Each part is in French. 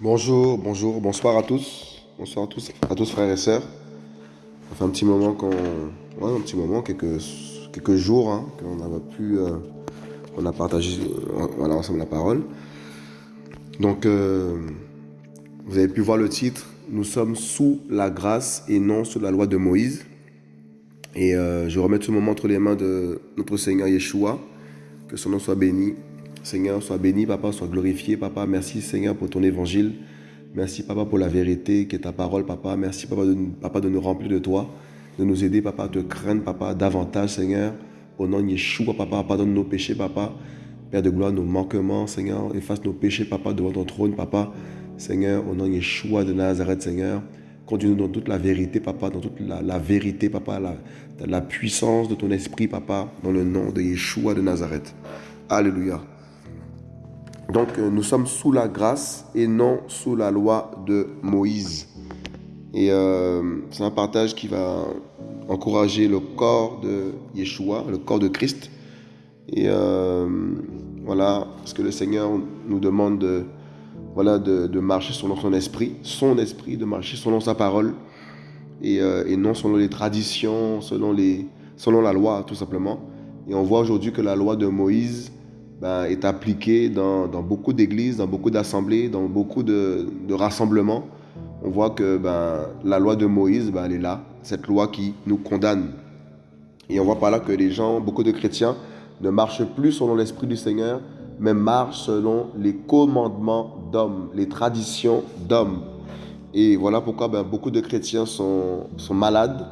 Bonjour, bonjour, bonsoir à tous. Bonsoir à tous, à tous frères et sœurs. Ça fait un petit moment qu'on, ouais, un petit moment, quelques, quelques jours hein, qu'on euh, on a partagé, euh, voilà, ensemble la parole. Donc, euh, vous avez pu voir le titre. Nous sommes sous la grâce et non sous la loi de Moïse. Et je remets ce moment entre les mains de notre Seigneur Yeshua. Que son nom soit béni. Seigneur, sois béni, Papa, sois glorifié, Papa. Merci, Seigneur, pour ton évangile. Merci, Papa, pour la vérité qui est ta parole, Papa. Merci, Papa, de, papa, de nous remplir de toi, de nous aider, Papa, de craindre, Papa, davantage, Seigneur. Au nom de Yeshua, Papa, pardonne nos péchés, Papa. Père de gloire, nos manquements, Seigneur. Efface nos péchés, Papa, devant ton trône, Papa. Seigneur, au nom de Yeshua de Nazareth, Seigneur. Conduis-nous dans toute la vérité, Papa, dans toute la, vérité, Papa, la, la puissance de ton esprit, Papa, dans le nom de Yeshua de Nazareth. Alléluia. Donc euh, nous sommes sous la grâce et non sous la loi de Moïse. Et euh, c'est un partage qui va encourager le corps de Yeshua, le corps de Christ. Et euh, voilà, parce que le Seigneur nous demande de, voilà, de, marcher selon son esprit, son esprit, de marcher selon sa parole, et, et non selon les traditions, selon, les, selon la loi, tout simplement. Et on voit aujourd'hui que la loi de Moïse ben, est appliquée dans, beaucoup d'églises, dans beaucoup d'assemblées, dans beaucoup de, rassemblements. On voit que ben, la loi de Moïse, ben, elle est là, cette loi qui nous condamne. Et on voit par là que les gens, beaucoup de chrétiens, ne marchent plus selon l'Esprit du Seigneur, mais marchent selon les commandements d'hommes, les traditions d'hommes. Et voilà pourquoi beaucoup de chrétiens sont, malades,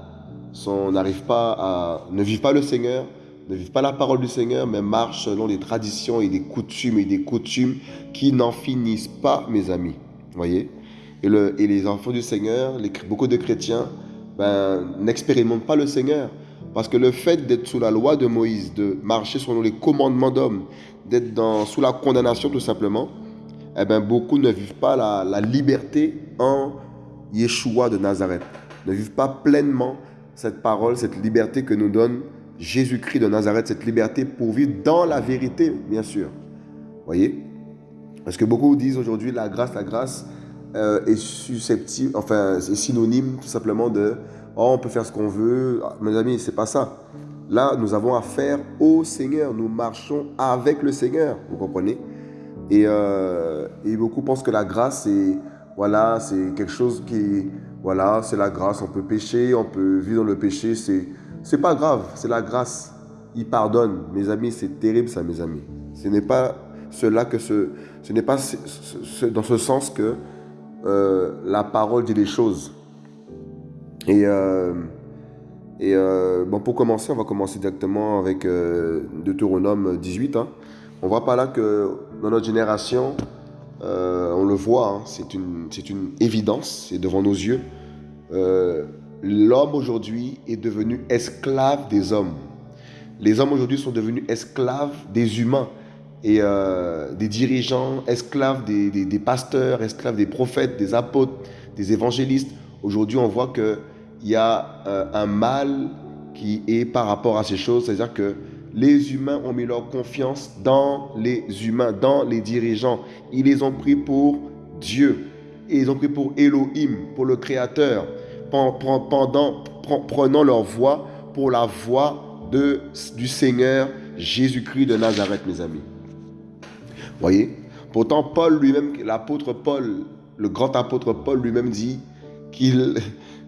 pas à, ne vivent pas le Seigneur, ne vivent pas la parole du Seigneur, mais marchent selon des traditions et des coutumes et des coutumes qui n'en finissent pas, mes amis. Voyez? Et, le, et, les enfants du Seigneur, beaucoup de chrétiens, ben, n'expérimentent pas le Seigneur. Parce que le fait d'être sous la loi de Moïse, de marcher selon les commandements d'hommes, d'être sous la condamnation tout simplement, eh ben, beaucoup ne vivent pas la, liberté en Yeshua de Nazareth. Ne vivent pas pleinement cette parole, cette liberté que nous donne Jésus-Christ de Nazareth, cette liberté pour vivre dans la vérité, bien sûr. Voyez? Parce que beaucoup disent aujourd'hui la grâce, la grâce euh, est susceptible, enfin, c'est synonyme tout simplement de oh, on peut faire ce qu'on veut. Ah, mes amis, c'est pas ça. Là, nous avons affaire au Seigneur. Nous marchons avec le Seigneur. Vous comprenez? Et, euh, et, beaucoup pensent que la grâce, c'est voilà, c'est quelque chose qui, voilà, c'est la grâce. On peut pécher, on peut vivre dans le péché. C'est c'est pas grave, c'est la grâce. Il pardonne. Mes amis, c'est terrible ça, mes amis. Ce n'est pas cela que ce, ce n'est pas dans ce sens que euh, la parole dit les choses. Et, euh, euh, bon, pour commencer, on va commencer directement avec Deutéronome 18. Hein. On voit pas là que dans notre génération, on le voit, hein, c'est une, une évidence, c'est devant nos yeux l'homme aujourd'hui est devenu esclave des hommes. Les hommes aujourd'hui sont devenus esclaves des humains et euh, des dirigeants, esclaves des, pasteurs, esclaves des prophètes, des apôtres, des évangélistes. Aujourd'hui, on voit qu'il y a euh, un mal qui est par rapport à ces choses, c'est-à-dire que les humains ont mis leur confiance dans les humains, dans les dirigeants. Ils les ont pris pour Dieu. Ils ont pris pour Elohim, pour le Créateur pendant, prenant leur voix pour la voix de, du Seigneur Jésus-Christ de Nazareth, mes amis. Voyez? Pourtant, Paul lui-même, l'apôtre Paul, le grand apôtre Paul lui-même dit qu'il,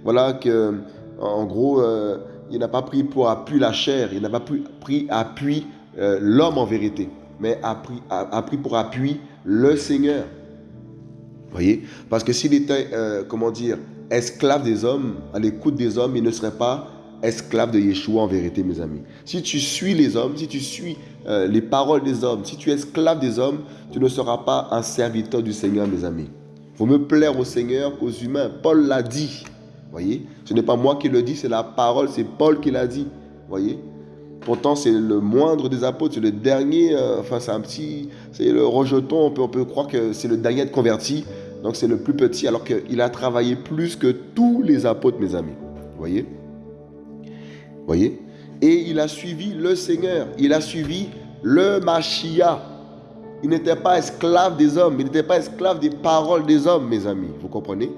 voilà, que, en gros, euh, il n'a pas pris pour appui la chair, il n'a pas pris appui euh, l'homme en vérité, mais a pris, a, pris pour appui le Seigneur. Voyez? Parce que s'il était, euh, comment dire, esclave des hommes, à l'écoute des hommes, il ne serait pas esclave de Yeshua en vérité, mes amis. Si tu suis les hommes, si tu suis euh, les paroles des hommes, si tu es esclave des hommes, tu ne seras pas un serviteur du Seigneur, mes amis. Faut me plaire au Seigneur qu'aux humains. Paul l'a dit. Voyez? Ce n'est pas moi qui le dis, c'est la parole, c'est Paul qui l'a dit. Voyez? Pourtant, c'est le moindre des apôtres, c'est le dernier, euh, enfin, c'est un petit, c'est le rejeton, on peut, on peut croire que c'est le dernier de converti, donc c'est le plus petit, alors qu'il a travaillé plus que tous les apôtres, mes amis. Voyez? Voyez? Et il a suivi le Seigneur, il a suivi le Machia. Il n'était pas esclave des hommes, il n'était pas esclave des paroles des hommes, mes amis. Vous comprenez?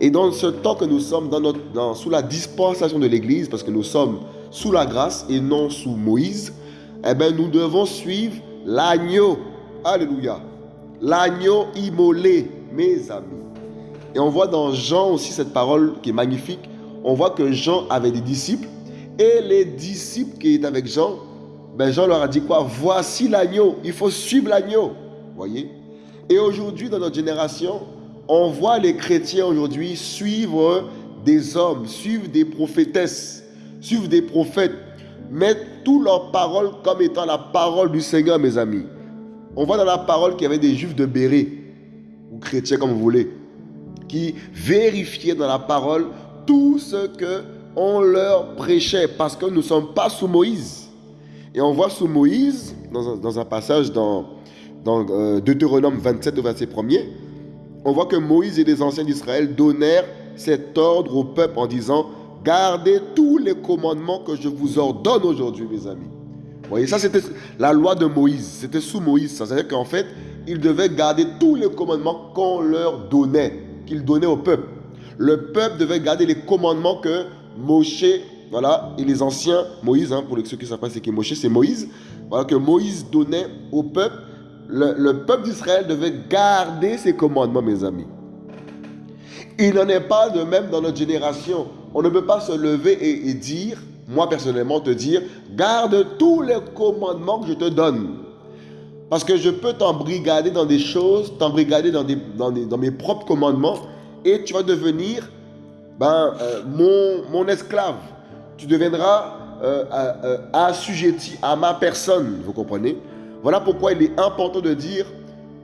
Et dans ce temps que nous sommes sous la dispensation de l'Église, parce que nous sommes sous la grâce et non sous Moïse, eh bien, nous devons suivre l'agneau. Alléluia. L'agneau immolé, mes amis. Et on voit dans Jean aussi cette parole qui est magnifique. On voit que Jean avait des disciples et les disciples qui étaient avec Jean, ben Jean leur a dit quoi? Voici l'agneau, il faut suivre l'agneau. Voyez? Et aujourd'hui, dans notre génération, on voit les chrétiens aujourd'hui suivre des hommes, suivre des prophétesses, suivre des prophètes, mettre toutes leurs paroles comme étant la parole du Seigneur, mes amis. On voit dans la parole qu'il y avait des juifs de Béret, ou chrétiens comme vous voulez, qui vérifiaient dans la parole tout ce que on leur prêchait, parce que nous ne sommes pas sous Moïse. Et on voit sous Moïse, dans un, passage dans, euh, Deutéronome 27 au verset 1er, on voit que Moïse et les anciens d'Israël donnèrent cet ordre au peuple en disant, gardez tous les commandements que je vous ordonne aujourd'hui, mes amis. Vous voyez, ça c'était la loi de Moïse, c'était sous Moïse. Ça veut dire qu'en fait, ils devaient garder tous les commandements qu'on leur donnait, qu'ils donnaient au peuple. Le peuple devait garder les commandements que Moshe voilà, et les anciens, Moïse, hein, pour ceux qui ne savent pas c'est qui Moshe, c'est Moïse, voilà, que Moïse donnait au peuple, le, peuple d'Israël devait garder ses commandements, mes amis. Il n'en est pas de même dans notre génération. On ne peut pas se lever et, dire, moi personnellement, te dire, garde tous les commandements que je te donne. Parce que je peux t'embrigader dans des choses, t'embrigader dans, dans, mes propres commandements, et tu vas devenir ben, euh, mon, mon esclave tu deviendras euh, euh, assujetti à ma personne, vous comprenez? Voilà pourquoi il est important de dire,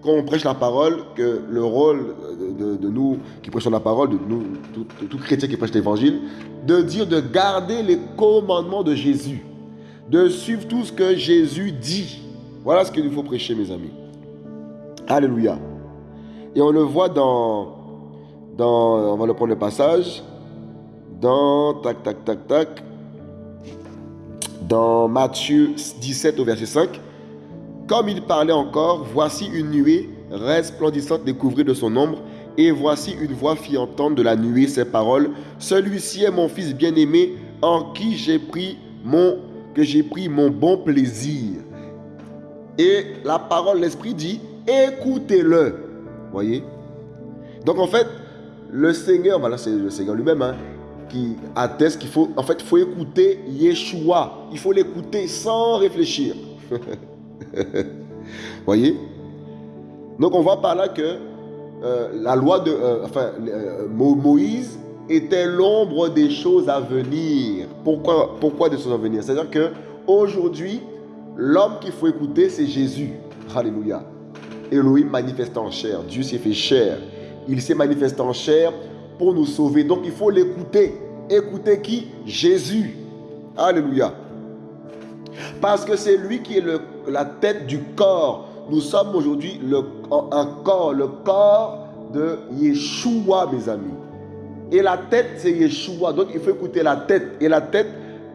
quand on prêche la parole, que le rôle de, nous qui prêchons la parole, de nous, tout, tout chrétien qui prêche l'évangile, de dire de garder les commandements de Jésus, de suivre tout ce que Jésus dit. Voilà ce qu'il faut prêcher, mes amis. Alléluia. Et on le voit dans, dans on va le prendre le passage, dans, tac, tac, tac, tac, dans Matthieu 17 au verset 5, comme il parlait encore, voici une nuée resplendissante découvrit de son ombre, et voici une voix fit entendre de la nuée ces paroles, celui-ci est mon fils bien-aimé, en qui j'ai pris mon, que j'ai pris mon bon plaisir. Et la parole, l'Esprit dit, écoutez-le. Voyez? Donc en fait, le Seigneur, voilà, c'est le Seigneur lui-même, hein, qui atteste qu'il faut, en fait, faut écouter Yeshua. Il faut l'écouter sans réfléchir. Voyez? Donc on voit par là que euh, la loi de, euh, enfin, euh, Moïse était l'ombre des choses à venir. Pourquoi, pourquoi des choses à venir? C'est-à-dire que aujourd'hui, l'homme qu'il faut écouter, c'est Jésus. Alléluia. Elohim manifesté en chair. Dieu s'est fait chair. Il s'est manifesté en chair pour nous sauver. Donc il faut l'écouter. Écouter qui? Jésus. Alléluia. Parce que c'est lui qui est le, la tête du corps. Nous sommes aujourd'hui un corps, le corps de Yeshua, mes amis. Et la tête, c'est Yeshua. Donc il faut écouter la tête. Et la tête,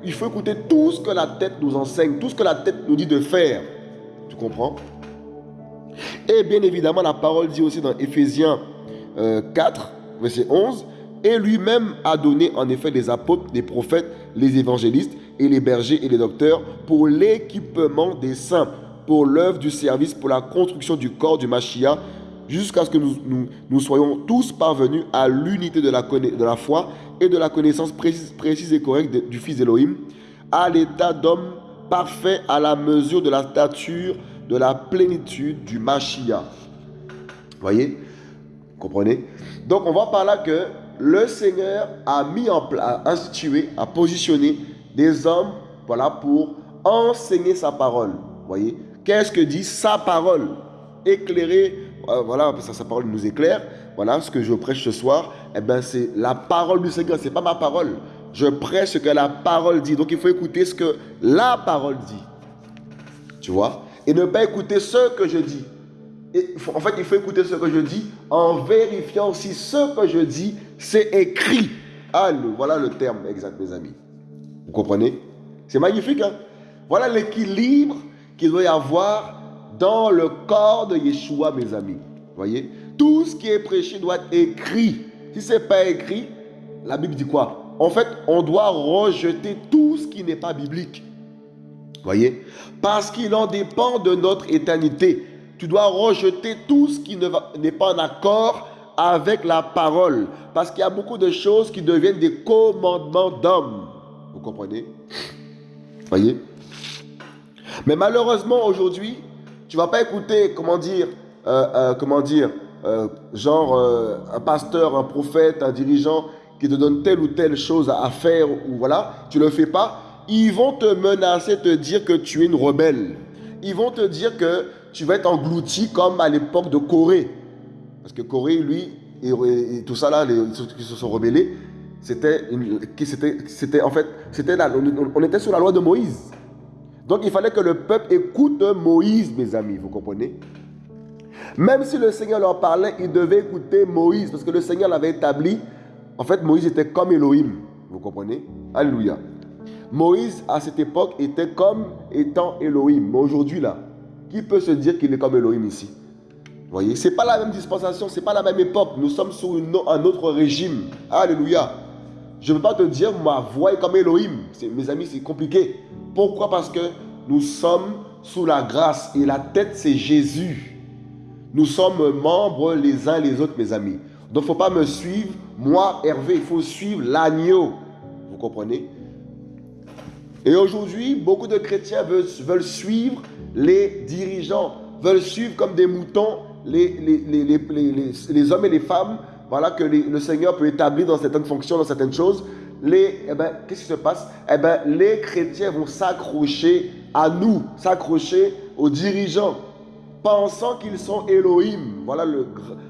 il faut écouter tout ce que la tête nous enseigne, tout ce que la tête nous dit de faire. Tu comprends? Et bien évidemment, la parole dit aussi dans Éphésiens 4, euh, verset 11, et lui-même a donné en effet les apôtres, les prophètes, les évangélistes et les bergers et les docteurs pour l'équipement des saints, pour l'œuvre du service, pour la construction du corps du Machia, jusqu'à ce que nous, nous, soyons tous parvenus à l'unité de la, de la foi et de la connaissance précise, précise et correcte du Fils d'Élohim, à l'état d'homme parfait à la mesure de la stature de la plénitude du Machia. Voyez? Comprenez? Donc on voit par là que le Seigneur a mis en place, a institué, a positionné des hommes voilà, pour enseigner sa parole. Voyez? Qu'est-ce que dit sa parole? Éclairer, euh, voilà, parce que sa parole nous éclaire. Voilà ce que je prêche ce soir. Eh bien, c'est la parole du Seigneur, ce n'est pas ma parole. je prêche ce que la parole dit. Donc il faut écouter ce que la parole dit. Tu vois? Et ne pas écouter ce que je dis. en fait, il faut écouter ce que je dis en vérifiant si ce que je dis, c'est écrit. Ah, voilà le terme exact, mes amis. Vous comprenez? C'est magnifique, hein? Voilà l'équilibre qu'il doit y avoir dans le corps de Yeshua, mes amis. Voyez? Tout ce qui est prêché doit être écrit. Si ce n'est pas écrit, la Bible dit quoi? En fait, on doit rejeter tout ce qui n'est pas biblique. Voyez? Parce qu'il en dépend de notre éternité. Tu dois rejeter tout ce qui n'est pas en accord avec la parole. Parce qu'il y a beaucoup de choses qui deviennent des commandements d'hommes. Vous comprenez? Voyez? Mais malheureusement, aujourd'hui, tu vas pas écouter, comment dire, euh, euh, comment dire, euh, genre un pasteur, un prophète, un dirigeant qui te donne telle ou telle chose à faire ou voilà, tu le fais pas. Ils vont te menacer, te dire que tu es une rebelle. Ils vont te dire que tu vas être englouti comme à l'époque de Corée. Parce que Corée, lui, et, tout ça là, qui se sont rebellés, c'était, en fait, c'était on était sous la loi de Moïse. Donc il fallait que le peuple écoute Moïse, mes amis, vous comprenez? Même si le Seigneur leur parlait, ils devaient écouter Moïse, parce que le Seigneur l'avait établi. En fait, Moïse était comme Elohim, vous comprenez? Alléluia. Moïse, à cette époque, était comme étant Elohim. Mais aujourd'hui, là, qui peut se dire qu'il est comme Elohim ici? Vous voyez Ce n'est pas la même dispensation, ce n'est pas la même époque. Nous sommes sous un autre régime. Alléluia. Je ne veux pas te dire, ma voix est comme Elohim. Mes amis, c'est compliqué. Pourquoi? Parce que nous sommes sous la grâce et la tête, c'est Jésus. Nous sommes membres les uns les autres, mes amis. Donc, il ne faut pas me suivre, moi, Hervé, il faut suivre l'agneau. Vous comprenez? Et aujourd'hui, beaucoup de chrétiens veulent, suivre les dirigeants, veulent suivre comme des moutons les, les hommes et les femmes voilà, que le Seigneur peut établir dans certaines fonctions, dans certaines choses, les, eh ben, qu'est-ce qui se passe? Eh ben, Les chrétiens vont s'accrocher à nous, s'accrocher aux dirigeants, pensant qu'ils sont Elohim. Voilà, le,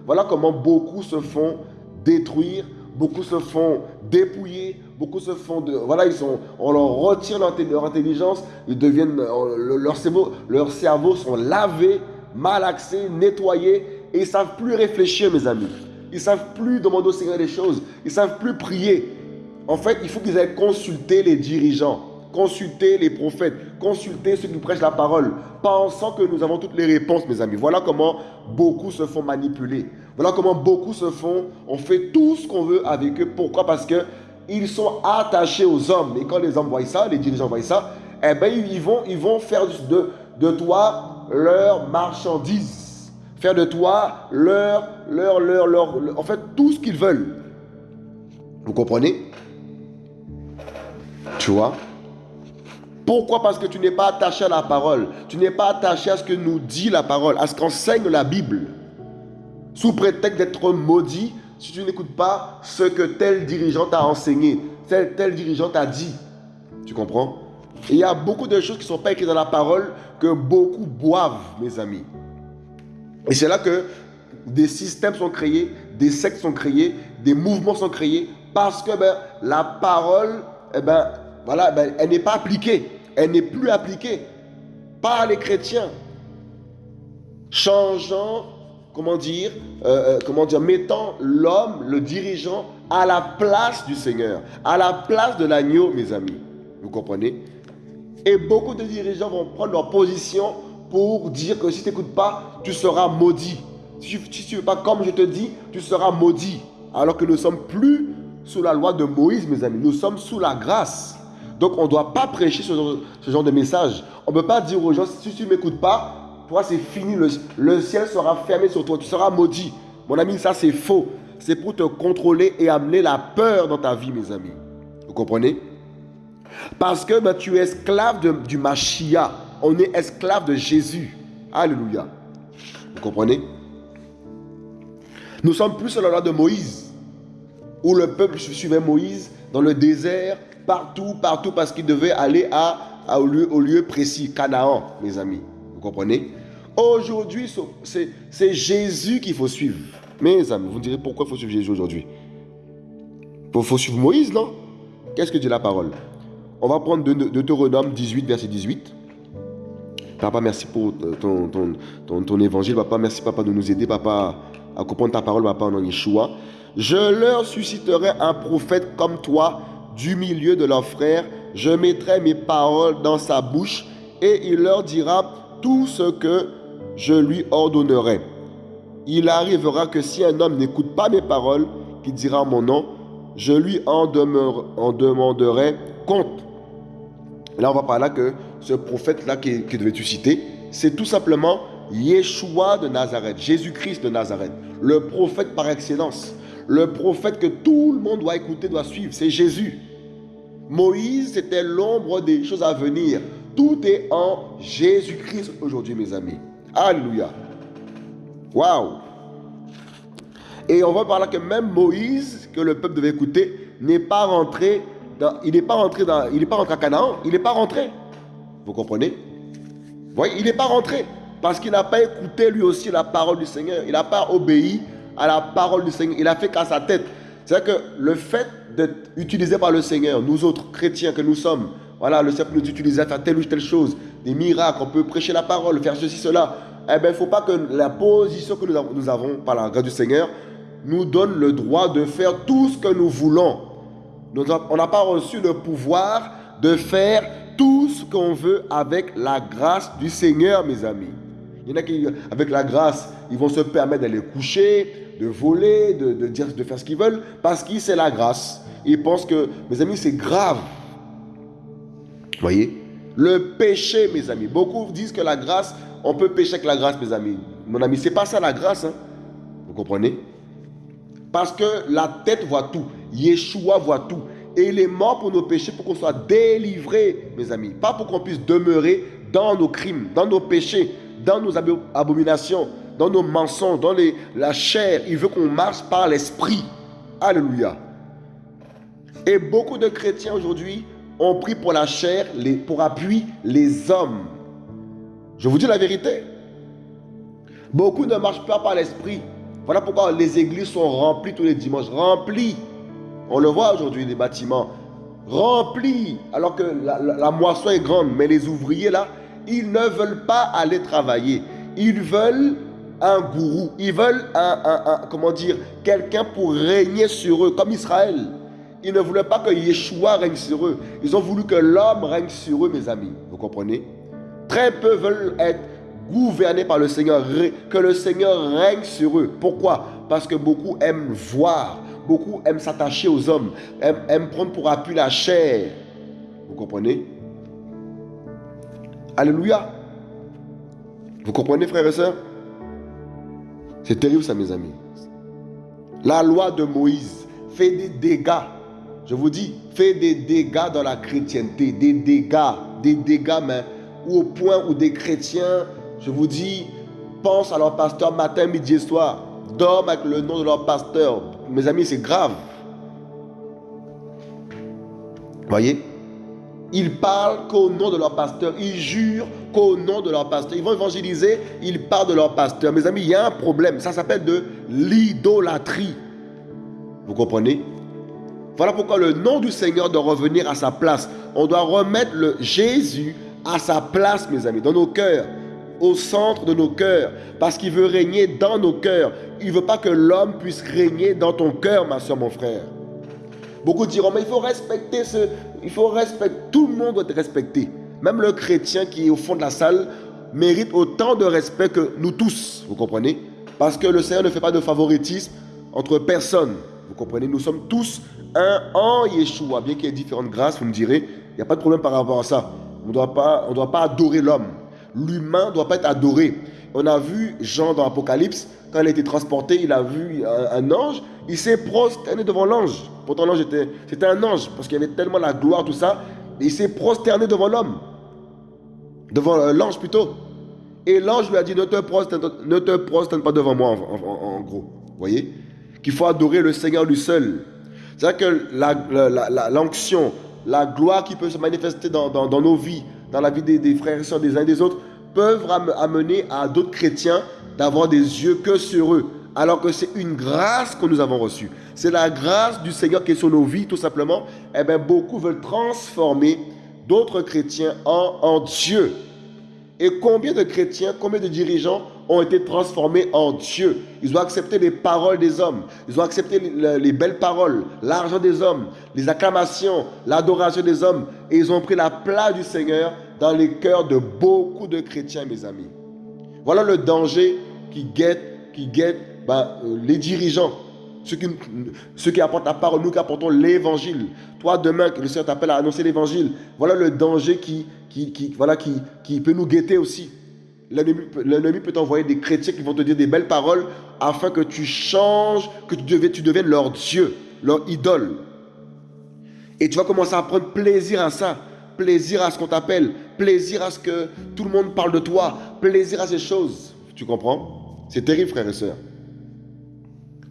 voilà comment beaucoup se font détruire, beaucoup se font dépouiller, beaucoup se font de, voilà ils on leur retire leur, intelligence ils deviennent leur cerveau leurs cerveaux sont lavés malaxés nettoyés et ils savent plus réfléchir mes amis ils savent plus demander au Seigneur des choses. Ils savent plus prier. En fait, il faut qu'ils aillent consulter les dirigeants, consulter les prophètes, consulter ceux qui prêchent la parole, pensant que nous avons toutes les réponses, mes amis. Voilà comment beaucoup se font manipuler. Voilà comment beaucoup se font. On fait tout ce qu'on veut avec eux. Pourquoi? Parce que ils sont attachés aux hommes. Et quand les hommes voient ça, les dirigeants voient ça, eh ben ils vont, ils vont faire de, de toi leur marchandise faire de toi leur, leur, leur, leur, en fait, tout ce qu'ils veulent. Vous comprenez? Tu vois? Pourquoi? Parce que tu n'es pas attaché à la parole. Tu n'es pas attaché à ce que nous dit la parole, à ce qu'enseigne la Bible. Sous prétexte d'être maudit, si tu n'écoutes pas ce que tel dirigeant t'a enseigné, tel, tel dirigeant t'a dit. Tu comprends? Il y a beaucoup de choses qui ne sont pas écrites dans la parole que beaucoup boivent, mes amis. Et c'est là que des systèmes sont créés, des sectes sont créés, des mouvements sont créés, parce que ben, la parole, eh ben, voilà, ben, elle n'est pas appliquée. Elle n'est plus appliquée par les chrétiens. Changeant, comment dire, euh, euh, comment dire, mettant l'homme, le dirigeant, à la place du Seigneur, à la place de l'agneau, mes amis. Vous comprenez? Et beaucoup de dirigeants vont prendre leur position pour dire que si tu n'écoutes pas, tu seras maudit. Si tu ne fais pas comme je te dis, tu seras maudit. Alors que nous ne sommes plus sous la loi de Moïse, mes amis. Nous sommes sous la grâce. Donc on ne doit pas prêcher ce genre, de message. On ne peut pas dire aux gens, si tu ne m'écoutes pas, toi c'est fini, le, le, ciel sera fermé sur toi, tu seras maudit. Mon ami, ça c'est faux. C'est pour te contrôler et amener la peur dans ta vie, mes amis. Vous comprenez? Parce que ben, tu es esclave de, du Machia on est esclave de Jésus. Alléluia. Vous comprenez? Nous sommes plus sur la loi de Moïse, où le peuple suivait Moïse dans le désert, partout, partout, parce qu'il devait aller à, au, lieu, au lieu précis, Canaan, mes amis. Vous comprenez? Aujourd'hui, c'est Jésus qu'il faut suivre. Mes amis, vous me direz pourquoi il faut suivre Jésus aujourd'hui? Il faut suivre Moïse, non? Qu'est-ce que dit la parole? On va prendre Deutéronome 18, verset 18. Papa, merci pour ton, ton, ton, évangile. Papa, merci, papa, de nous aider, papa, à comprendre ta parole, papa, en Yeshua. Je leur susciterai un prophète comme toi du milieu de leurs frères. Je mettrai mes paroles dans sa bouche et il leur dira tout ce que je lui ordonnerai. Il arrivera que si un homme n'écoute pas mes paroles, qui dira mon nom, je lui en, en demanderai compte. Là, on va parler que ce prophète-là qui, qui devait tu citer, c'est tout simplement Yeshua de Nazareth, Jésus-Christ de Nazareth, le prophète par excellence, le prophète que tout le monde doit écouter, doit suivre, c'est Jésus. Moïse, c'était l'ombre des choses à venir. Tout est en Jésus-Christ aujourd'hui, mes amis. Alléluia. Waouh. Et on va parler que même Moïse, que le peuple devait écouter, n'est pas rentré il n'est pas rentré dans, il n'est pas rentré à Canaan, il n'est pas rentré. Vous comprenez? Voyez, il n'est pas rentré parce qu'il n'a pas écouté lui aussi la parole du Seigneur. Il n'a pas obéi à la parole du Seigneur. Il a fait qu'à sa tête. C'est-à-dire que le fait d'être utilisé par le Seigneur, nous autres chrétiens que nous sommes, voilà, le Seigneur nous utilise à faire telle ou telle chose, des miracles, on peut prêcher la parole, faire ceci, cela. Eh bien, il ne faut pas que la position que nous avons par la grâce du Seigneur nous donne le droit de faire tout ce que nous voulons. On n'a pas reçu le pouvoir de faire tout ce qu'on veut avec la grâce du Seigneur, mes amis. Il y en a qui, avec la grâce, ils vont se permettre d'aller coucher, de voler, de, dire, de faire ce qu'ils veulent, parce que c'est la grâce. Ils pensent que, mes amis, c'est grave. Vous voyez? Le péché, mes amis. Beaucoup disent que la grâce, on peut pécher avec la grâce, mes amis. Mon ami, c'est pas ça la grâce. Hein. Vous comprenez? Parce que la tête voit tout. Yeshua voit tout. Et il est mort pour nos péchés, pour qu'on soit délivrés, mes amis. Pas pour qu'on puisse demeurer dans nos crimes, dans nos péchés, dans nos abominations, dans nos mensonges, dans la chair. Il veut qu'on marche par l'esprit. Alléluia. Et beaucoup de chrétiens aujourd'hui ont pris pour la chair, pour appui, les hommes. Je vous dis la vérité. Beaucoup ne marchent pas par l'esprit. Voilà pourquoi les églises sont remplies tous les dimanches. Remplies. On le voit aujourd'hui, les bâtiments. Remplis. Alors que la, moisson est grande. Mais les ouvriers, là, ils ne veulent pas aller travailler. Ils veulent un gourou. Ils veulent un, comment dire, quelqu'un pour régner sur eux, comme Israël. Ils ne voulaient pas que Yeshua règne sur eux. Ils ont voulu que l'homme règne sur eux, mes amis. Vous comprenez? Très peu veulent être gouvernés par le Seigneur, que le Seigneur règne sur eux. Pourquoi? Parce que beaucoup aiment voir, beaucoup aiment s'attacher aux hommes, aiment, prendre pour appui la chair. Vous comprenez? Alléluia. Vous comprenez, frères et sœurs? C'est terrible ça, mes amis. La loi de Moïse fait des dégâts. Je vous dis, fait des dégâts dans la chrétienté, des dégâts, des dégâts, mais au point où des chrétiens, je vous dis, pensent à leur pasteur matin, midi et soir, dorment avec le nom de leur pasteur. Mes amis, c'est grave. Voyez? Ils parlent qu'au nom de leur pasteur. Ils jurent qu'au nom de leur pasteur. Ils vont évangéliser, ils parlent de leur pasteur. Mes amis, il y a un problème. Ça s'appelle de l'idolâtrie. Vous comprenez? Voilà pourquoi le nom du Seigneur doit revenir à sa place. On doit remettre le Jésus à sa place, mes amis, dans nos cœurs, au centre de nos cœurs, parce qu'il veut régner dans nos cœurs. Il ne veut pas que l'homme puisse régner dans ton cœur, ma soeur, mon frère. Beaucoup diront, mais il faut respecter ce... Il faut respecter... Tout le monde doit être respecté. Même le chrétien qui est au fond de la salle mérite autant de respect que nous tous, vous comprenez? Parce que le Seigneur ne fait pas de favoritisme entre personnes. Vous comprenez? Nous sommes tous un en Yeshua. Bien qu'il y ait différentes grâces, vous me direz, il n'y a pas de problème par rapport à ça. On ne doit pas adorer l'homme. L'humain ne doit pas être adoré. On a vu Jean dans l'Apocalypse, quand il a été transporté, il a vu un, ange, il s'est prosterné devant l'ange. Pourtant, l'ange était, un ange, parce qu'il y avait tellement la gloire, tout ça. Il s'est prosterné devant l'homme. Devant euh, l'ange plutôt. Et l'ange lui a dit, ne te prosterne, ne te prosterne pas devant moi, en, gros. Vous voyez? Qu'il faut adorer le Seigneur lui seul. C'est-à-dire que l'onction, la, gloire qui peut se manifester dans, nos vies, dans la vie des, frères et sœurs des uns et des autres, peuvent amener à d'autres chrétiens d'avoir des yeux que sur eux, alors que c'est une grâce que nous avons reçue. C'est la grâce du Seigneur qui est sur nos vies, tout simplement. Eh bien, beaucoup veulent transformer d'autres chrétiens en, en Dieu. Et combien de chrétiens, combien de dirigeants ont été transformés en Dieu. Ils ont accepté les paroles des hommes. Ils ont accepté les, belles paroles, l'argent des hommes, les acclamations, l'adoration des hommes. Et ils ont pris la place du Seigneur dans les cœurs de beaucoup de chrétiens, mes amis. Voilà le danger qui guette, qui guette ben, euh, les dirigeants. Ceux qui, apportent la parole, nous qui apportons l'évangile. Toi, demain, que le Seigneur t'appelle à annoncer l'évangile. Voilà le danger qui, qui, qui, voilà, qui, qui peut nous guetter aussi. L'ennemi peut t'envoyer des chrétiens qui vont te dire des belles paroles afin que tu changes, que tu, deviennes, leur Dieu, leur idole. Et tu vas commencer à prendre plaisir à ça, plaisir à ce qu'on t'appelle, plaisir à ce que tout le monde parle de toi, plaisir à ces choses. Tu comprends? C'est terrible, frères et sœurs.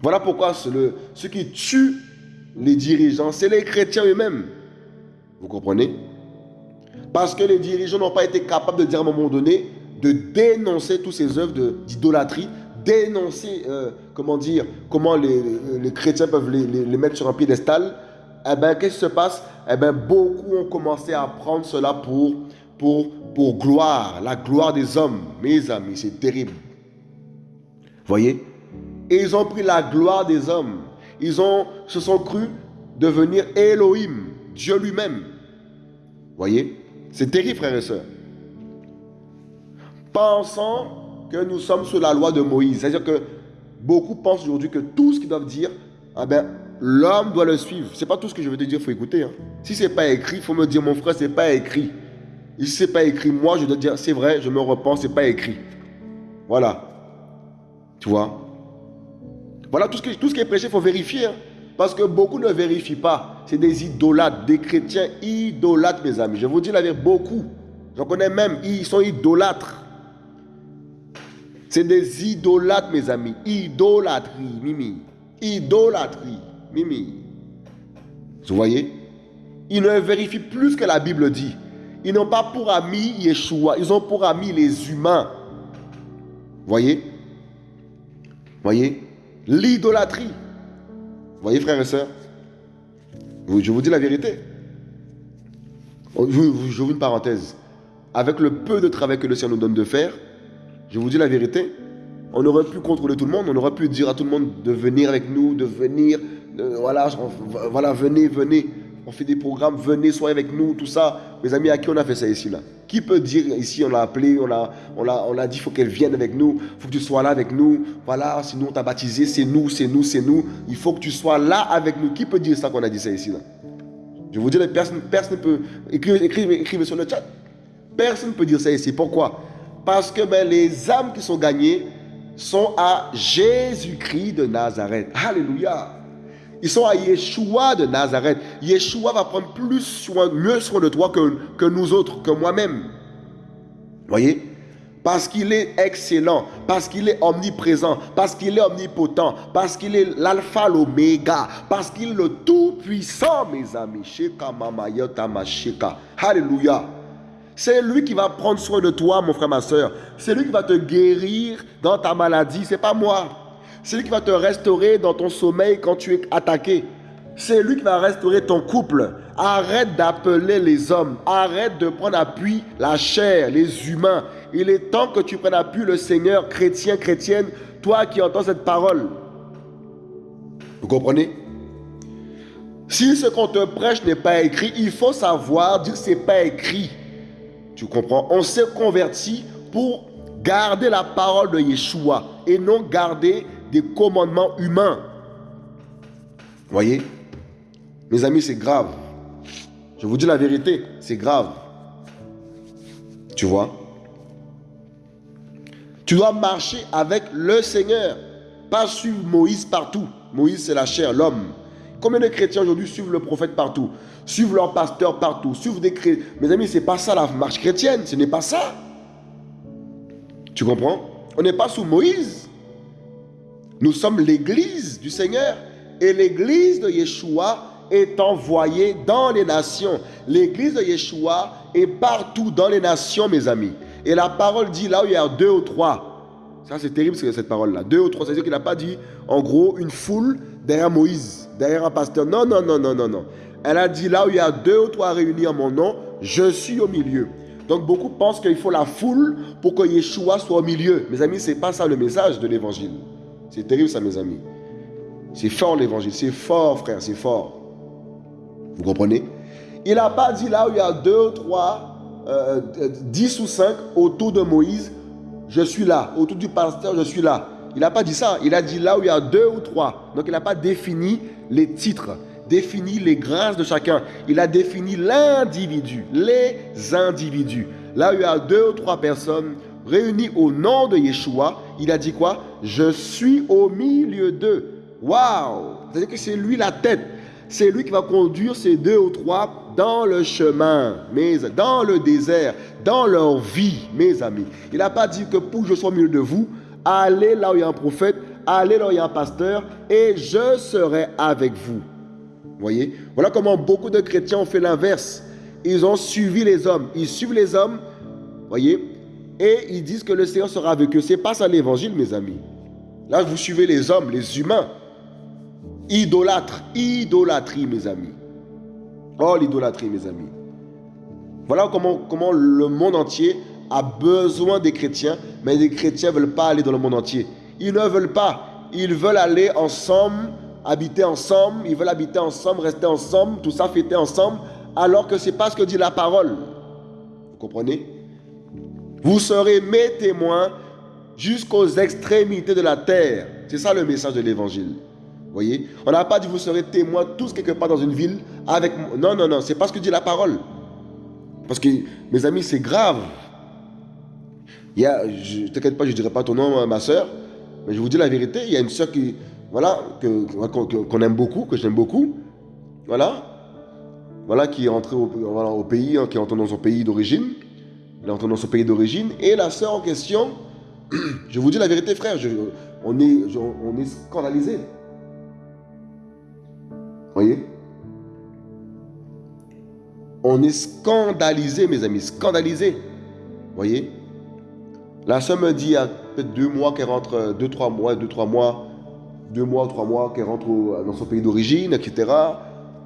Voilà pourquoi le, ce qui tue les dirigeants, c'est les chrétiens eux-mêmes. Vous comprenez? Parce que les dirigeants n'ont pas été capables de dire à un moment donné, de dénoncer toutes ces œuvres d'idolâtrie, dénoncer, euh, comment dire, comment les, chrétiens peuvent les, mettre sur un piédestal, eh bien, qu'est-ce qui se passe? Eh bien, beaucoup ont commencé à prendre cela pour, pour, pour gloire, la gloire des hommes. Mes amis, c'est terrible. Voyez? Et ils ont pris la gloire des hommes. Ils ont, se sont crus devenir Elohim, Dieu lui-même. Voyez? C'est terrible, frères et sœurs pensant que nous sommes sous la loi de Moïse. C'est-à-dire que beaucoup pensent aujourd'hui que tout ce qu'ils doivent dire, ah ben, l'homme doit le suivre. C'est pas tout ce que je veux te dire, il faut écouter. Hein. Si c'est pas écrit, il faut me dire, mon frère, c'est pas écrit. Si c'est pas écrit, moi, je dois dire, c'est vrai, je me repens, c'est pas écrit. Voilà. Tu vois? Voilà, tout ce, tout ce qui est prêché, il faut vérifier. Hein. Parce que beaucoup ne vérifient pas. C'est des idolâtres, des chrétiens idolâtres, mes amis. Je vous dis la vérité, beaucoup. J'en connais même, ils sont idolâtres. C'est des idolâtres, mes amis. Idolâtrie, Mimi. Idolâtrie, Mimi. Vous voyez? Ils ne vérifient plus ce que la Bible dit. Ils n'ont pas pour amis Yeshua. Ils ont pour amis les humains. Voyez? Voyez? L'idolâtrie. Voyez, frères et sœurs? Je vous dis la vérité. J'ouvre une parenthèse. Avec le peu de travail que le Seigneur nous donne de faire, je vous dis la vérité. On aurait pu contrôler tout le monde, on aurait pu dire à tout le monde de venir avec nous, de venir, voilà, voilà, venez, venez. On fait des programmes, venez, soyez avec nous, tout ça. Mes amis, à qui on a fait ça ici, là? Qui peut dire ici, on l'a appelé, on l'a on a, on dit, faut qu'elle vienne avec nous, faut que tu sois là avec nous. Voilà, sinon on t'a baptisé, c'est nous, c'est nous, c'est nous. Il faut que tu sois là avec nous. Qui peut dire ça qu'on a dit ça ici, là? Je vous dis, personne ne peut. Écrivez, écrivez sur le chat. Personne ne peut dire ça ici. Pourquoi? Parce que ben, les âmes qui sont gagnées sont à Jésus-Christ de Nazareth. Alléluia. Ils sont à Yeshua de Nazareth. Yeshua va prendre plus soin, mieux soin de toi que, nous autres, que moi-même. Voyez? Parce qu'il est excellent, parce qu'il est omniprésent, parce qu'il est omnipotent, parce qu'il est l'alpha, l'oméga, parce qu'il est le tout-puissant, mes amis. Sheka mama yota Alléluia. C'est lui qui va prendre soin de toi, mon frère, ma soeur. C'est lui qui va te guérir dans ta maladie. C'est pas moi. C'est lui qui va te restaurer dans ton sommeil quand tu es attaqué. C'est lui qui va restaurer ton couple. Arrête d'appeler les hommes. Arrête de prendre appui la chair, les humains. Il est temps que tu prennes appui le Seigneur, chrétien, chrétienne, toi qui entends cette parole. Vous comprenez? Si ce qu'on te prêche n'est pas écrit, il faut savoir dire que ce n'est pas écrit. Tu comprends? On s'est converti pour garder la parole de Yeshua et non garder des commandements humains. Voyez? Mes amis, c'est grave. Je vous dis la vérité, c'est grave. Tu vois? Tu dois marcher avec le Seigneur, pas suivre Moïse partout. Moïse, c'est la chair, l'homme. Combien de chrétiens aujourd'hui suivent le prophète partout? Suivent leur pasteur partout Suivent des chrétiens Mes amis, ce n'est pas ça la marche chrétienne. Ce n'est pas ça. Tu comprends? On n'est pas sous Moïse. Nous sommes l'église du Seigneur. Et l'église de Yeshua est envoyée dans les nations. L'église de Yeshua est partout dans les nations, mes amis. Et la parole dit là où il y a deux ou trois, Ça, c'est terrible, cette parole-là. Deux ou trois, c'est-à-dire qu'il n'a pas dit, en gros, une foule derrière Moïse, derrière un pasteur. Non, non, non, non, non, non. Elle a dit, là où il y a deux ou trois réunis en mon nom, je suis au milieu. Donc, beaucoup pensent qu'il faut la foule pour que Yeshua soit au milieu. Mes amis, ce n'est pas ça le message de l'évangile. C'est terrible, ça, mes amis. C'est fort, l'évangile. C'est fort, frère, c'est fort. Vous comprenez? Il n'a pas dit là où il y a deux ou trois, euh, euh, dix ou cinq autour de Moïse, je suis là. Autour du pasteur, je suis là. Il n'a pas dit ça. Il a dit là où il y a deux ou trois. Donc il n'a pas défini les titres, défini les grâces de chacun. Il a défini l'individu, les individus. Là il y a deux ou trois personnes réunies au nom de Yeshua, il a dit quoi? Je suis au milieu d'eux. Waouh C'est-à-dire que c'est lui la tête. C'est lui qui va conduire ces deux ou trois dans le chemin, mais dans le désert, dans leur vie, mes amis. Il n'a pas dit que pour que je sois au milieu de vous, allez là où il y a un prophète, allez là où il y a un pasteur, et je serai avec vous. Voyez? Voilà comment beaucoup de chrétiens ont fait l'inverse. Ils ont suivi les hommes. Ils suivent les hommes, voyez, et ils disent que le Seigneur sera avec eux. C'est pas ça l'évangile, mes amis. Là, vous suivez les hommes, les humains. Idolâtre, idolâtrie, mes amis. Oh, l'idolâtrie, mes amis. Voilà comment, comment le monde entier a besoin des chrétiens, mais les chrétiens ne veulent pas aller dans le monde entier. Ils ne veulent pas. Ils veulent aller ensemble, habiter ensemble, ils veulent habiter ensemble, rester ensemble, tout ça fêter ensemble, alors que ce n'est pas ce que dit la parole. Vous comprenez? Vous serez mes témoins jusqu'aux extrémités de la terre. C'est ça le message de l'évangile voyez? On n'a pas dit vous serez témoins tous quelque part dans une ville avec... Non, non, non, c'est pas ce que dit la parole. Parce que, mes amis, c'est grave. Il y a, je t'inquiète pas, je ne dirai pas ton nom, ma soeur, mais je vous dis la vérité, il y a une soeur qui, voilà, qu'on aime beaucoup, que j'aime beaucoup, voilà, voilà, qui est entrée au, pays, hein, qui est entrée dans son pays d'origine, elle est entrée dans son pays d'origine, et la soeur en question, je vous dis la vérité, frère, on est, on est scandalisé. Voyez? On est scandalisé, mes amis, scandalisé. voyez? La soeur me dit il y a peut-être deux mois qu'elle rentre, deux, trois mois, deux, trois mois, deux mois, trois mois qu'elle rentre dans son pays d'origine, etc.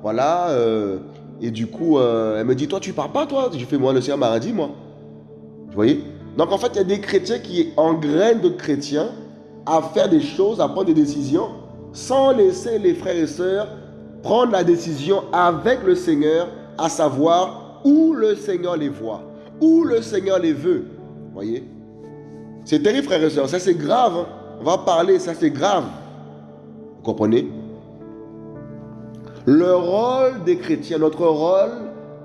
Voilà. Euh, et du coup, euh, elle me dit, toi, tu pars pas, toi? Je fais, moi, le Seigneur m'a dit, moi. Vous voyez? Donc, en fait, il y a des chrétiens qui engrainent d'autres chrétiens à faire des choses, à prendre des décisions, sans laisser les frères et sœurs prendre la décision avec le Seigneur, à savoir où le Seigneur les voit, où le Seigneur les veut. Voyez? C'est terrible, frères et sœurs. Ça, c'est grave. Hein. On va parler, ça, c'est grave. Vous comprenez? Le rôle des chrétiens, notre rôle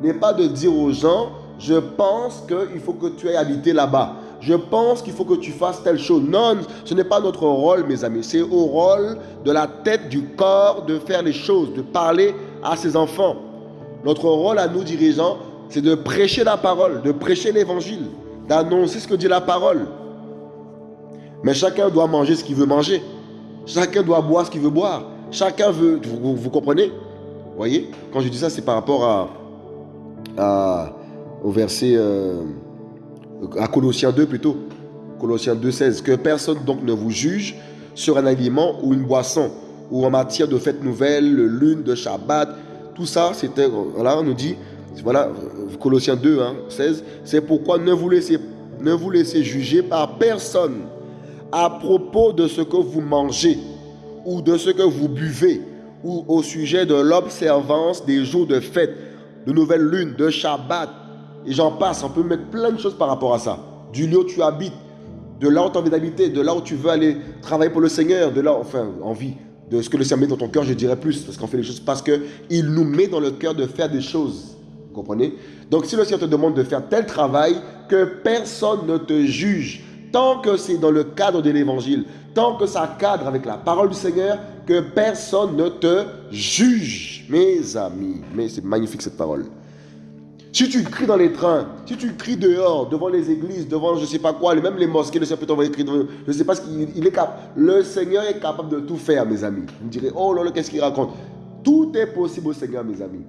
n'est pas de dire aux gens, je pense qu'il faut que tu ailles habiter là-bas je pense qu'il faut que tu fasses telle chose. Non, ce n'est pas notre rôle, mes amis. C'est au rôle de la tête, du corps, de faire les choses, de parler à ses enfants. Notre rôle à nous dirigeants, c'est de prêcher la parole, de prêcher l'évangile, d'annoncer ce que dit la parole. Mais chacun doit manger ce qu'il veut manger. Chacun doit boire ce qu'il veut boire. Chacun veut. Vous, comprenez Vous voyez? Quand je dis ça, c'est par rapport à, au verset. Euh, à Colossiens 2 plutôt, Colossiens 2, 16, que personne donc ne vous juge sur un aliment ou une boisson, ou en matière de fêtes nouvelles, lune, de Shabbat, tout ça, c'était, voilà, on nous dit, voilà, Colossiens 2, 16, hein, c'est pourquoi ne vous, laissez, ne vous laissez juger par personne à propos de ce que vous mangez, ou de ce que vous buvez, ou au sujet de l'observance des jours de fête, de nouvelles lunes, de Shabbat, et j'en passe, on peut mettre plein de choses par rapport à ça. Du lieu où tu habites, de là où tu as envie d'habiter, de là où tu veux aller travailler pour le Seigneur, de là, enfin, envie, de ce que le Seigneur met dans ton cœur, je dirais plus, parce qu'on fait les choses parce qu'il nous met dans le cœur de faire des choses. Vous comprenez? Donc si le Seigneur te demande de faire tel travail, que personne ne te juge, tant que c'est dans le cadre de l'évangile, tant que ça cadre avec la parole du Seigneur, que personne ne te juge, mes amis. Mais c'est magnifique cette parole. Si tu cries dans les trains, si tu cries dehors, devant les églises, devant je ne sais pas quoi, même les mosquées, le Seigneur peut t'envoyer crier je ne sais pas ce qu'il est capable. Le Seigneur est capable de tout faire, mes amis. Vous me direz, oh là là, qu'est-ce qu'il raconte? Tout est possible au Seigneur, mes amis.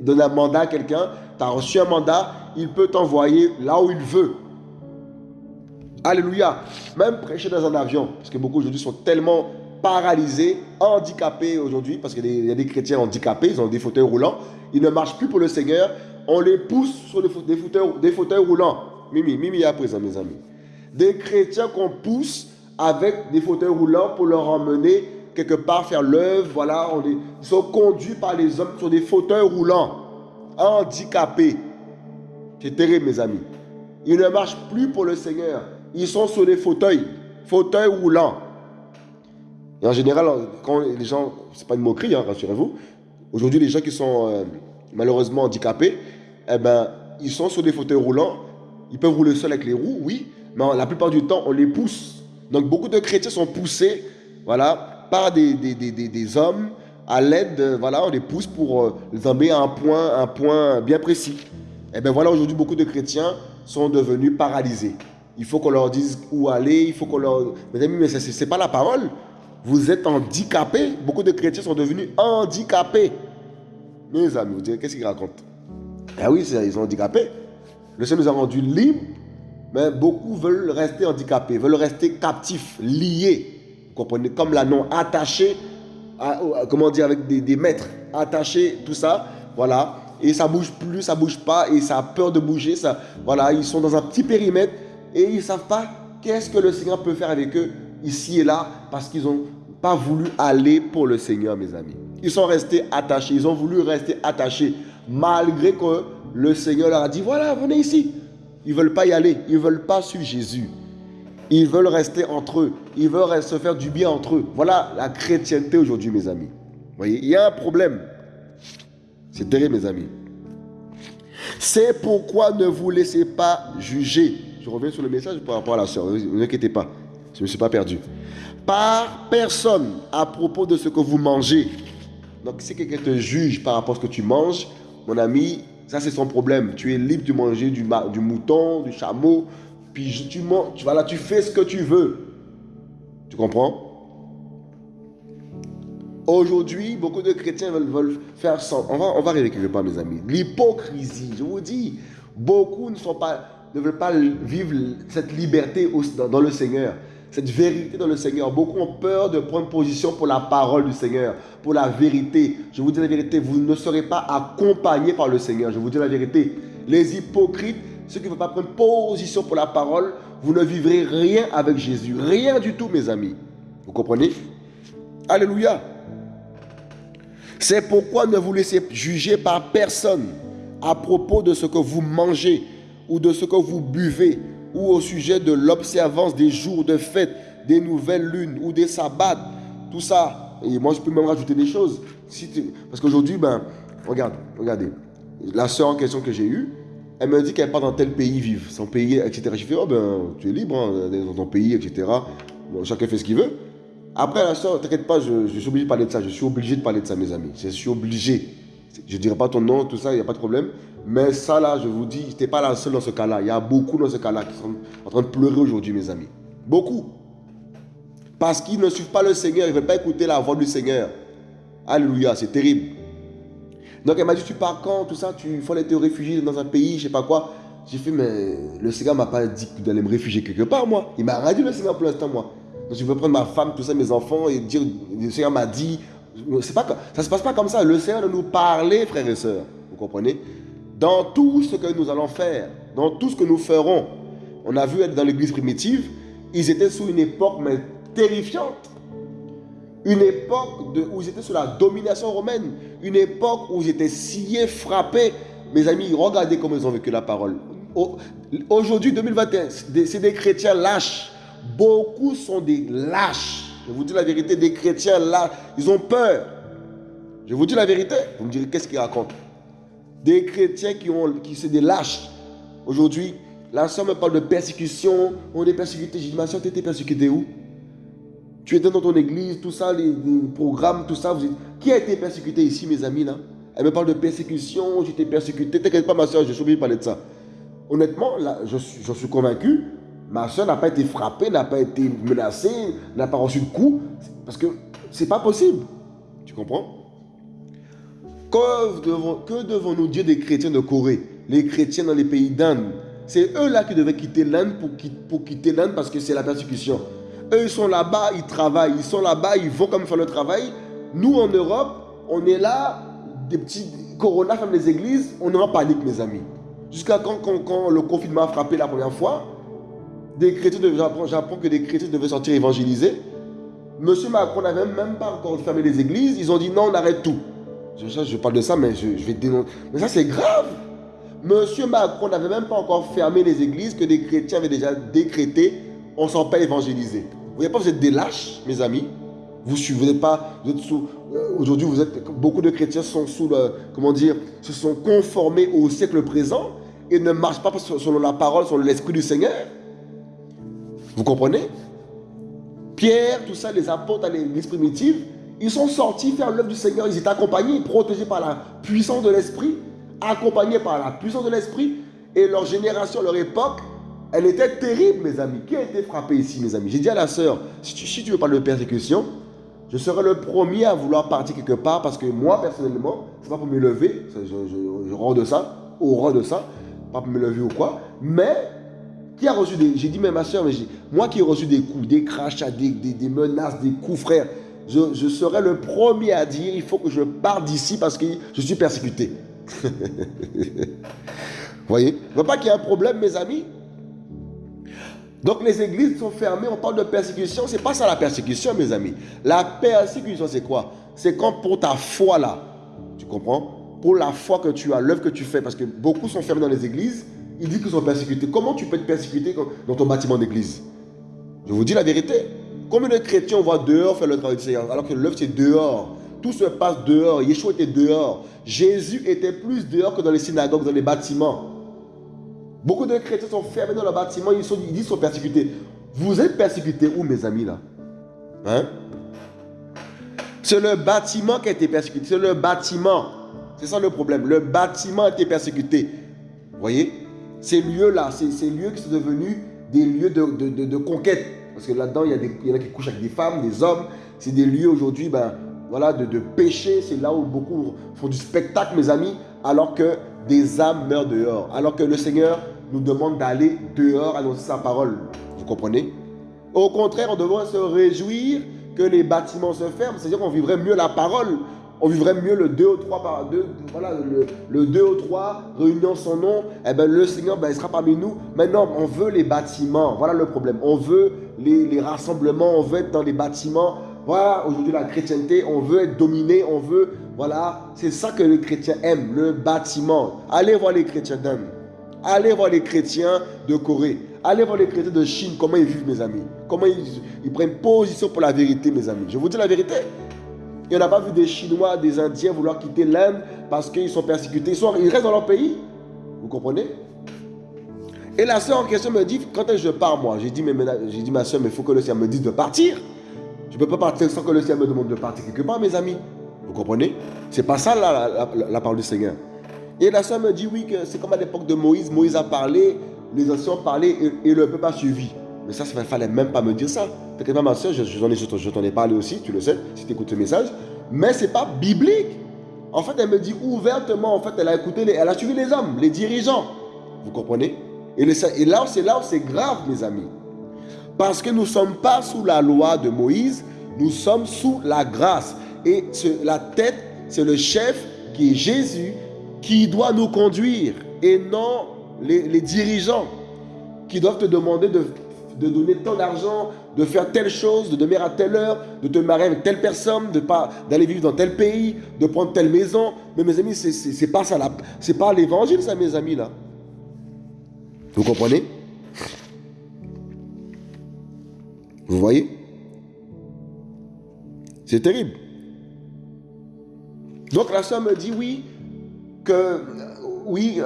Donne un mandat à quelqu'un, tu as reçu un mandat, il peut t'envoyer là où il veut. Alléluia. Même prêcher dans un avion, parce que beaucoup aujourd'hui sont tellement paralysés, handicapés aujourd'hui, parce qu'il y, a des chrétiens handicapés, ils ont des fauteuils roulants, ils ne marchent plus pour le Seigneur, on les pousse sur des fauteuils, roulants. Mimi, Mimi à présent, mes amis. Des chrétiens qu'on pousse avec des fauteuils roulants pour leur emmener quelque part faire l'œuvre. Voilà, ils sont conduits par les hommes sur des fauteuils roulants, handicapés. C'est terrible, mes amis. Ils ne marchent plus pour le Seigneur. Ils sont sur des fauteuils, fauteuils roulants. Et en général, quand les gens, c'est pas une moquerie, hein, rassurez-vous. Aujourd'hui, les gens qui sont euh, malheureusement handicapés, eh ben, ils sont sur des fauteuils roulants. Ils peuvent rouler seuls avec les roues, oui, mais la plupart du temps, on les pousse. Donc, beaucoup de chrétiens sont poussés, voilà, par des, des, des, des hommes à l'aide, voilà, on les pousse pour euh, les emmener à un point, un point bien précis. Et eh bien voilà, aujourd'hui, beaucoup de chrétiens sont devenus paralysés. Il faut qu'on leur dise où aller, il faut qu'on leur... Mes amis, mais ce n'est pas la parole. Vous êtes handicapés. Beaucoup de chrétiens sont devenus handicapés. Mes amis, vous direz, qu'est-ce qu'ils racontent? Ah oui, ils sont handicapés. Le Seigneur nous a rendus libres, mais beaucoup veulent rester handicapés, veulent rester captifs, liés. Vous comprenez? Comme l'anneau attaché, à, comment dire, avec des, maîtres, attachés, tout ça. Voilà. Et ça bouge plus, ça bouge pas, et ça a peur de bouger. Voilà, ils sont dans un petit périmètre et ils ne savent pas qu'est-ce que le Seigneur peut faire avec eux ici et là parce qu'ils n'ont pas voulu aller pour le Seigneur, mes amis. Ils sont restés attachés, ils ont voulu rester attachés malgré que le Seigneur leur a dit, voilà, venez ici. Ils ne veulent pas y aller, ils ne veulent pas suivre Jésus. Ils veulent rester entre eux, ils veulent se faire du bien entre eux. Voilà la chrétienté aujourd'hui, mes amis. Vous voyez, il y a un problème. C'est terrible, mes amis. C'est pourquoi ne vous laissez pas juger. Je reviens sur le message par rapport à la soeur. Ne vous inquiétez pas. Je ne me suis pas perdu. Par personne à propos de ce que vous mangez. Donc, si quelqu'un te juge par rapport à ce que tu manges, mon ami, ça c'est son problème. Tu es libre de manger du, mouton, du chameau. Puis tu, tu, voilà, tu fais ce que tu veux. Tu comprends? Aujourd'hui, beaucoup de chrétiens veulent, faire ça. On va, on va arriver quelque part, mes amis. L'hypocrisie, je vous dis, beaucoup ne, sont pas, ne veulent pas vivre cette liberté dans, le Seigneur, cette vérité dans le Seigneur. Beaucoup ont peur de prendre position pour la parole du Seigneur, pour la vérité. Je vous dis la vérité, vous ne serez pas accompagné par le Seigneur. Je vous dis la vérité. Les hypocrites, ceux qui ne veulent pas prendre position pour la parole, vous ne vivrez rien avec Jésus. Rien du tout, mes amis. Vous comprenez? Alléluia. C'est pourquoi ne vous laissez juger par personne à propos de ce que vous mangez ou de ce que vous buvez ou au sujet de l'observance des jours de fête, des nouvelles lunes ou des sabbats, tout ça. Et moi, je peux même rajouter des choses. parce qu'aujourd'hui, ben, regarde, regardez. La soeur en question que j'ai eue, elle me dit qu'elle part dans tel pays vivre, son pays, etc. Je fais, oh ben, tu es libre hein, dans ton pays, etc. chacun fait ce qu'il veut. Après, la soeur, t'inquiète pas, je, suis obligé de parler de ça. Je suis obligé de parler de ça, mes amis. Je suis obligé. Je ne dirai pas ton nom, tout ça, il n'y a pas de problème. Mais ça, là, je vous dis, tu n'es pas la seule dans ce cas-là. Il y a beaucoup dans ce cas-là qui sont en train de pleurer aujourd'hui, mes amis. Beaucoup. Parce qu'ils ne suivent pas le Seigneur. Ils ne veulent pas écouter la voix du Seigneur. Alléluia, c'est terrible. Donc, elle m'a dit, tu pars quand, tout ça, tu aller te réfugier dans un pays, je ne sais pas quoi. J'ai fait, mais le Seigneur ne m'a pas dit d'aller me réfugier quelque part, moi. Il m'a rien dit, le Seigneur, pour l'instant, moi. Donc je veux prendre ma femme, tout ça, mes enfants, et dire, le Seigneur m'a dit, pas, ça ne se passe pas comme ça. Le Seigneur de nous parler, frères et sœurs. Vous comprenez? Dans tout ce que nous allons faire, dans tout ce que nous ferons. On a vu être dans l'église primitive, ils étaient sous une époque mais terrifiante. Une époque où ils étaient sous la domination romaine. Une époque où ils étaient sciés, frappés. Mes amis, regardez comment ils ont vécu la parole. Aujourd'hui, 2021, c'est des chrétiens lâches Beaucoup sont des lâches. Je vous dis la vérité, des chrétiens là, ils ont peur. Je vous dis la vérité. Vous me direz, qu'est-ce qu'ils racontent? Des chrétiens qui, ont, qui sont des lâches. Aujourd'hui, la soeur me parle de persécution. On est persécuté. J'ai dit, ma soeur, tu étais persécuté où? Tu étais dans ton église, tout ça, les, programmes, tout ça. Vous Qui a été persécuté ici, mes amis, là? Elle me parle de persécution. J'étais persécuté. T'inquiète pas, ma soeur, je suis de parler de ça. Honnêtement, là, je, je suis convaincu Ma soeur n'a pas été frappée, n'a pas été menacée, n'a pas reçu de coup. Parce que c'est pas possible. Tu comprends? Que devons-nous dire des chrétiens de Corée Les chrétiens dans les pays d'Inde? C'est eux là qui devaient quitter l'Inde pour, pour quitter l'Inde parce que c'est la persécution. Eux, ils sont là-bas, ils travaillent. Ils sont là-bas, ils vont comme faire le travail. Nous, en Europe, on est là, des petits Corona ferme les églises, on est en panique, mes amis. Jusqu'à quand, quand, le confinement a frappé la première fois, des chrétiens, j'apprends que des chrétiens devaient sortir évangéliser. Monsieur Macron n'avait même pas encore fermé les églises. Ils ont dit non, on arrête tout. Je, parle de ça, mais je, vais dénoncer. Mais ça, c'est grave. Monsieur Macron n'avait même pas encore fermé les églises que des chrétiens avaient déjà décrété on s'en pas évangéliser. Vous voyez pas, vous êtes des lâches, mes amis. Vous suivez pas, vous êtes sous. Euh, aujourd'hui, vous êtes. Beaucoup de chrétiens sont sous. Comment dire Se sont conformés au siècle présent et ne marchent pas selon la parole, selon l'esprit du Seigneur. Vous comprenez? Pierre, tout ça, les apôtres à l'église primitive, ils sont sortis faire l'œuvre du Seigneur. Ils étaient accompagnés, protégés par la puissance de l'esprit, accompagnés par la puissance de l'esprit. Et leur génération, leur époque, elle était terrible, mes amis. Qui a été frappé ici, mes amis? J'ai dit à la sœur, si tu, veux parler de persécution, je serai le premier à vouloir partir quelque part parce que moi, personnellement, c'est pas pour me lever, je, je, rends de ça, au rang de ça, pas pour me lever ou quoi, mais qui a reçu des. J'ai dit, mais ma soeur, mais moi qui ai reçu des coups, des crachats, des, des, menaces, des coups, frère, je, je, serai le premier à dire il faut que je parte d'ici parce que je suis persécuté. Vous voyez ne pas qu'il y ait un problème, mes amis donc les églises sont fermées, on parle de persécution, c'est pas ça la persécution mes amis. La persécution c'est quoi? C'est quand pour ta foi là, tu comprends? Pour la foi que tu as, l'œuvre que tu fais, parce que beaucoup sont fermés dans les églises, ils disent qu'ils sont persécutés. Comment tu peux être persécuté dans ton bâtiment d'église? Je vous dis la vérité. Combien de chrétiens on voit dehors faire le travail du Seigneur alors que l'œuvre c'est dehors tout se passe dehors. Yeshua était dehors. Jésus était plus dehors que dans les synagogues, dans les bâtiments. Beaucoup de chrétiens sont fermés dans le bâtiment, ils, sont, ils sont persécutés. Vous êtes persécutés où, mes amis, là? Hein? C'est le bâtiment qui a été persécuté. C'est le bâtiment. C'est ça le problème. Le bâtiment a été persécuté. Vous voyez? Ces lieux-là, ces, lieux qui sont devenus des lieux de, conquête. Parce que là-dedans, il, y en a qui couchent avec des femmes, des hommes. C'est des lieux aujourd'hui ben, voilà, de, de péché. C'est là où beaucoup font du spectacle, mes amis, alors que des âmes meurent dehors. Alors que le Seigneur nous demande d'aller dehors annoncer sa parole. Vous comprenez? Au contraire, on devrait se réjouir que les bâtiments se ferment, c'est-à-dire qu'on vivrait mieux la parole. On vivrait mieux le 2 au 3 par deux, voilà, le, le 2 au 3, réunion son nom, eh ben, le Seigneur ben, il sera parmi nous. Maintenant, on veut les bâtiments, voilà le problème. On veut les, rassemblements, on veut être dans les bâtiments. Voilà, aujourd'hui la chrétienté, on veut être dominé, on veut, voilà, c'est ça que les chrétiens aiment, le bâtiment. Allez voir les chrétiens d'âme. Allez voir les chrétiens de Corée. Allez voir les chrétiens de Chine, comment ils vivent, mes amis. Comment ils, prennent position pour la vérité, mes amis. Je vous dis la vérité. Il n'y en a pas vu des Chinois, des Indiens vouloir quitter l'Inde parce qu'ils sont persécutés. Ils, ils restent dans leur pays. Vous comprenez? Et la soeur en question me dit, quand je pars, moi, j'ai dit, dit ma soeur, mais il faut que le Seigneur me dise de partir. Je ne peux pas partir sans que le Seigneur me demande de partir quelque part, mes amis. Vous comprenez? C'est pas ça la, la parole du Seigneur. Et la soeur me dit oui, que c'est comme à l'époque de Moïse. Moïse a parlé, les anciens ont parlé et, le peuple a suivi. Mais ça, il ne fallait même pas me dire ça. Peut-être ma soeur, je, je t'en ai, parlé aussi, tu le sais, si tu écoutes ce message. Mais ce n'est pas biblique. En fait, elle me dit ouvertement, en fait, elle a écouté, elle a suivi les hommes, les dirigeants. Vous comprenez? Et, là, c'est là où c'est grave, mes amis. Parce que nous ne sommes pas sous la loi de Moïse, nous sommes sous la grâce. Et la tête, c'est le chef qui est Jésus, qui doit nous conduire et non les, dirigeants qui doivent te demander de, donner tant d'argent, de faire telle chose, de dormir à telle heure, de te marier avec telle personne, d'aller vivre dans tel pays, de prendre telle maison. Mais mes amis, c'est pas ça, c'est pas l'évangile, ça, mes amis là. Vous comprenez? Vous voyez? C'est terrible. Donc la soeur me dit oui, que, oui, euh,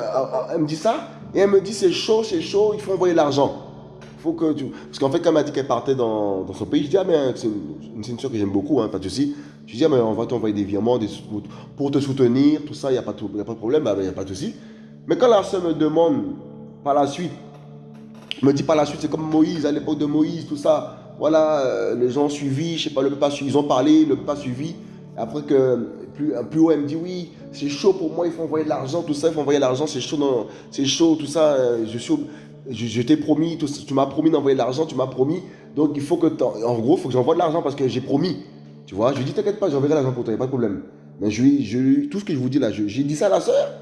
elle me dit ça, et elle me dit c'est chaud, c'est chaud, il faut envoyer l'argent. Faut que tu... Parce qu'en fait, quand elle m'a dit qu'elle partait dans, son pays, je dis, ah, mais c'est une, une que j'aime beaucoup, hein, pas de souci. Je dis, ah, mais on va t'envoyer des virements pour te soutenir, tout ça, il n'y a, pas de, a pas de problème, il n'y a pas de souci. Mais quand la soeur me demande par la suite, me dit par la suite, c'est comme Moïse, à l'époque de Moïse, tout ça, voilà, euh, les gens ont suivi, je sais pas, le peuple ils ont parlé, le peuple a suivi. Après que plus, plus haut, elle me dit oui, c'est chaud pour moi, il faut envoyer de l'argent, tout ça, il faut envoyer de l'argent, c'est chaud, c'est chaud, tout ça, euh, je suis, je, t'ai promis, tu m'as promis d'envoyer de l'argent, tu m'as promis, donc il faut que, en gros, il faut que j'envoie de l'argent parce que j'ai promis, tu vois. Je lui dis t'inquiète pas, j'enverrai l'argent pour toi, il n'y a pas de problème. Mais je je, tout ce que je vous dis là, j'ai dit ça à la sœur,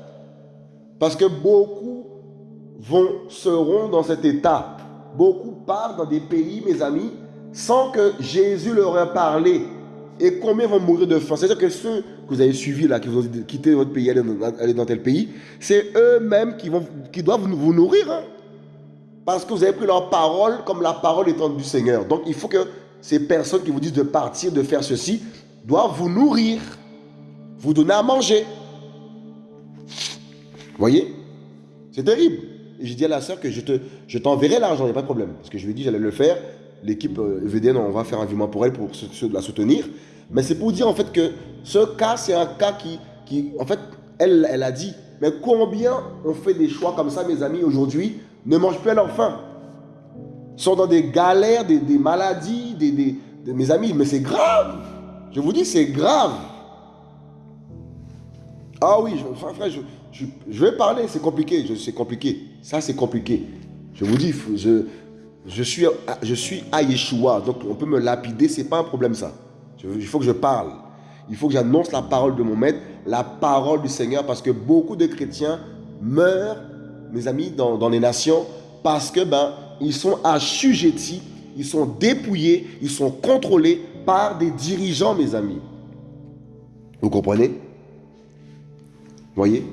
parce que beaucoup vont seront dans cet état, beaucoup partent dans des pays, mes amis, sans que Jésus leur ait parlé. Et combien vont mourir de faim? C'est-à-dire que ceux que vous avez suivis là, qui vous ont quitté votre pays, aller dans, aller dans tel pays, c'est eux-mêmes qui, qui doivent vous nourrir. Hein. Parce que vous avez pris leur parole comme la parole étant du Seigneur. Donc il faut que ces personnes qui vous disent de partir, de faire ceci, doivent vous nourrir, vous donner à manger. Voyez? C'est terrible. J'ai dit à la sœur que je, te, je t'enverrai l'argent, il n'y a pas de problème. Parce que je lui ai dit j'allais le faire l'équipe euh, VDN, on va faire un virement pour elle pour la soutenir. Mais c'est pour dire en fait que ce cas, c'est un cas qui, qui en fait, elle, elle a dit, mais combien on fait des choix comme ça, mes amis, aujourd'hui, ne mangent plus à leur faim. Sont dans des galères, des, maladies, des, des, mes amis, mais c'est grave. Je vous dis, c'est grave. Ah oui, frère, je, je, vais parler, c'est compliqué, c'est compliqué. Ça, c'est compliqué. Je vous dis, je, je suis, je suis à Yeshua, donc on peut me lapider, c'est pas un problème ça. il faut que je parle. Il faut que j'annonce la parole de mon maître, la parole du Seigneur, parce que beaucoup de chrétiens meurent, mes amis, dans, dans les nations, parce que ben, ils sont assujettis, ils sont dépouillés, ils sont contrôlés par des dirigeants, mes amis. Vous comprenez? Voyez?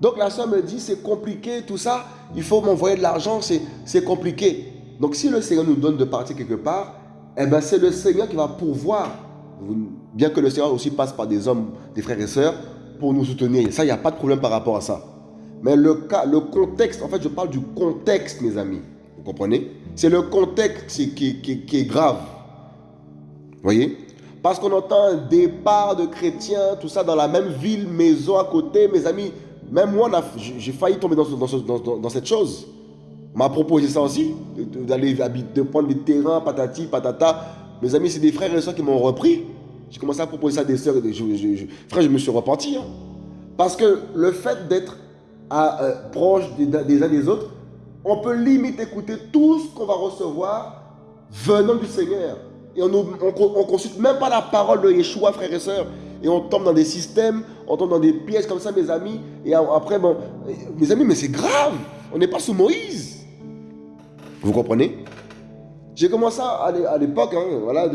Donc la soeur me dit, c'est compliqué, tout ça, il faut m'envoyer de l'argent, c'est compliqué. Donc si le Seigneur nous donne de partir quelque part, eh ben c'est le Seigneur qui va pourvoir. Bien que le Seigneur aussi passe par des hommes, des frères et sœurs, pour nous soutenir. Ça, il n'y a pas de problème par rapport à ça. Mais le cas, le contexte, en fait, je parle du contexte, mes amis. Vous comprenez? C'est le contexte qui, qui, est grave. Vous voyez? Parce qu'on entend un départ de chrétiens, tout ça dans la même ville, maison à côté, mes amis. Même moi, j'ai failli tomber dans, dans cette chose m'a proposé ça aussi, d'aller de prendre des terrains, patati, patata. Mes amis, c'est des frères et soeurs qui m'ont repris. J'ai commencé à proposer ça à des sœurs. Je, frère, je me suis repenti. Hein. Parce que le fait d'être euh, proche des, uns des autres, on peut limite écouter tout ce qu'on va recevoir venant du Seigneur. Et on ne consulte même pas la parole de Yeshua, frères et sœurs. Et on tombe dans des systèmes, on tombe dans des pièges comme ça, mes amis. Et après, bon, mes amis, mais c'est grave. On n'est pas sous Moïse. Vous comprenez? J'ai commencé à, l'époque, hein, voilà,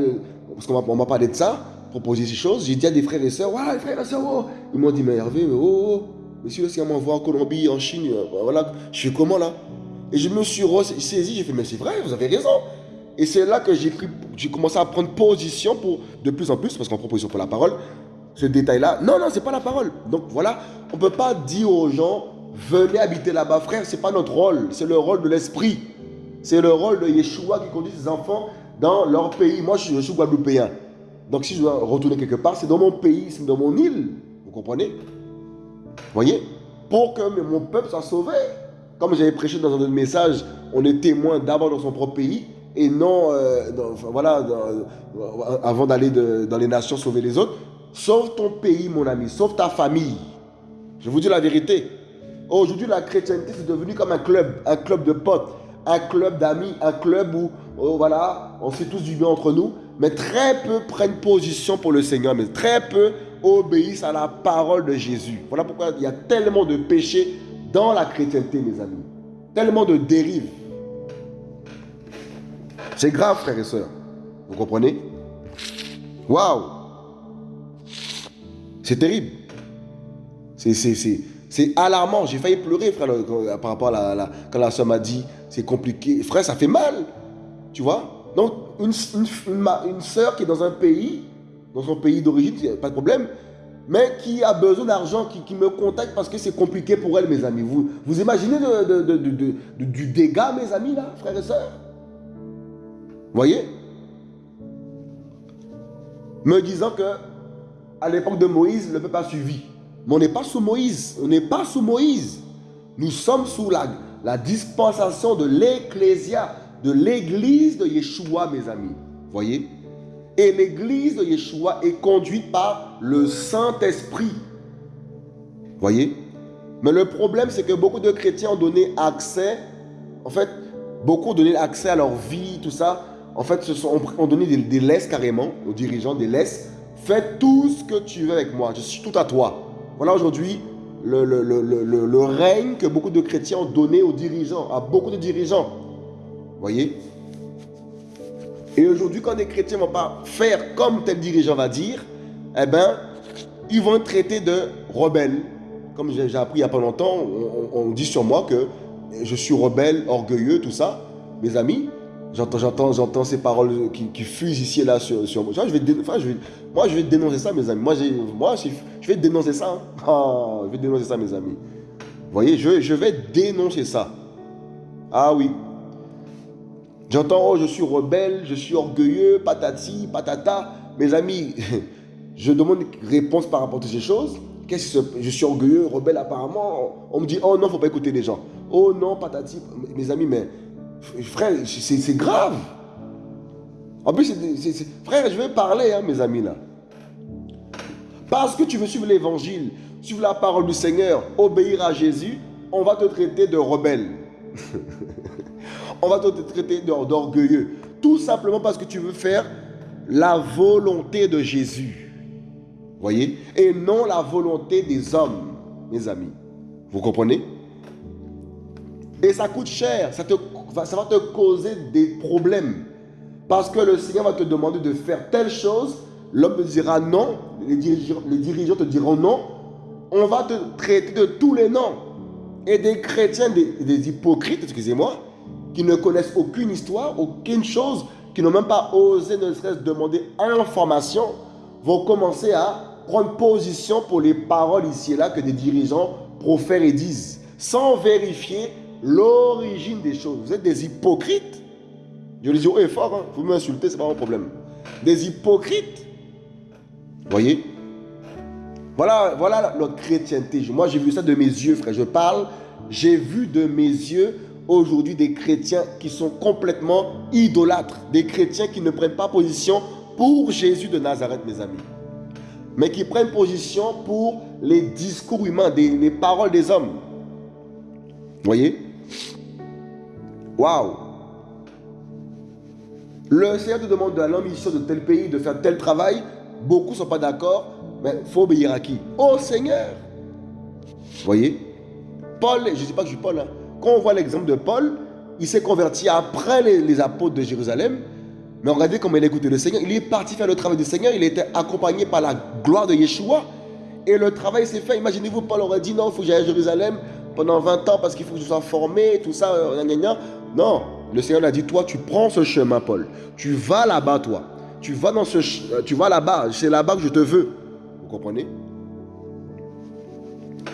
parce qu'on m'a parlé de ça, proposer ces choses. J'ai dit à des frères et sœurs, voilà, les frères et sœurs, oh. Ils m'ont dit, mais Hervé, oh, oh, oh. monsieur, si on m'envoie en Colombie, en Chine, euh, voilà, je suis comment là? Et je me suis saisi, j'ai fait, mais c'est vrai, vous avez raison. Et c'est là que j'ai j'ai commencé à prendre position pour de plus en plus, parce qu'en proposition pour la parole, ce détail-là, non, non, c'est pas la parole. Donc voilà, on ne peut pas dire aux gens, venez habiter là-bas, frère, c'est pas notre rôle, c'est le rôle de l'esprit. C'est le rôle de Yeshua qui conduit ses enfants dans leur pays. Moi, je, suis guadeloupéen. Donc, si je dois retourner quelque part, c'est dans mon pays, c'est dans mon île. Vous comprenez? Voyez? Pour que mon peuple soit sauvé. Comme j'avais prêché dans un autre message, on est témoin d'abord dans son propre pays et non, euh, voilà, avant d'aller dans les nations sauver les autres. Sauve ton pays, mon ami, sauve ta famille. Je vous dis la vérité. Aujourd'hui, la chrétienté, c'est devenu comme un club, un club de potes un club d'amis, un club où, oh, voilà, on fait tous du bien entre nous, mais très peu prennent position pour le Seigneur, mais très peu obéissent à la parole de Jésus. Voilà pourquoi il y a tellement de péchés dans la chrétienté, mes amis. Tellement de dérives. C'est grave, frères et sœurs. Vous comprenez? Waouh C'est terrible. C'est alarmant. J'ai failli pleurer, frère, par rapport à la, quand la soeur m'a dit c'est compliqué. Frère, ça fait mal. Tu vois? Donc, une, une, soeur qui est dans un pays, dans son pays d'origine, pas de problème, mais qui a besoin d'argent, qui, me contacte parce que c'est compliqué pour elle, mes amis. Vous, vous imaginez du dégât, mes amis, là, frères et sœurs? Voyez? Me disant que à l'époque de Moïse, le peuple a suivi. Mais on n'est pas sous Moïse. On n'est pas sous Moïse. Nous sommes sous la, dispensation de l'ecclésia, de l'église de Yeshua, mes amis. Voyez? Et l'église de Yeshua est conduite par le Saint-Esprit. Voyez? Mais le problème, c'est que beaucoup de chrétiens ont donné accès, en fait, beaucoup ont donné accès à leur vie, tout ça. En fait, ce sont, ont donné des, des laisses carrément aux dirigeants, des laisses. Fais tout ce que tu veux avec moi, je suis tout à toi. Voilà aujourd'hui le, le, le, le, règne que beaucoup de chrétiens ont donné aux dirigeants, à beaucoup de dirigeants. Voyez? Et aujourd'hui, quand des chrétiens ne vont pas faire comme tel dirigeant va dire, eh bien, ils vont traités de rebelles. Comme j'ai appris il n'y a pas longtemps, on, dit sur moi que je suis rebelle, orgueilleux, tout ça. Mes amis, J'entends, j'entends, j'entends ces paroles qui, fusent ici et là sur, moi. Je vais, enfin, je moi, je vais dénoncer ça, mes amis. Moi, moi je vais dénoncer ça. Hein. Ah, je vais dénoncer ça, mes amis. Vous voyez, je, je vais dénoncer ça. Ah oui. J'entends, oh, je suis rebelle, je suis orgueilleux, patati, patata. Mes amis, je demande une réponse par rapport à ces choses. Qu'est-ce que je suis orgueilleux, rebelle apparemment. On me dit, oh non, faut pas écouter les gens. Oh non, patati. Mes amis, mais Frère, c'est grave. En plus, frère, je vais parler, hein, mes amis, là. Parce que tu veux suivre l'évangile, suivre la parole du Seigneur, obéir à Jésus, on va te traiter de rebelle. on va te traiter d'orgueilleux. Tout simplement parce que tu veux faire la volonté de Jésus. Voyez? Et non la volonté des hommes, mes amis. Vous comprenez? Et ça coûte cher. Ça te ça va te causer des problèmes. Parce que le Seigneur va te demander de faire telle chose, l'homme dira non, les dirigeants, les dirigeants te diront non, on va te traiter de tous les noms. Et des chrétiens, des, hypocrites, excusez-moi, qui ne connaissent aucune histoire, aucune chose, qui n'ont même pas osé ne serait-ce demander information, vont commencer à prendre position pour les paroles ici et là que des dirigeants profèrent et disent, sans vérifier l'origine des choses. Vous êtes des hypocrites. Je le dis haut et fort, hein. vous m'insultez, ce n'est pas mon problème. Des hypocrites. Voyez? Voilà, voilà notre chrétienté. Moi, j'ai vu ça de mes yeux, frère. Je parle, j'ai vu de mes yeux aujourd'hui des chrétiens qui sont complètement idolâtres. Des chrétiens qui ne prennent pas position pour Jésus de Nazareth, mes amis. Mais qui prennent position pour les discours humains, les paroles des hommes. Voyez? Waouh Le Seigneur te demande de la mission de tel pays, de faire tel travail. Beaucoup ne sont pas d'accord, mais il faut obéir à qui? Au Seigneur. Voyez? Paul, je ne dis pas que je suis Paul, hein. quand on voit l'exemple de Paul, il s'est converti après les, apôtres de Jérusalem, mais regardez comment il a écouté le Seigneur. Il est parti faire le travail du Seigneur, il était accompagné par la gloire de Yeshua, et le travail s'est fait. Imaginez-vous, Paul aurait dit non, il faut que j'aille à Jérusalem pendant 20 ans parce qu'il faut que je sois formé, tout ça, euh, non, le Seigneur a dit, toi, tu prends ce chemin, Paul. Tu vas là-bas, toi. Tu vas dans ce, euh, tu vas là-bas. C'est là-bas que je te veux. Vous comprenez?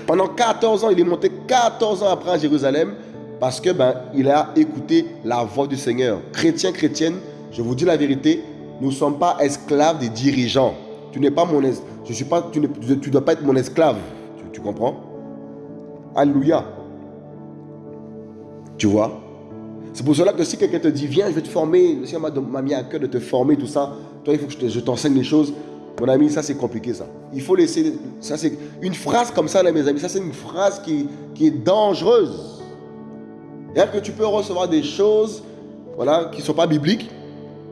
Pendant 14 ans, il est monté 14 ans après à Jérusalem parce que ben, il a écouté la voix du Seigneur. Chrétien, chrétienne, je vous dis la vérité, nous ne sommes pas esclaves des dirigeants. Tu n'es pas mon je suis pas, tu ne tu dois pas être mon esclave. tu comprends? Alléluia. Tu vois? C'est pour cela que si quelqu'un te dit, viens, je vais te former, le Seigneur m'a mis à cœur de te former, tout ça, toi, il faut que je t'enseigne les choses. Mon ami, ça c'est compliqué ça. Il faut laisser, ça c'est une phrase comme ça là mes amis, ça c'est une phrase qui, qui est dangereuse. Et que tu peux recevoir des choses voilà, qui ne sont pas bibliques,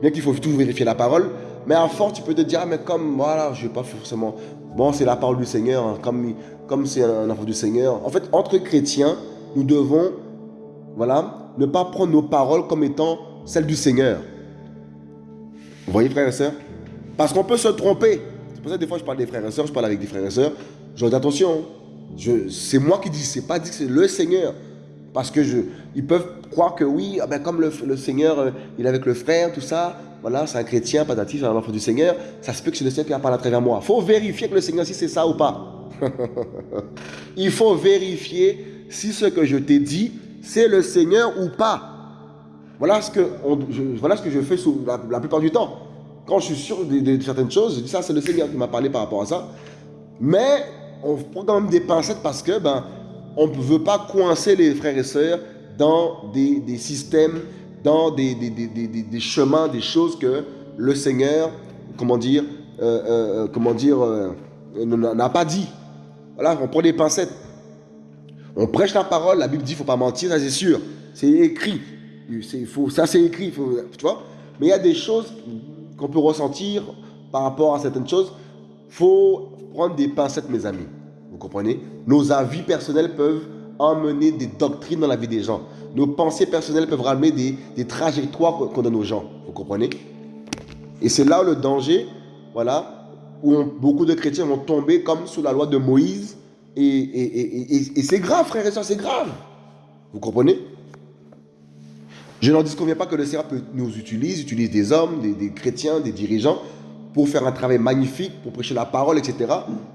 bien qu'il faut toujours vérifier la parole, mais à force tu peux te dire, ah, mais comme voilà, je ne vais pas forcément, bon c'est la parole du Seigneur, hein, comme comme c'est un enfant du Seigneur. En fait, entre chrétiens, nous devons, voilà, ne pas prendre nos paroles comme étant celles du Seigneur. Vous voyez, frères et sœurs? Parce qu'on peut se tromper. C'est pour ça que des fois, je parle des frères et sœurs, je parle avec des frères et sœurs. Je dis attention, c'est moi qui dis, c'est pas dit que c'est le Seigneur. Parce que je, ils peuvent croire que oui, ah ben comme le, Seigneur, euh, il est avec le frère, tout ça, voilà, c'est un chrétien, patatif, c'est un enfant du Seigneur, ça se peut que c'est le Seigneur qui a parlé à travers moi. Il faut vérifier que le Seigneur, si c'est ça ou pas. il faut vérifier si ce que je t'ai dit, c'est le Seigneur ou pas? Voilà ce que, je, voilà ce que je fais la, plupart du temps. Quand je suis sûr de, certaines choses, je dis ça, c'est le Seigneur qui m'a parlé par rapport à ça. Mais on prend quand même des pincettes parce que ben, on ne veut pas coincer les frères et sœurs dans des, des systèmes, dans des, des, chemins, des choses que le Seigneur comment dire, comment dire, n'a pas dit. Voilà, on prend des pincettes. On prêche la parole, la Bible dit qu'il ne faut pas mentir, ça c'est sûr. C'est écrit. Faut, ça c'est écrit, tu vois. Mais il y a des choses qu'on peut ressentir par rapport à certaines choses. Faut prendre des pincettes, mes amis. Vous comprenez? Nos avis personnels peuvent emmener des doctrines dans la vie des gens. Nos pensées personnelles peuvent ramener des, des trajectoires qu'on donne aux gens. Vous comprenez? Et c'est là le danger, voilà, où beaucoup de chrétiens vont tomber comme sous la loi de Moïse. Et, c'est grave, frères et sœurs, c'est grave. Vous comprenez? Je n'en disconviens pas que le Seigneur nous utilise, utilise des hommes, des, des chrétiens, des dirigeants, pour faire un travail magnifique, pour prêcher la parole, etc.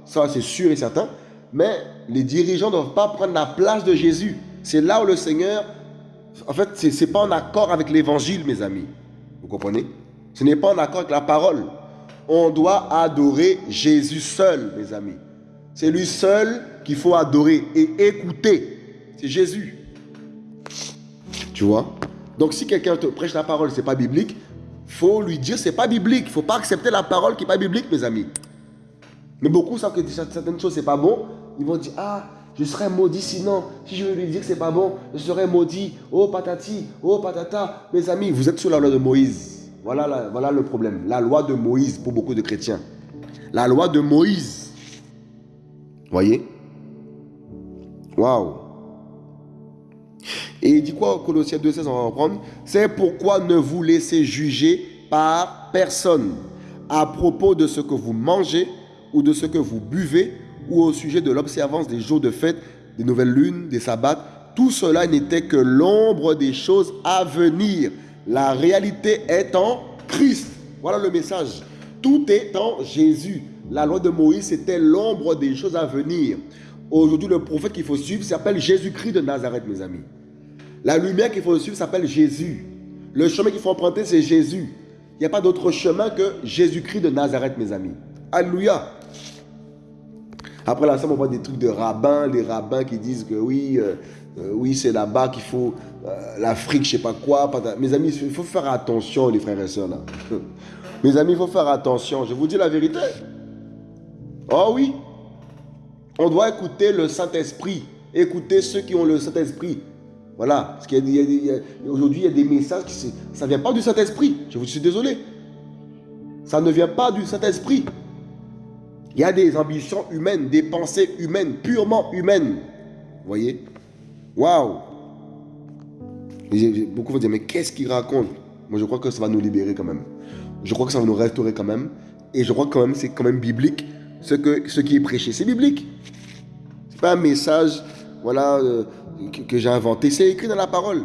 Ça, c'est sûr et certain. Mais les dirigeants ne doivent pas prendre la place de Jésus. C'est là où le Seigneur, en fait, ce n'est pas en accord avec l'évangile, mes amis. Vous comprenez? Ce n'est pas en accord avec la parole. On doit adorer Jésus seul, mes amis. C'est lui seul qu'il faut adorer et écouter. C'est Jésus. Tu vois? Donc si quelqu'un te prêche la parole, c'est pas biblique, faut lui dire c'est pas biblique. Faut pas accepter la parole qui n'est pas biblique, mes amis. Mais beaucoup savent que certaines choses c'est pas bon. Ils vont dire ah je serais maudit sinon. Si je veux lui dire que c'est pas bon, je serais maudit. Oh patati, oh patata. Mes amis, vous êtes sous la loi de Moïse. Voilà, voilà le problème. La loi de Moïse pour beaucoup de chrétiens. La loi de Moïse. Voyez? Waouh Et il dit quoi Colossiens 2,16, on va reprendre. C'est pourquoi ne vous laissez juger par personne à propos de ce que vous mangez ou de ce que vous buvez ou au sujet de l'observance des jours de fête, des nouvelles lunes, des sabbats, tout cela n'était que l'ombre des choses à venir. La réalité est en Christ. Voilà le message. Tout est en Jésus. La loi de Moïse, c'était l'ombre des choses à venir. Aujourd'hui, le prophète qu'il faut suivre s'appelle Jésus-Christ de Nazareth, mes amis. La lumière qu'il faut suivre s'appelle Jésus. Le chemin qu'il faut emprunter, c'est Jésus. Il n'y a pas d'autre chemin que Jésus-Christ de Nazareth, mes amis. Alléluia. Après la on voit des trucs de rabbins, les rabbins qui disent que oui, euh, euh, oui c'est là-bas qu'il faut euh, l'Afrique, je sais pas quoi. Mes amis, il faut faire attention, les frères et sœurs. Mes amis, il faut faire attention. Je vous dis la vérité. Oh oui. On doit écouter le Saint-Esprit. Écouter ceux qui ont le Saint-Esprit. Voilà. Parce qu'aujourd'hui, il y a des messages qui. Ça ne vient pas du Saint-Esprit. Je vous suis désolé. Ça ne vient pas du Saint-Esprit. Il y a des ambitions humaines, des pensées humaines, purement humaines. Vous voyez? Waouh Beaucoup vont dire, mais qu'est-ce qu'il raconte? Moi, je crois que ça va nous libérer quand même. Je crois que ça va nous restaurer quand même. Et je crois quand même, c'est quand même biblique ce, que, ce qui est prêché. C'est biblique. Ce n'est pas un message voilà, euh, que, j'ai inventé. C'est écrit dans la parole.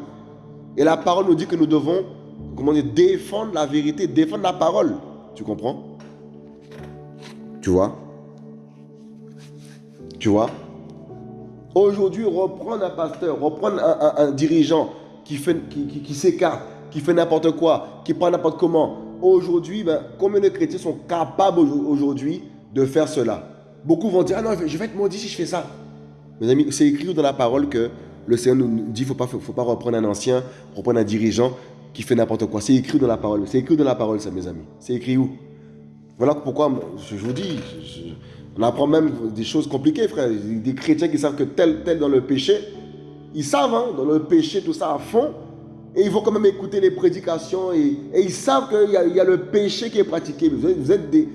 Et la parole nous dit que nous devons comment défendre la vérité, défendre la parole. Tu comprends? Tu vois? Tu vois? Aujourd'hui, reprendre un pasteur, reprendre un, dirigeant qui, fait, qui, s'écarte, qui fait n'importe quoi, qui parle n'importe comment. Aujourd'hui, ben, combien de chrétiens sont capables aujourd'hui de faire cela Beaucoup vont dire, ah non, je vais être maudit si je fais ça. Mes amis, c'est écrit dans la parole que le Seigneur nous dit, il ne faut pas, faut pas reprendre un ancien, reprendre un dirigeant qui fait n'importe quoi. C'est écrit dans la parole. C'est écrit dans la parole, ça, mes amis. C'est écrit où? Voilà pourquoi je vous dis, on apprend même des choses compliquées, frère. Des chrétiens qui savent que tel, tel dans le péché, ils savent, hein, dans le péché, tout ça à fond, et ils vont quand même écouter les prédications, et, ils savent qu'il y, a le péché qui est pratiqué. Vous, êtes, des,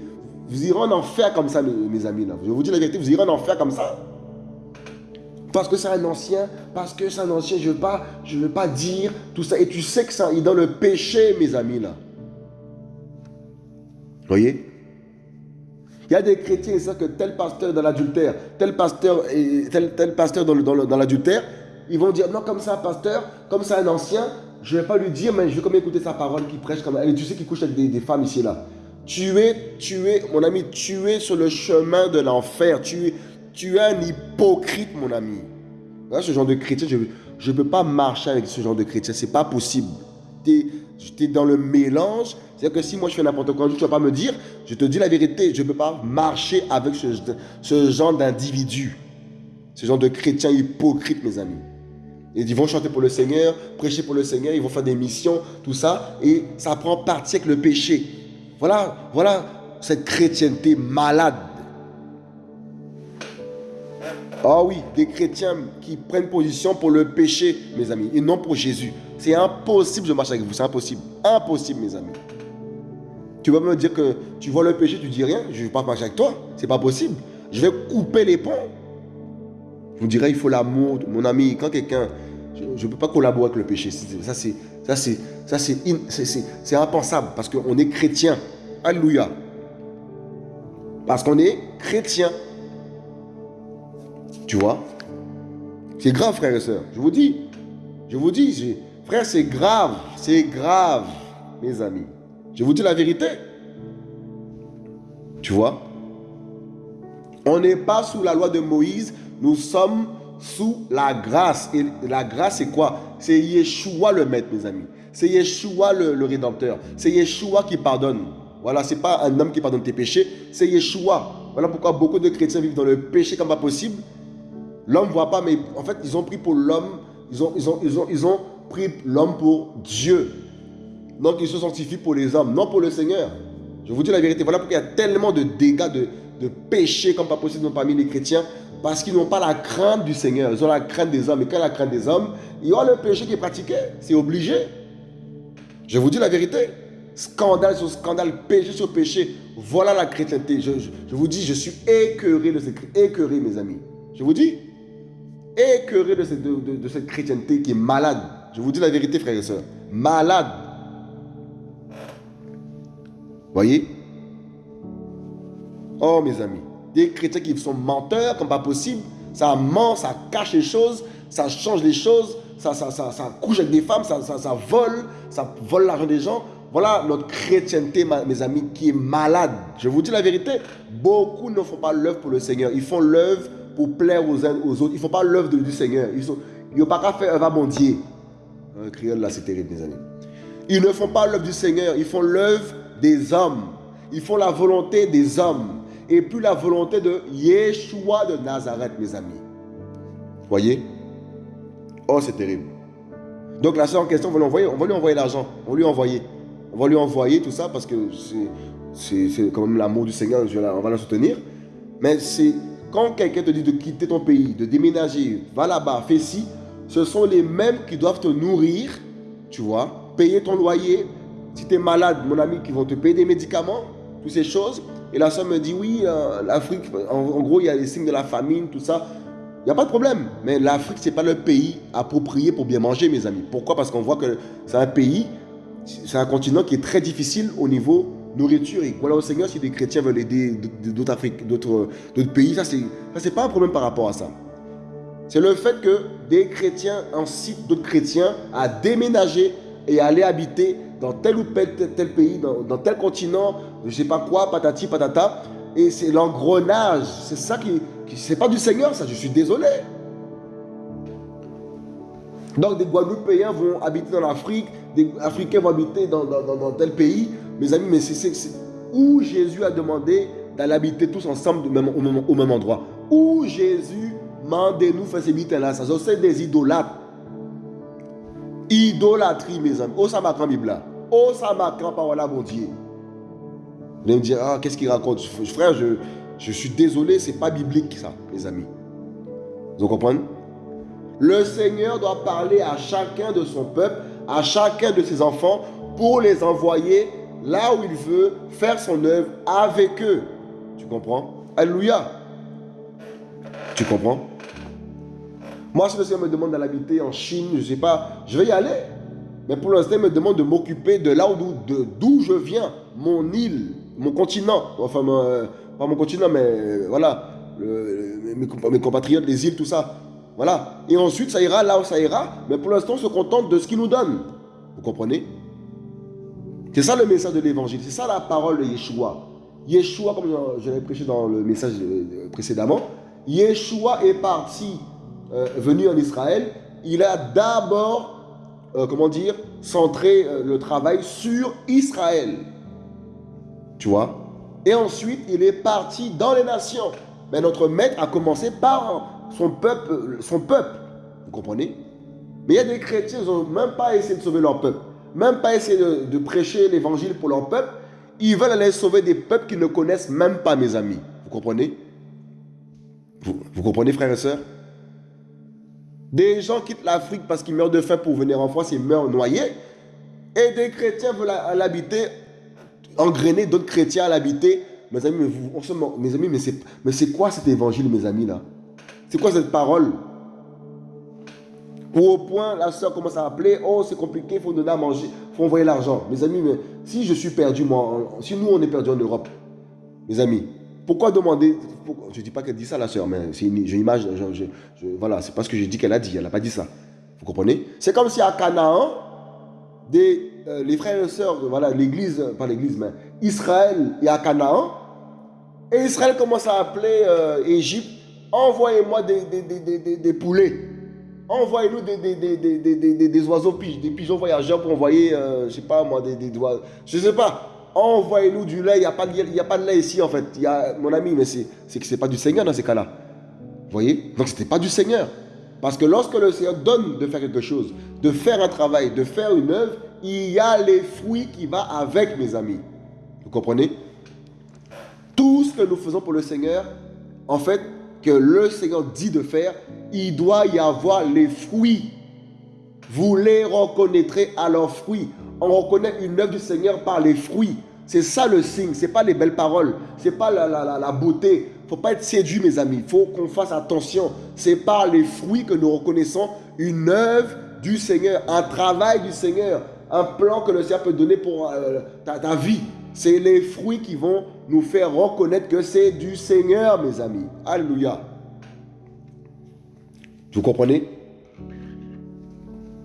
vous irez en enfer comme ça, mes, amis. Je vous dis la vérité, vous irez en enfer comme ça. Parce que c'est un ancien, parce que c'est un ancien, je ne veux, pas, dire tout ça. Et tu sais que ça est dans le péché, mes amis, là. Voyez? Il y a des chrétiens savent que tel pasteur dans l'adultère, tel pasteur, tel, tel pasteur dans, l'adultère, ils vont dire non, comme ça, pasteur, comme ça, un ancien, je ne vais pas lui dire, mais je vais quand même écouter sa parole qui prêche comme elle. Tu sais qu'il couche avec des, femmes ici là. Tu es, tu es, mon ami, tu es sur le chemin de l'enfer. Tu es, tu es un hypocrite, mon ami. ce genre de chrétien, je ne peux pas marcher avec ce genre de chrétien. C'est pas possible. Tu es, dans le mélange c'est-à-dire que si moi je fais n'importe quoi, tu ne vas pas me dire, je te dis la vérité, je ne peux pas marcher avec ce, genre d'individu, ce genre de chrétiens hypocrites, mes amis. ils vont chanter pour le Seigneur, prêcher pour le Seigneur, ils vont faire des missions, tout ça, et ça prend partie avec le péché. Voilà, voilà cette chrétienté malade. Ah oui, des chrétiens qui prennent position pour le péché, mes amis, et non pour Jésus. C'est impossible de marcher avec vous, c'est impossible. Impossible, mes amis. Tu vas me dire que tu vois le péché, tu dis rien, je ne vais pas marcher avec toi. C'est pas possible. Je vais couper les ponts. Je vous dirais, il faut l'amour. Mon ami, quand quelqu'un. Je ne peux pas collaborer avec le péché. Ça, c'est, impensable parce qu'on est chrétien. Alléluia. Parce qu'on est chrétien. Tu vois? C'est grave, frères et sœurs. Je vous dis. Je vous dis, frère, c'est grave. C'est grave, mes amis. Je vous dis la vérité. Tu vois? On n'est pas sous la loi de Moïse, nous sommes sous la grâce. Et la grâce, c'est quoi? C'est Yeshua le maître, mes amis. C'est Yeshua le, rédempteur. C'est Yeshua qui pardonne. Voilà, c'est pas un homme qui pardonne tes péchés, c'est Yeshua. Voilà pourquoi beaucoup de chrétiens vivent dans le péché comme pas possible. L'homme ne voit pas, mais en fait, ils ont pris pour l'homme, ils ont, ils, ont, ils, ont, ils ont pris l'homme pour Dieu. Donc ils se sanctifient pour les hommes, non pour le Seigneur. Je vous dis la vérité. Voilà pourquoi il y a tellement de dégâts, de, de péchés comme pas possible parmi les chrétiens. Parce qu'ils n'ont pas la crainte du Seigneur. Ils ont la crainte des hommes. Et quand la crainte des hommes, il y aura le péché qui est pratiqué. C'est obligé. Je vous dis la vérité. Scandale sur scandale, péché sur péché. Voilà la chrétienté. Je, vous dis, je suis écœuré de cette, écœuré, mes amis. Je vous dis, écœuré de cette chrétienté qui est malade. Je vous dis la vérité, frères et sœurs. Malade. Voyez? Oh, mes amis, des chrétiens qui sont menteurs comme pas possible, ça ment, ça cache les choses, ça change les choses, ça, ça, ça, ça couche avec des femmes, ça, ça, ça vole, ça vole l'argent des gens. Voilà notre chrétienté, mes amis, qui est malade. Je vous dis la vérité, beaucoup ne font pas l'œuvre pour le Seigneur. Ils font l'œuvre pour plaire aux uns aux autres. Ils ne font pas l'œuvre du Seigneur. Ils n'ont pas Dieu. Un créole là, c'est terrible, mes amis. Ils ne font pas l'œuvre du Seigneur. Ils font l'œuvre des hommes. Ils font la volonté des hommes et plus la volonté de Yeshua de Nazareth, mes amis. Voyez? Oh, c'est terrible. Donc la soeur en question, on va lui envoyer, on lui envoyer l'argent. On lui envoyer. On va lui envoyer tout ça parce que c'est quand même l'amour du Seigneur, on va la soutenir. Mais c'est quand quelqu'un te dit de quitter ton pays, de déménager, va là-bas, fais ci, ce sont les mêmes qui doivent te nourrir, tu vois, payer ton loyer, si tu es malade, mon ami, qui vont te payer des médicaments, toutes ces choses. Et la soeur me dit, oui, euh, l'Afrique, en, gros, il y a les signes de la famine, tout ça. Il n'y a pas de problème. Mais l'Afrique, ce n'est pas le pays approprié pour bien manger, mes amis. Pourquoi? Parce qu'on voit que c'est un pays, c'est un continent qui est très difficile au niveau nourriture. Et voilà au Seigneur, si des chrétiens veulent aider d'autres d'autres pays, ça, c'est pas un problème par rapport à ça. C'est le fait que des chrétiens incitent d'autres chrétiens à déménager et aller habiter dans tel ou tel, pays, dans, tel continent, je ne sais pas quoi, patati, patata. Et c'est l'engrenage. C'est ça qui. qui c'est pas du Seigneur, ça, je suis désolé. Donc des Guadeloupéens vont habiter dans l'Afrique, des Africains vont habiter dans, tel pays. Mes amis, mais c'est où Jésus a demandé d'aller habiter tous ensemble au, même, endroit? Où Jésus mandez-nous faire ces là Ça, c'est des idolâtres. Idolâtrie, mes amis. Oh, ça m'a Bible là. Oh, ça parole mon Dieu. Vous allez me dire, ah, qu'est-ce qu'il raconte? Frère, je, je suis désolé, c'est pas biblique ça, mes amis. Vous comprenez? Le Seigneur doit parler à chacun de son peuple, à chacun de ses enfants, pour les envoyer là où il veut faire son œuvre avec eux. Tu comprends? Alléluia. Tu comprends? Moi, si le Seigneur me demande d'aller habiter en Chine, je ne sais pas, je vais y aller. Mais pour l'instant, il me demande de m'occuper de là d'où je viens, mon île, mon continent. Enfin, pas mon continent, mais euh, voilà, mes, compatriotes, les îles, tout ça. Voilà. Et ensuite, ça ira là où ça ira. Mais pour l'instant, on se contente de ce qu'il nous donne. Vous comprenez? C'est ça le message de l'évangile. C'est ça la parole de Yeshua. Yeshua, comme je l'avais prêché dans le message euh, précédemment, Yeshua est parti euh, venu en Israël, il a d'abord, euh, comment dire, centré euh, le travail sur Israël. Tu vois? Et ensuite, il est parti dans les nations. Mais notre maître a commencé par son peuple. Son peuple vous comprenez? Mais il y a des chrétiens, ils n'ont même pas essayé de sauver leur peuple. Même pas essayé de, prêcher l'évangile pour leur peuple. Ils veulent aller sauver des peuples qui ne connaissent même pas, mes amis. Vous comprenez? Vous comprenez, frères et sœurs? Des gens quittent l'Afrique parce qu'ils meurent de faim pour venir en France, ils meurent noyés. Et des chrétiens veulent l'habiter, engrainer d'autres chrétiens à l'habiter. Mes amis, mais vous, mes amis, mais c'est quoi cet évangile, mes amis, là? C'est quoi cette parole? Ou au point, la soeur commence à appeler, oh, c'est compliqué, il faut donner à manger, il faut envoyer l'argent. Mes amis, mais si je suis perdu, moi, si nous, on est perdu en Europe, mes amis, pourquoi demander Je ne dis pas qu'elle dit ça, la soeur, mais c'est une, image. voilà, c'est parce que je dis qu'elle a dit. Elle n'a pas dit ça. Vous comprenez C'est comme si à Canaan, euh, les frères et sœurs, voilà, l'église, pas l'église, mais Israël et à Canaan, et Israël commence à appeler euh, Égypte envoyez-moi des, poulets. Envoyez-nous des, oiseaux, des pigeons voyageurs pour envoyer, euh, je sais pas moi, des, des oiseaux. Je sais pas envoyez-nous du lait. Il n'y a, pas de, a pas de lait ici, en fait. Il y a, mon ami, mais c'est que ce n'est pas du Seigneur dans ces cas-là. Vous voyez? Donc, ce n'était pas du Seigneur. Parce que lorsque le Seigneur donne de faire quelque chose, de faire un travail, de faire une œuvre, il y a les fruits qui vont avec, mes amis. Vous comprenez? Tout ce que nous faisons pour le Seigneur, en fait, que le Seigneur dit de faire, il doit y avoir les fruits. Vous les reconnaîtrez à leurs fruits on reconnaît une œuvre du Seigneur par les fruits. C'est ça le signe, ce n'est pas les belles paroles, ce n'est pas la, la, beauté. Il ne faut pas être séduit, mes amis. Faut qu'on fasse attention. C'est par les fruits que nous reconnaissons une œuvre du Seigneur, un travail du Seigneur, un plan que le Seigneur peut donner pour euh, ta, ta vie. C'est les fruits qui vont nous faire reconnaître que c'est du Seigneur, mes amis. Alléluia. Vous comprenez?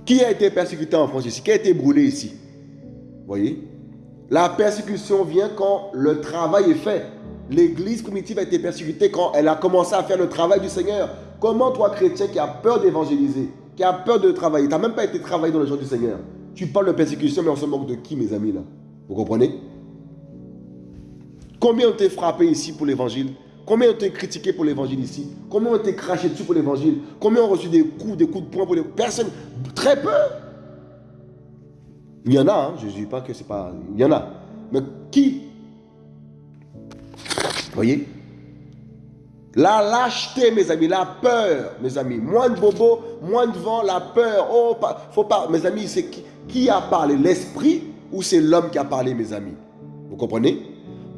Qui a été persécuté en France ici? Qui a été brûlé ici? Voyez? La persécution vient quand le travail est fait. L'église primitive a été persécutée quand elle a commencé à faire le travail du Seigneur. Comment toi, chrétien, qui as peur d'évangéliser, qui as peur de travailler, tu n'as même pas été travaillé dans le jour du Seigneur, tu parles de persécution, mais on se moque de qui, mes amis, là? Vous comprenez? Combien ont été frappés ici pour l'évangile? Combien ont été critiqués pour l'évangile ici? Combien ont été crachés dessus pour l'évangile? Combien ont reçu des coups, des coups de poing pour les... Personne. Très peu. Il y en a, hein, je ne dis pas que c'est pas... Il y en a. Mais qui? Voyez? La lâcheté, mes amis, la peur, mes amis. Moins de bobo, moins de vent, la peur. Oh, faut pas... Mes amis, c'est qui, qui a parlé? L'esprit ou c'est l'homme qui a parlé, mes amis? Vous comprenez?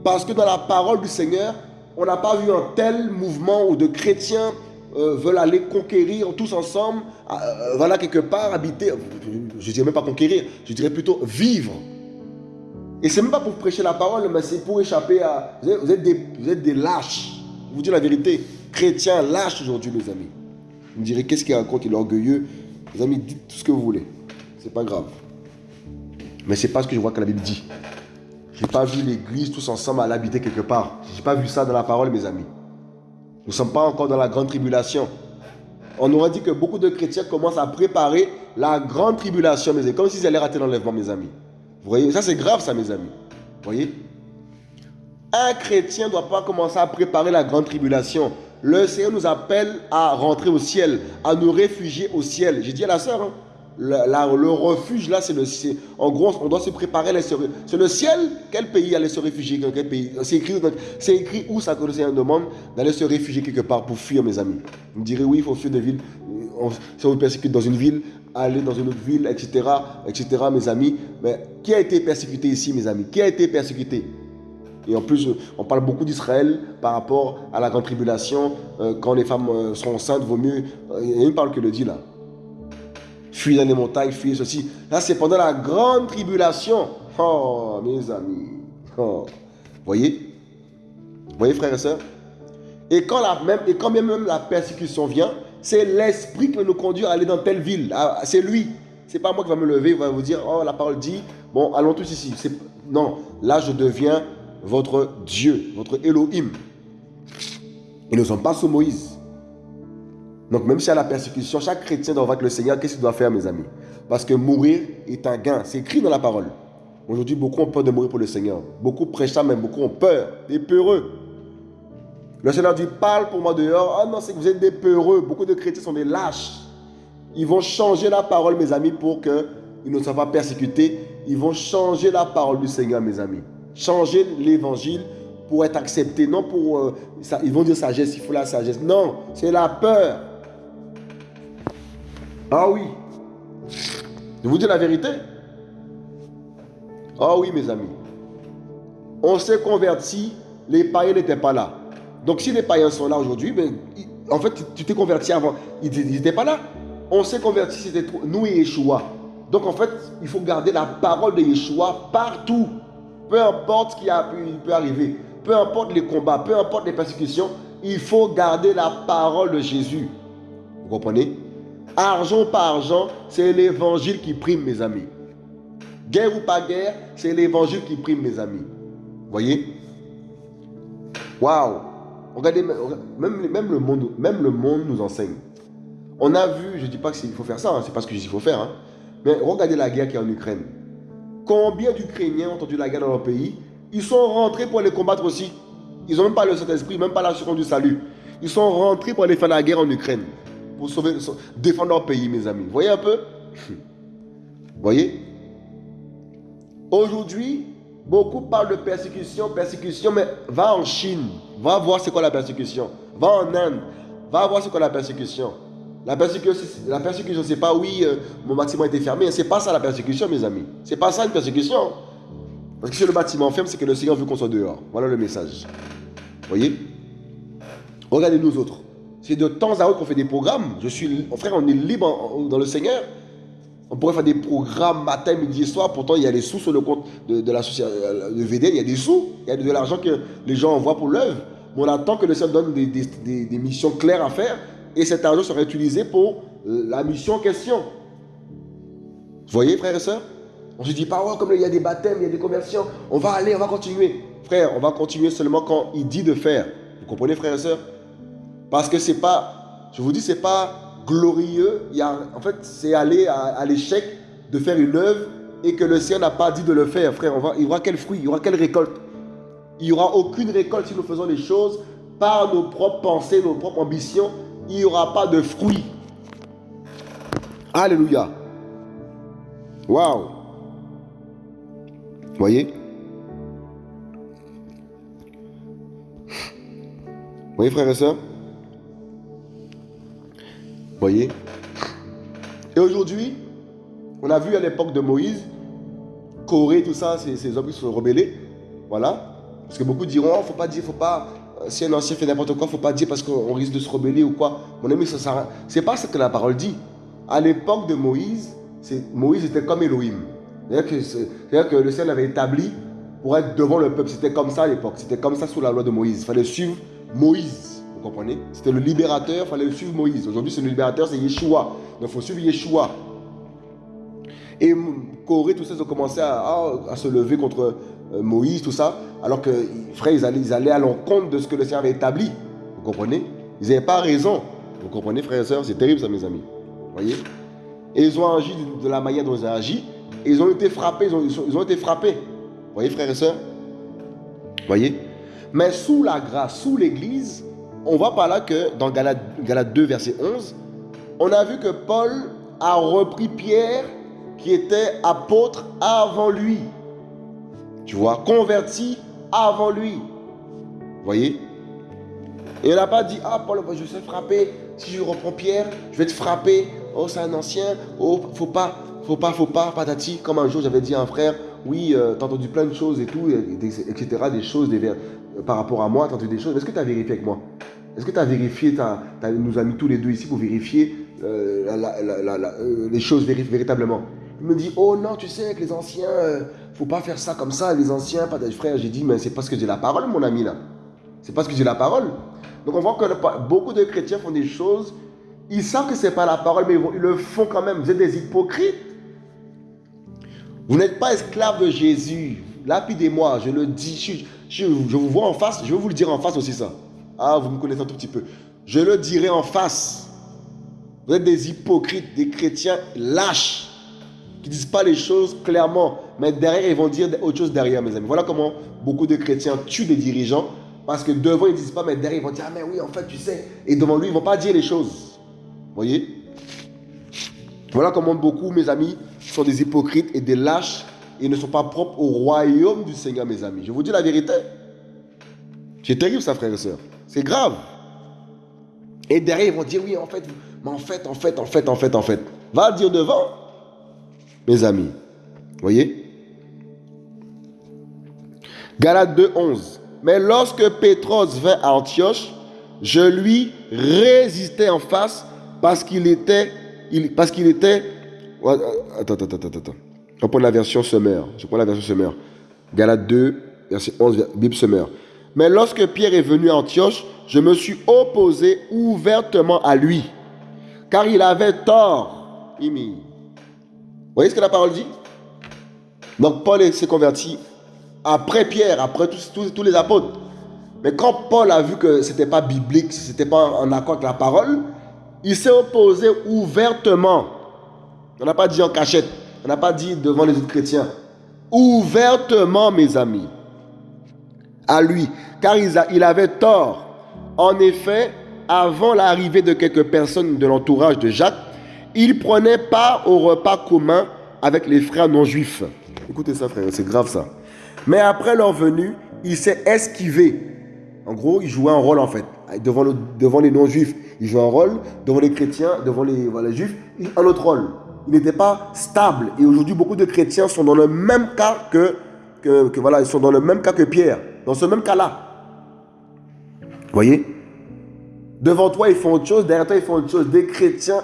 Parce que dans la parole du Seigneur, on n'a pas vu un tel mouvement ou de chrétiens euh, veulent aller conquérir tous ensemble, euh, voilà, quelque part, habiter, je ne dirais même pas conquérir, je dirais plutôt vivre. Et c'est même pas pour prêcher la parole, mais c'est pour échapper à... Vous êtes, des, vous êtes des lâches. Je vous dis la vérité. Chrétiens lâches aujourd'hui, mes amis. Vous me direz, qu'est-ce qu'il raconte Il est orgueilleux. Les amis, dites tout ce que vous voulez. C'est pas grave. Mais c'est pas ce que je vois que la Bible dit. Je n'ai pas vu l'église tous ensemble à l'habiter quelque part. Je n'ai pas vu ça dans la parole, mes amis. Nous ne sommes pas encore dans la grande tribulation. On aurait dit que beaucoup de chrétiens commencent à préparer la grande tribulation, mes amis, comme s'ils allaient rater l'enlèvement, mes amis. Vous voyez, ça c'est grave, ça, mes amis. Vous voyez? Un chrétien ne doit pas commencer à préparer la grande tribulation. Le Seigneur nous appelle à rentrer au ciel, à nous réfugier au ciel. J'ai dit à la sœur, hein, le refuge là, c'est le En gros, on doit se préparer. C'est le ciel? Quel pays aller se réfugier quel pays? C'est écrit, écrit où ça que le Seigneur demande d'aller se réfugier quelque part pour fuir, mes amis? Vous me direz, oui, il faut fuir des villes. si on persécute dans une ville, aller dans une autre ville, etc., etc., mes amis. Mais qui a été persécuté ici, mes amis? Qui a été persécuté? Et en plus, on parle beaucoup d'Israël par rapport à la grande tribulation. Euh, quand les femmes euh, sont enceintes, vaut mieux. Euh, il y a une parole que le dit là fuis dans les montagnes, fuis ceci. Là, c'est pendant la grande tribulation. Oh, mes amis. Oh. Voyez? Voyez, frères et sœurs? Et quand, même, et quand même la persécution vient, c'est l'esprit qui va nous conduire à aller dans telle ville. Ah, c'est lui. C'est pas moi qui va me lever, il va vous dire, oh, la parole dit, bon, allons tous ici. Non, là, je deviens votre Dieu, votre Elohim. Et ne sommes pas sous Moïse. Donc même si a la persécution, chaque chrétien doit que le Seigneur, qu'est-ce qu'il doit faire, mes amis? Parce que mourir est un gain. C'est écrit dans la parole. Aujourd'hui, beaucoup ont peur de mourir pour le Seigneur. Beaucoup prêchent ça, même beaucoup ont peur. Des peureux. Le Seigneur dit, parle pour moi dehors. Ah non, c'est que vous êtes des peureux. Beaucoup de chrétiens sont des lâches. Ils vont changer la parole, mes amis, pour qu'ils ne soient pas persécutés. Ils vont changer la parole du Seigneur, mes amis. changer l'évangile pour être accepté, non pour... Euh, ils vont dire sagesse, il faut la sagesse. Non, c'est la peur. Ah oui. Je vous dis la vérité. Ah oui, mes amis. On s'est converti, les païens n'étaient pas là. Donc si les païens sont là aujourd'hui, ben, en fait, tu t'es converti avant. Ils n'étaient pas là. On s'est converti, c'était nous et Yeshua. Donc en fait, il faut garder la parole de Yeshua partout. Peu importe ce qui a pu, peut arriver. Peu importe les combats, peu importe les persécutions, il faut garder la parole de Jésus. Vous comprenez? Argent par argent, c'est l'évangile qui prime, mes amis. Guerre ou pas guerre, c'est l'évangile qui prime, mes amis. Voyez? Waouh Regardez, même, le monde, nous enseigne. On a vu, je ne dis pas qu'il faut faire ça, hein, c'est pas ce que je dis qu'il faut faire, hein, mais regardez la guerre qui est en Ukraine. Combien d'Ukrainiens ont entendu la guerre dans leur pays? Ils sont rentrés pour les combattre aussi. Ils n'ont même pas le Saint-Esprit, même pas l'assurance du salut. Ils sont rentrés pour aller faire la guerre en Ukraine. Pour sauver, défendre leur pays, mes amis. Voyez un peu? Voyez? Aujourd'hui, beaucoup parlent de persécution, persécution, mais va en Chine. Va voir c'est quoi la persécution. Va en Inde. Va voir c'est quoi la persécution. La persécution, la persécution c'est pas oui, euh, mon bâtiment été fermé. C'est pas ça la persécution, mes amis. C'est pas ça une persécution. Parce que si le bâtiment ferme, c'est que le Seigneur veut qu'on soit dehors. Voilà le message. Voyez? Regardez nous autres. C'est de temps à autre qu'on fait des programmes. Je suis, frère, on est libre dans le Seigneur. On pourrait faire des programmes matin, midi et soir. Pourtant, il y a des sous sur le compte de, de l'association euh, de VDL. Il y a des sous. Il y a de l'argent que les gens envoient pour l'œuvre. Mais on attend que le Seigneur donne des, des missions claires à faire et cet argent sera utilisé pour la mission en question. Vous voyez, frères et sœurs? On ne se dit pas, oh, comme il y a des baptêmes, il y a des conversions, on va aller, on va continuer. Frère, on va continuer seulement quand il dit de faire. Vous comprenez, frères et sœurs? Parce que c'est pas, je vous dis, c'est pas glorieux. Il y a, en fait, c'est aller à, l'échec de faire une œuvre et que le ciel n'a pas dit de le faire, frère. On va, il y aura quel fruit? Il y aura quelle récolte? Il n'y aura aucune récolte si nous faisons les choses par nos propres pensées, nos propres ambitions il n'y aura pas de fruits. Alléluia. Waouh. Voyez? Voyez, frères et sœurs? Voyez Et aujourd'hui, on a vu à l'époque de Moïse, Corée, tout ça, ces, hommes qui se sont rebellés. Voilà. Parce que beaucoup diront, oh, faut pas dire, faut pas si un ancien fait n'importe quoi, faut pas dire parce qu'on risque de se rebeller ou quoi. Mon ami, ça C'est pas ce que la parole dit. À l'époque de Moïse, Moïse était comme Elohim. C'est-à-dire que, le ciel avait établi pour être devant le peuple. C'était comme ça à l'époque. C'était comme ça sous la loi de Moïse. Il fallait suivre Moïse. Vous comprenez? C'était le libérateur, il fallait suivre Moïse. Aujourd'hui, c'est le libérateur, c'est Yeshua. Donc, il faut suivre Yeshua. Et Corée, tout ça, ils ont commencé à se lever contre euh, Moïse, tout ça, alors que, frère, ils allaient, ils allaient à l'encontre de ce que le Seigneur avait établi. Vous comprenez? Ils n'avaient pas raison. Vous comprenez, frères et sœurs? C'est terrible, ça, mes amis. Vous voyez? Et ils ont agi de la manière dont ils ont agi. Et ils ont été frappés. Ils ont, été frappés. Vous voyez, frères et sœurs? Vous voyez? Mais sous la grâce, sous l'Église, on voit par là que dans Galates 2, verset 11, on a vu que Paul a repris Pierre qui était apôtre avant lui. Tu vois, converti avant lui. Voyez? Et il n'a pas dit, ah Paul, je sais frapper. Si je reprends Pierre, je vais te frapper. Oh, c'est un ancien. Oh, faut pas, faut pas, faut pas, patati. Comme un jour, j'avais dit à un frère, oui, euh, tu as entendu plein de choses et tout, etc. Des choses des, par rapport à moi, tu as entendu des choses. Est-ce que tu as vérifié avec moi? Est-ce que tu as vérifié, as, nous a mis tous les deux ici pour vérifier euh, euh, les choses véritablement? Il me dit, oh non, tu sais, avec les anciens, faut pas faire ça comme ça, les anciens, pas des. J'ai dit, mais c'est parce que j'ai la parole, mon ami, là. C'est parce que j'ai la parole. Donc on voit que beaucoup de chrétiens font des choses, ils savent que ce n'est pas la parole, mais ils, le font quand même. Vous êtes des hypocrites. Vous n'êtes pas esclaves de Jésus. Lapidez-moi, je le dis, je, je, vous vois en face, je vais vous le dire en face aussi ça. Ah, vous me connaissez un tout petit peu. Je le dirai en face. Vous êtes des hypocrites, des chrétiens lâches qui disent pas les choses clairement, mais derrière, ils vont dire autre chose derrière, mes amis. Voilà comment beaucoup de chrétiens tuent des dirigeants, parce que devant, ils disent pas, mais derrière, ils vont dire, ah, mais oui, en fait, tu sais. Et devant lui, ils vont pas dire les choses. Vous voyez? Voilà comment beaucoup, mes amis, sont des hypocrites et des lâches et ne sont pas propres au royaume du Seigneur, mes amis. Je vous dis la vérité. C'est terrible ça, frères et sœurs. C'est grave. Et derrière, ils vont dire, oui, en fait, mais en fait, en fait, en fait, en fait, en fait. Va dire devant, mes amis. Voyez? Galates 2, 11. Mais lorsque Pétros vint à Antioche, je lui résistais en face parce qu'il était, parce qu'il était. Attends, attends, attends, attends. Je prends la version Summer. Je prends la version Summer. Galates 2, verset 11, Bible Summer. Mais lorsque Pierre est venu à Antioche, je me suis opposé ouvertement à lui, car il avait tort. Vous voyez ce que la parole dit? Donc Paul s'est converti après Pierre, après tous, les apôtres. Mais quand Paul a vu que ce n'était pas biblique, ce n'était pas en accord avec la parole, il s'est opposé ouvertement. On n'a pas dit en cachette, on n'a pas dit devant les autres chrétiens. Ouvertement, mes amis, à lui, car il avait tort. En effet, avant l'arrivée de quelques personnes de l'entourage de Jacques, il prenait part au repas commun avec les frères non-juifs. Écoutez ça, frère, c'est grave ça. Mais après leur venue, il s'est esquivé. En gros, il jouait un rôle en fait. Devant, devant les non-juifs, il jouait un rôle. Devant les chrétiens, devant les, juifs, un autre rôle. Il n'était pas stable. Et aujourd'hui, beaucoup de chrétiens sont dans le même cas que, que, voilà, ils sont dans le même cas que Pierre. Dans ce même cas-là. Voyez Devant toi, ils font autre chose. Derrière toi, ils font autre chose. Des chrétiens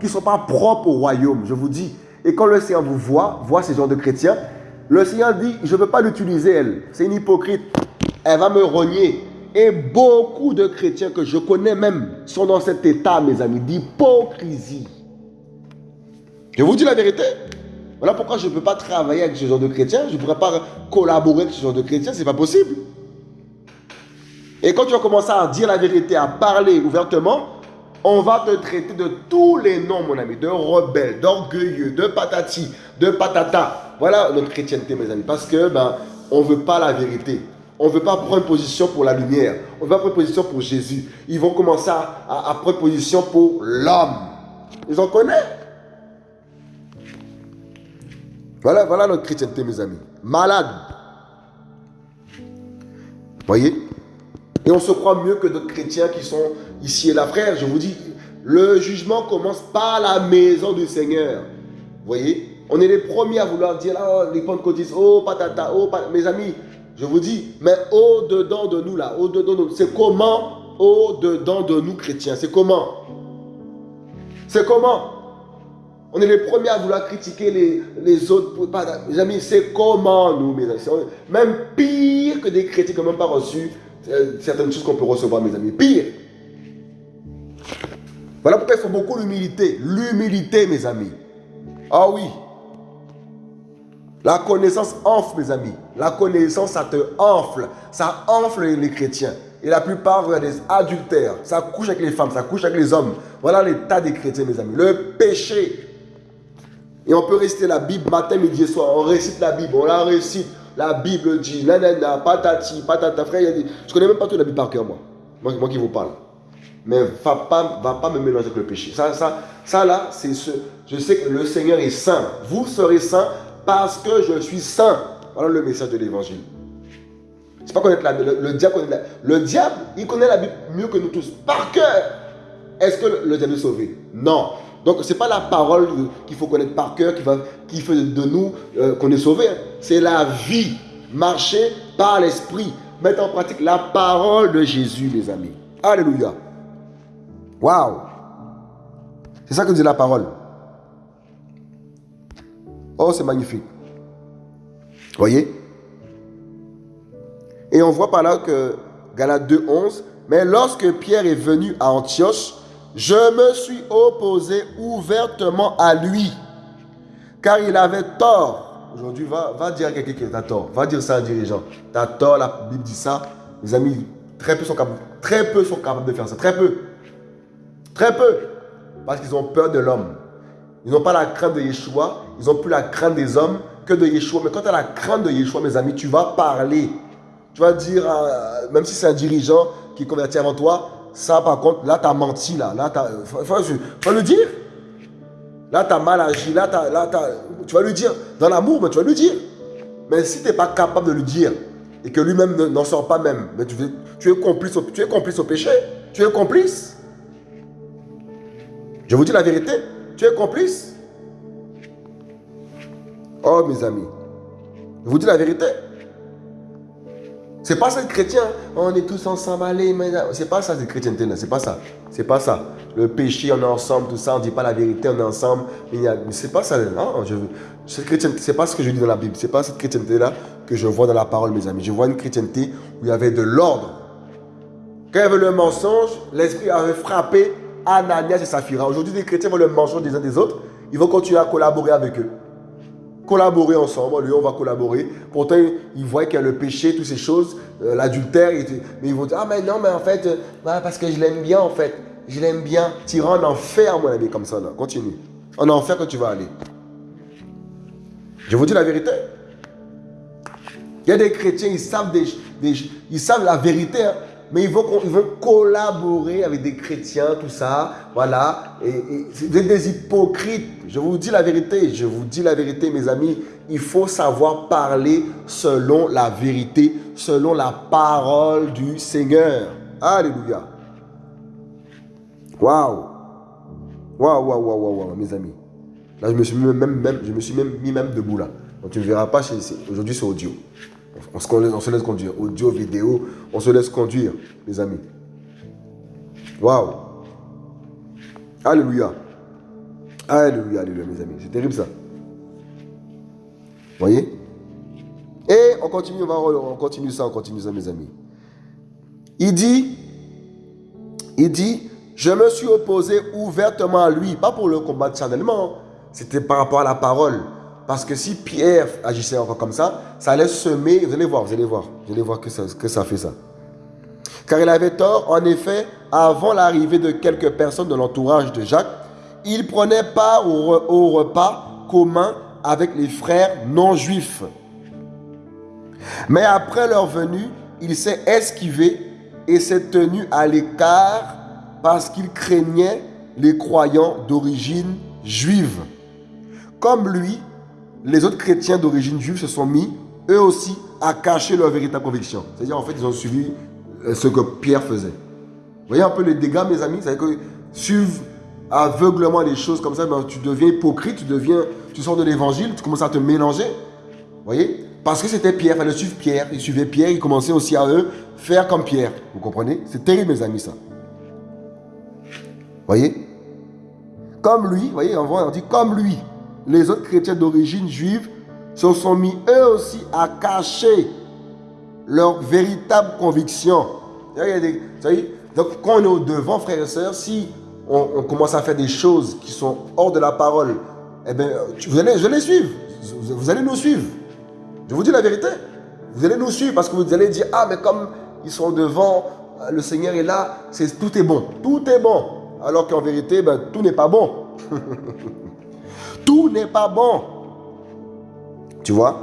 qui ne sont pas propres au royaume, je vous dis. Et quand le Seigneur vous voit, voit ces gens de chrétiens, le Seigneur dit, je ne veux pas l'utiliser, elle. C'est une hypocrite. Elle va me rogner. Et beaucoup de chrétiens que je connais même sont dans cet état, mes amis, d'hypocrisie. Je vous dis la vérité. Voilà pourquoi je ne peux pas travailler avec ce genre de chrétiens. Je ne pourrais pas collaborer avec ce genre de chrétiens. Ce n'est pas possible. Et quand tu vas commencer à dire la vérité, à parler ouvertement, on va te traiter de tous les noms, mon ami, de rebelle, d'orgueilleux, de patati, de patata. Voilà notre chrétienté, mes amis, parce que ben, on ne veut pas la vérité. On ne veut pas prendre position pour la lumière. On veut pas prendre position pour Jésus. Ils vont commencer à, prendre position pour l'homme. Ils en connaissent? Voilà, voilà notre chrétienté, mes amis. Malade. Voyez? Et on se croit mieux que d'autres chrétiens qui sont ici et là. Frère, je vous dis, le jugement commence par la maison du Seigneur. Voyez? On est les premiers à vouloir dire, oh, les pentecôtistes, oh patata, oh patata. Mes amis, je vous dis, mais au-dedans de nous là, au-dedans de nous, c'est comment? Au-dedans de nous chrétiens C'est comment? C'est comment? On est les premiers à vouloir critiquer les, les autres. Mes amis, c'est comment nous, mes amis? Même pire que des chrétiens qui n'ont même pas reçu euh, certaines choses qu'on peut recevoir, mes amis. Pire voilà pourquoi il faut beaucoup l'humilité. L'humilité, mes amis. Ah oui. La connaissance enfle, mes amis. La connaissance, ça te enfle. Ça enfle les chrétiens. Et la plupart, des adultères. Ça couche avec les femmes, ça couche avec les hommes. Voilà l'état des chrétiens, mes amis. Le péché. Et on peut réciter la Bible matin, midi et soir. On récite la Bible, on la récite. La Bible dit, nanana, patati, patata. Frère, il a je connais même pas toute la Bible par cœur, moi. Moi, qui vous parle mais va pas, va pas me mélanger avec le péché. Ça, ça, ça là, c'est ce. Je sais que le Seigneur est saint. Vous serez saint parce que je suis saint. Voilà le message de l'évangile. C'est pas connaître. Le, diable le diable, il connaît la Bible mieux que nous tous, par cœur. Est-ce que le, diable est sauvé? Non. Donc, ce n'est pas la parole qu'il faut connaître par cœur qui, va, qui fait de nous euh, qu'on est sauvé. C'est la vie. Marcher par l'esprit. Mettre en pratique la parole de Jésus, mes amis. Alléluia. Waouh C'est ça que dit la parole. Oh, c'est magnifique. Voyez? Et on voit par là que Galates 2, 11, mais lorsque Pierre est venu à Antioche, je me suis opposé ouvertement à lui, car il avait tort. Aujourd'hui, va, va dire à quelqu'un qui a tort. Va dire ça à un dirigeant. Tu as tort, la Bible dit ça. Les amis, très peu sont capables, très peu sont capables de faire ça. Très peu. Très peu. Parce qu'ils ont peur de l'homme. Ils n'ont pas la crainte de Yeshua. Ils ont plus la crainte des hommes que de Yeshua. Mais quand tu as la crainte de Yeshua, mes amis, tu vas parler. Tu vas dire, même si c'est un dirigeant qui est converti avant toi, ça par contre, là tu as menti. Là, là il faut, le dire. Là, tu as mal agi. Là, là tu vas lui dire. Dans l'amour, mais tu vas lui dire. Mais si tu n'es pas capable de lui dire et que lui-même n'en sort pas même, mais tu, tu, es complice tu es complice au péché. Tu es complice. Je vous dis la vérité. Tu es complice. Oh, mes amis. Je vous dis la vérité. C'est pas ça le chrétien. On est tous ensemble, allez. C'est pas ça, cette chrétienté. C'est pas ça. C'est pas ça. Le péché, on est ensemble, tout ça. On dit pas la vérité, on est ensemble. Mais, c'est pas ça. Non, je, c'est pas ce que je dis dans la Bible. C'est pas cette chrétienté là que je vois dans la parole, mes amis. Je vois une chrétienté où il y avait de l'ordre. Quand il y avait le mensonge, l'esprit avait frappé Ananias et Saphira. Aujourd'hui, les chrétiens voient le mensonge des uns des autres. Ils vont continuer à collaborer avec eux collaborer ensemble. Lui, on va collaborer. Pourtant, ils voient qu'il y a le péché, toutes ces choses, euh, l'adultère. Mais ils vont dire, ah mais non, mais en fait, euh, parce que je l'aime bien, en fait. Je l'aime bien. Tu iras en enfer, mon ami, comme ça, là. Continue. En enfer que tu vas aller. Je vous dis la vérité. Il y a des chrétiens, ils savent, des, ils savent la vérité. Hein mais ils veulent, ils collaborer avec des chrétiens, tout ça, voilà. Et, vous êtes des hypocrites. Je vous dis la vérité, je vous dis la vérité, mes amis. Il faut savoir parler selon la vérité, selon la parole du Seigneur. Alléluia. Waouh. Waouh, waouh, waouh, waouh, mes amis. Là, je me suis même, même, je me suis même mis même debout là. Donc, tu ne verras pas, aujourd'hui, c'est audio. On se, laisse conduire. Audio, vidéo, on se laisse conduire, mes amis. Waouh. Alléluia. Alléluia, alléluia, mes amis. C'est terrible ça. Voyez? Et on continue, on, va, on continue ça, on continue ça, mes amis. Il dit, il dit, je me suis opposé ouvertement à lui, pas pour le combattre charnellement, c'était par rapport à la parole. Parce que si Pierre agissait encore comme ça, ça allait semer, vous allez voir, vous allez voir, vous allez voir que ça, que ça fait ça. Car il avait tort, en effet, avant l'arrivée de quelques personnes de l'entourage de Jacques, il prenait part au, au repas commun avec les frères non juifs. Mais après leur venue, il s'est esquivé et s'est tenu à l'écart parce qu'il craignait les croyants d'origine juive. Comme lui, les autres chrétiens d'origine juive se sont mis, eux aussi, à cacher leur véritable conviction. C'est-à-dire, en fait, ils ont suivi euh, ce que Pierre faisait. Vous voyez un peu les dégâts, mes amis? C'est-à-dire que suivre aveuglement les choses comme ça, ben, tu deviens hypocrite, tu deviens, tu sors de l'évangile, tu commences à te mélanger. Vous voyez? Parce que c'était Pierre, il fallait suivre Pierre. Ils suivaient Pierre, ils commençaient aussi à eux faire comme Pierre. Vous comprenez? C'est terrible, mes amis, ça. Vous voyez? Comme lui, vous voyez, on dit comme lui les autres chrétiens d'origine juive se sont mis eux aussi à cacher leur véritable conviction. Donc quand on est au devant, frères et sœurs, si on, commence à faire des choses qui sont hors de la parole, eh bien, vous allez, je les suivre. Vous allez nous suivre. Je vous dis la vérité. Vous allez nous suivre parce que vous allez dire, ah, mais comme ils sont devant, le Seigneur est là, c'est, tout est bon. Tout est bon. Alors qu'en vérité, ben, tout n'est pas bon. Tout n'est pas bon. Tu vois?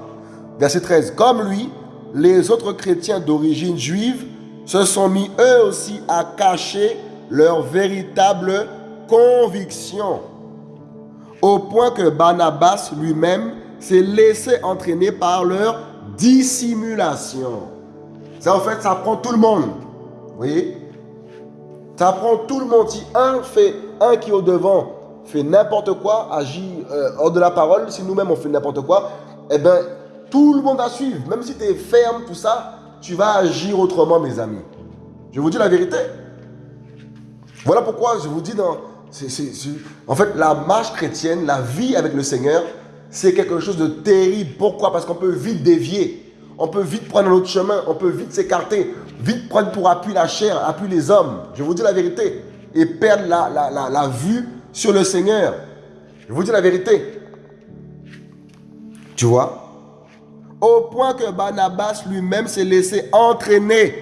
Verset 13. Comme lui, les autres chrétiens d'origine juive se sont mis eux aussi à cacher leur véritable conviction. Au point que Barnabas lui-même s'est laissé entraîner par leur dissimulation. Ça, en fait, ça prend tout le monde. Vous voyez? Ça prend tout le monde. Si un fait, un qui est au devant, fait n'importe quoi, agit euh, hors de la parole, si nous-mêmes on fait n'importe quoi, eh bien, tout le monde va suivre. Même si tu es ferme, tout ça, tu vas agir autrement, mes amis. Je vous dis la vérité. Voilà pourquoi je vous dis dans... en fait, la marche chrétienne, la vie avec le Seigneur, c'est quelque chose de terrible. Pourquoi? Parce qu'on peut vite dévier. On peut vite prendre un autre chemin. On peut vite s'écarter. Vite prendre pour appui la chair, appui les hommes. Je vous dis la vérité. Et perdre la, la, la, la vue sur le Seigneur. Je vous dis la vérité. Tu vois? Au point que Barnabas lui-même s'est laissé entraîner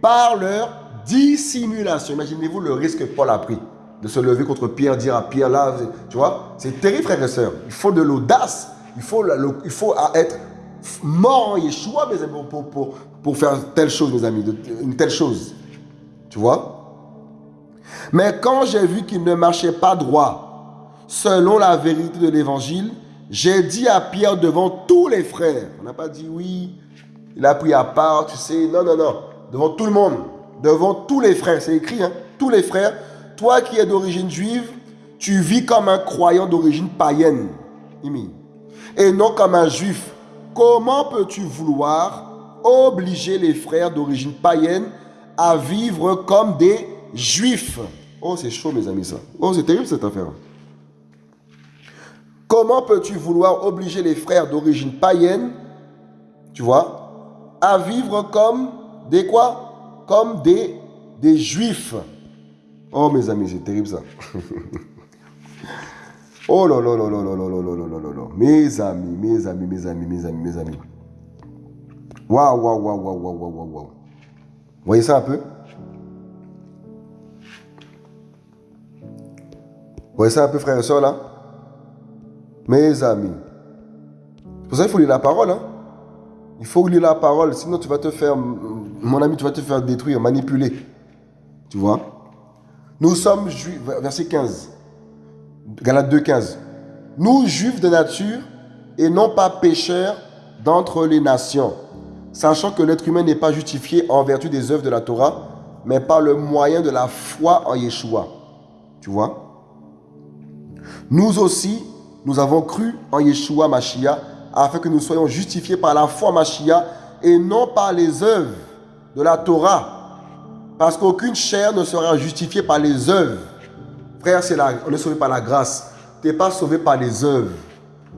par leur dissimulation. Imaginez-vous le risque que Paul a pris de se lever contre Pierre, dire à Pierre là, tu vois, c'est terrible frères et sœurs. Il faut de l'audace, il faut, il faut être mort en Yeshua, mes amis, pour, pour, pour faire telle chose, mes amis, une telle chose. Tu vois? Mais quand j'ai vu qu'il ne marchait pas droit, selon la vérité de l'évangile, j'ai dit à Pierre devant tous les frères. On n'a pas dit oui, il a pris à part, tu sais. Non, non, non. Devant tout le monde. Devant tous les frères. C'est écrit, hein. Tous les frères. Toi qui es d'origine juive, tu vis comme un croyant d'origine païenne. Et non comme un juif. Comment peux-tu vouloir obliger les frères d'origine païenne à vivre comme des juifs Oh, c'est chaud, mes amis, ça. Oh, c'est terrible cette affaire. Comment peux-tu vouloir obliger les frères d'origine païenne, tu vois, à vivre comme des quoi? Comme des, des juifs. Oh, mes amis, c'est terrible ça. oh là là là là là là là là là là là Mes amis, mes amis, mes amis, mes amis, mes amis. Waouh, waouh, waouh, waouh, waouh, waouh, waouh. Vous voyez ça un peu? Vous voyez ça un peu, frère et soeur, là Mes amis. C'est pour ça qu'il faut lire la parole. Hein? Il faut lire la parole, sinon tu vas te faire, mon ami, tu vas te faire détruire, manipuler. Tu vois? Nous sommes juifs, verset 15. Galates 2, 15. Nous, juifs de nature, et non pas pécheurs d'entre les nations, sachant que l'être humain n'est pas justifié en vertu des œuvres de la Torah, mais par le moyen de la foi en Yeshua. Tu vois? Nous aussi, nous avons cru en Yeshua Mashiach afin que nous soyons justifiés par la foi Mashiach et non par les œuvres de la Torah. Parce qu'aucune chair ne sera justifiée par les œuvres. Frère, on est sauvé par la grâce. Tu n'es pas sauvé par les œuvres.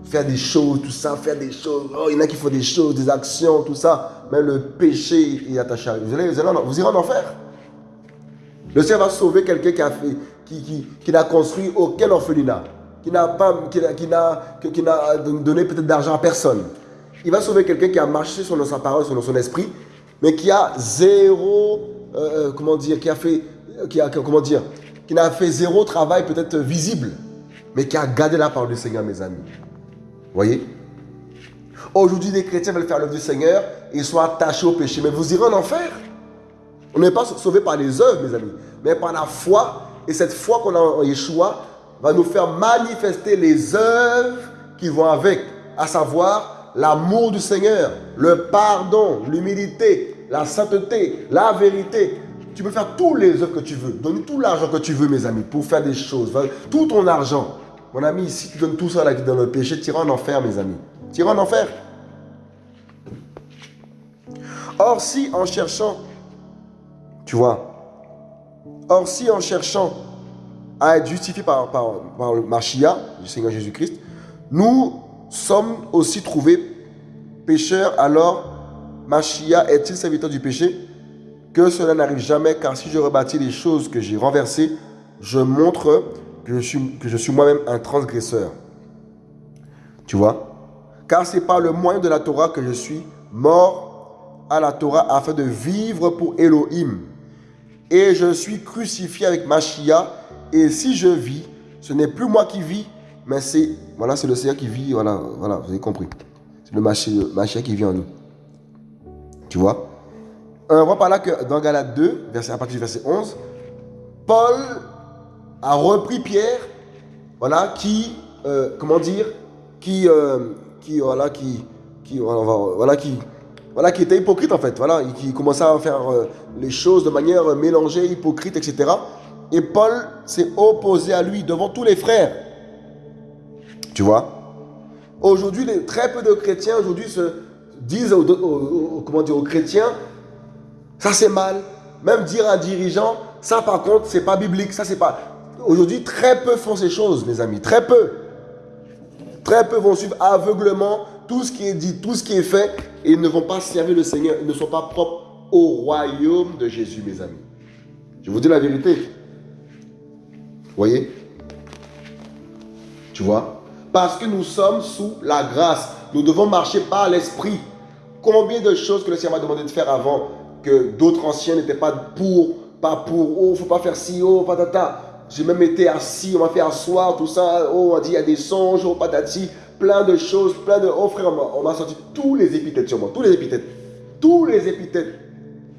Faire des choses, tout ça, faire des choses. Oh, il y en a qui font des choses, des actions, tout ça. Mais le péché est attaché à vous. Allez, vous irez en enfer. Le Seigneur va sauver quelqu'un qui a fait, qui, qui n'a construit aucun orphelinat qui n'a pas, qui, qui n'a donné peut-être d'argent à personne. Il va sauver quelqu'un qui a marché sur sa parole, sur son esprit, mais qui a zéro, euh, euh, comment dire, qui a fait, qui a, comment dire, qui n'a fait zéro travail peut-être visible, mais qui a gardé la parole du Seigneur, mes amis. Voyez? Aujourd'hui, les chrétiens veulent faire l'œuvre du Seigneur et ils sont attachés au péché. Mais vous irez en enfer. On n'est pas sauvé par les œuvres, mes amis, mais par la foi. Et cette foi qu'on a en Yeshua, va nous faire manifester les œuvres qui vont avec, à savoir l'amour du Seigneur, le pardon, l'humilité, la sainteté, la vérité. Tu peux faire tous les œuvres que tu veux. Donne tout l'argent que tu veux, mes amis, pour faire des choses. Tout ton argent. Mon ami, si tu donnes tout ça dans le péché, tu iras en enfer, mes amis. Tu iras en enfer. Or, si en cherchant, tu vois, or si en cherchant à être justifié par, par, le Machia, du Seigneur Jésus-Christ, nous sommes aussi trouvés pécheurs. Alors, Machia est-il serviteur du péché? Que cela n'arrive jamais, car si je rebâtis les choses que j'ai renversées, je montre que je suis, que je suis moi-même un transgresseur. Tu vois? Car c'est par le moyen de la Torah que je suis mort à la Torah afin de vivre pour Elohim. Et je suis crucifié avec Machia et si je vis, ce n'est plus moi qui vis, mais c'est voilà, le Seigneur qui vit. Voilà, voilà, vous avez compris. C'est le Machia qui vit en nous. Tu vois? On voit par là que dans Galates 2, verset, à partir du verset 11, Paul a repris Pierre, voilà, qui, euh, comment dire, qui, euh, qui, voilà, qui, qui, voilà, qui, voilà, qui était hypocrite en fait, voilà, qui commençait à faire euh, les choses de manière mélangée, hypocrite, etc. Et Paul s'est opposé à lui devant tous les frères. Tu vois? Aujourd'hui, très peu de chrétiens aujourd'hui se disent aux, comment dire, aux chrétiens, ça c'est mal. Même dire à un dirigeant, ça par contre, c'est pas biblique. Ça c'est pas. Aujourd'hui, très peu font ces choses, mes amis. Très peu. Très peu vont suivre aveuglement tout ce qui est dit, tout ce qui est fait, et ils ne vont pas servir le Seigneur. Ils ne sont pas propres au royaume de Jésus, mes amis. Je vous dis la vérité voyez? Tu vois? Parce que nous sommes sous la grâce. Nous devons marcher par l'esprit. Combien de choses que le Seigneur m'a demandé de faire avant que d'autres anciens n'étaient pas pour, pas pour, oh, faut pas faire ci, oh, patata. J'ai même été assis, on m'a fait asseoir, tout ça. Oh, on a dit il y a des songes, oh, patati. Plein de choses, plein de. Oh, frère, on m'a sorti tous les épithètes sur moi, tous les épithètes. Tous les épithètes.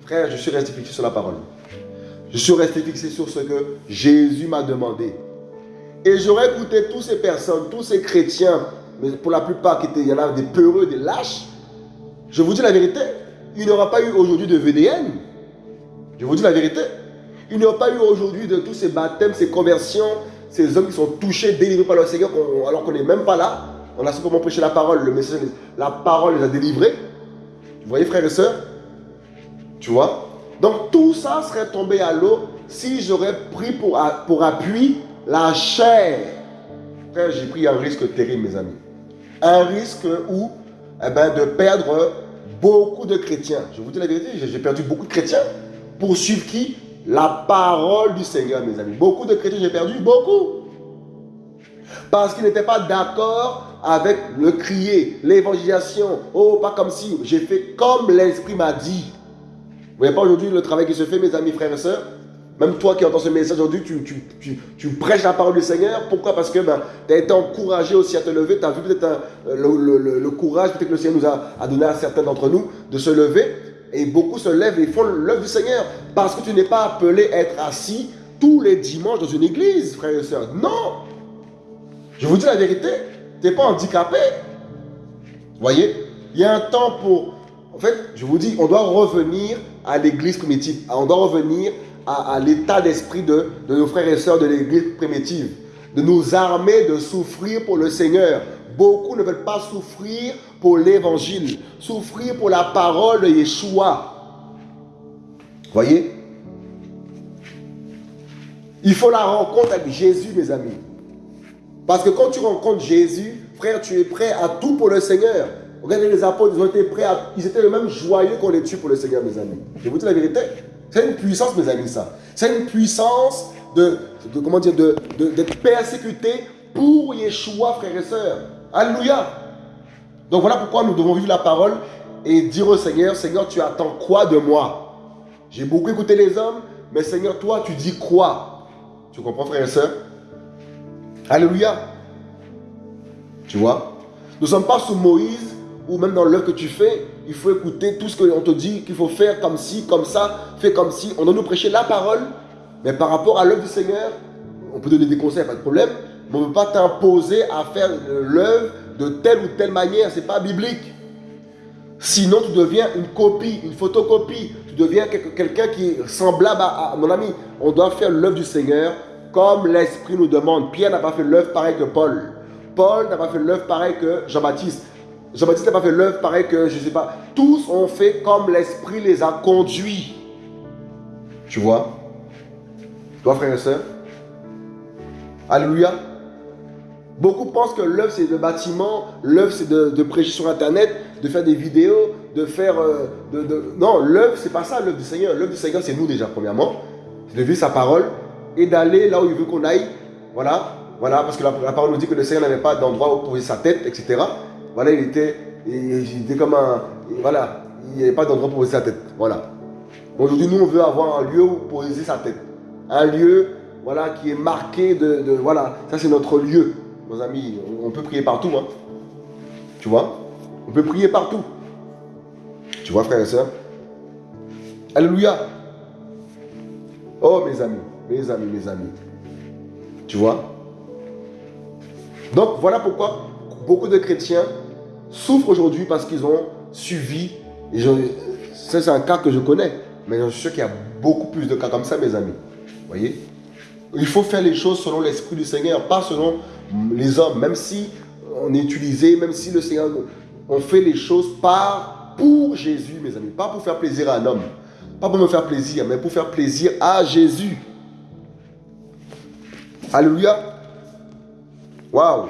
Frère, je suis resté fixé sur la parole. Je suis resté fixé sur ce que Jésus m'a demandé. Et j'aurais écouté toutes ces personnes, tous ces chrétiens, mais pour la plupart, qui étaient, il y en a des peureux, des lâches. Je vous dis la vérité, il n'y aura pas eu aujourd'hui de VDN. Je vous dis la vérité. Il n'y aura pas eu aujourd'hui de tous ces baptêmes, ces conversions, ces hommes qui sont touchés, délivrés par le Seigneur, alors qu'on n'est même pas là. On a simplement prêché la parole, le message, la parole les a délivrés. Vous voyez, frères et sœurs? Tu vois? Donc tout ça serait tombé à l'eau si j'aurais pris pour, appui la chair. Frère, j'ai pris un risque terrible, mes amis. Un risque où, eh ben, de perdre beaucoup de chrétiens. Je vous dis la vérité, j'ai perdu beaucoup de chrétiens pour suivre qui? La parole du Seigneur, mes amis. Beaucoup de chrétiens, j'ai perdu beaucoup. Parce qu'ils n'étaient pas d'accord avec le crier, l'évangélisation. Oh, pas comme si. J'ai fait comme l'Esprit m'a dit. Vous voyez pas aujourd'hui le travail qui se fait, mes amis, frères et sœurs? Même toi qui entends ce message aujourd'hui, tu, prêches la parole du Seigneur. Pourquoi? Parce que ben, tu as été encouragé aussi à te lever. Tu as vu peut-être euh, le, courage, peut-être que le Seigneur nous a, donné à certains d'entre nous de se lever. Et beaucoup se lèvent et font l'œuvre du Seigneur. Parce que tu n'es pas appelé à être assis tous les dimanches dans une église, frères et sœurs. Non Je vous dis la vérité. Tu n'es pas handicapé. Voyez? Il y a un temps pour... En fait, je vous dis, on doit revenir à l'église primitive. On doit revenir à, l'état d'esprit de, nos frères et sœurs de l'église primitive, de nous armer de souffrir pour le Seigneur. Beaucoup ne veulent pas souffrir pour l'évangile, souffrir pour la parole de Yeshua. Voyez? Il faut la rencontre avec Jésus, mes amis. Parce que quand tu rencontres Jésus, frère, tu es prêt à tout pour le Seigneur. Regardez les apôtres, ils ont été prêts à... Ils étaient le même joyeux qu'on les tue pour le Seigneur, mes amis. Je vous dis la vérité. C'est une puissance, mes amis, ça. C'est une puissance de, comment dire, d'être de, persécuté pour Yeshua, frères et sœurs. Alléluia. Donc voilà pourquoi nous devons vivre la parole et dire au Seigneur, Seigneur, tu attends quoi de moi? J'ai beaucoup écouté les hommes, mais Seigneur, toi, tu dis quoi? Tu comprends, frères et sœurs? Alléluia. Tu vois? Nous ne sommes pas sous Moïse ou même dans l'œuvre que tu fais, il faut écouter tout ce qu'on te dit, qu'il faut faire comme ci, comme ça, fais comme ci. On doit nous prêcher la parole, mais par rapport à l'œuvre du Seigneur, on peut donner des conseils, pas de problème, mais on ne peut pas t'imposer à faire l'œuvre de telle ou telle manière, ce n'est pas biblique. Sinon, tu deviens une copie, une photocopie. Tu deviens quelqu'un qui est semblable à, mon ami. On doit faire l'œuvre du Seigneur comme l'Esprit nous demande. Pierre n'a pas fait l'œuvre pareil que Paul. Paul n'a pas fait l'œuvre pareil que Jean-Baptiste. Jean-Baptiste n'a pas fait l'œuvre pareil que, je ne sais pas. Tous ont fait comme l'Esprit les a conduits. Tu vois? Toi, frère et soeur Alléluia. Beaucoup pensent que l'œuvre, c'est le bâtiment, l'œuvre, c'est de, prêcher sur Internet, de faire des vidéos, de faire... Euh, de, Non, l'œuvre, c'est pas ça, l'œuvre du Seigneur. L'œuvre du Seigneur, c'est nous déjà, premièrement. C'est de vivre sa parole et d'aller là où il veut qu'on aille. Voilà, voilà, parce que la, la parole nous dit que le Seigneur n'avait pas d'endroit où poser sa tête, etc. Voilà, il était, il était comme un. Voilà, il n'y avait pas d'endroit pour poser sa tête. Voilà. Aujourd'hui, nous, on veut avoir un lieu où poser sa tête. Un lieu, voilà, qui est marqué de. voilà, ça c'est notre lieu. Mes amis, on, peut prier partout. Hein. Tu vois? On peut prier partout. Tu vois, frères et sœurs Alléluia. Oh, mes amis, mes amis, mes amis. Tu vois? Donc, voilà pourquoi beaucoup de chrétiens souffrent aujourd'hui parce qu'ils ont suivi. C'est un cas que je connais. Mais je suis sûr qu'il y a beaucoup plus de cas comme ça, mes amis. Vous voyez? Il faut faire les choses selon l'Esprit du Seigneur, pas selon les hommes. Même si on est utilisé, même si le Seigneur... On fait les choses par, pour Jésus, mes amis. Pas pour faire plaisir à un homme. Pas pour me faire plaisir, mais pour faire plaisir à Jésus. Alléluia. Waouh.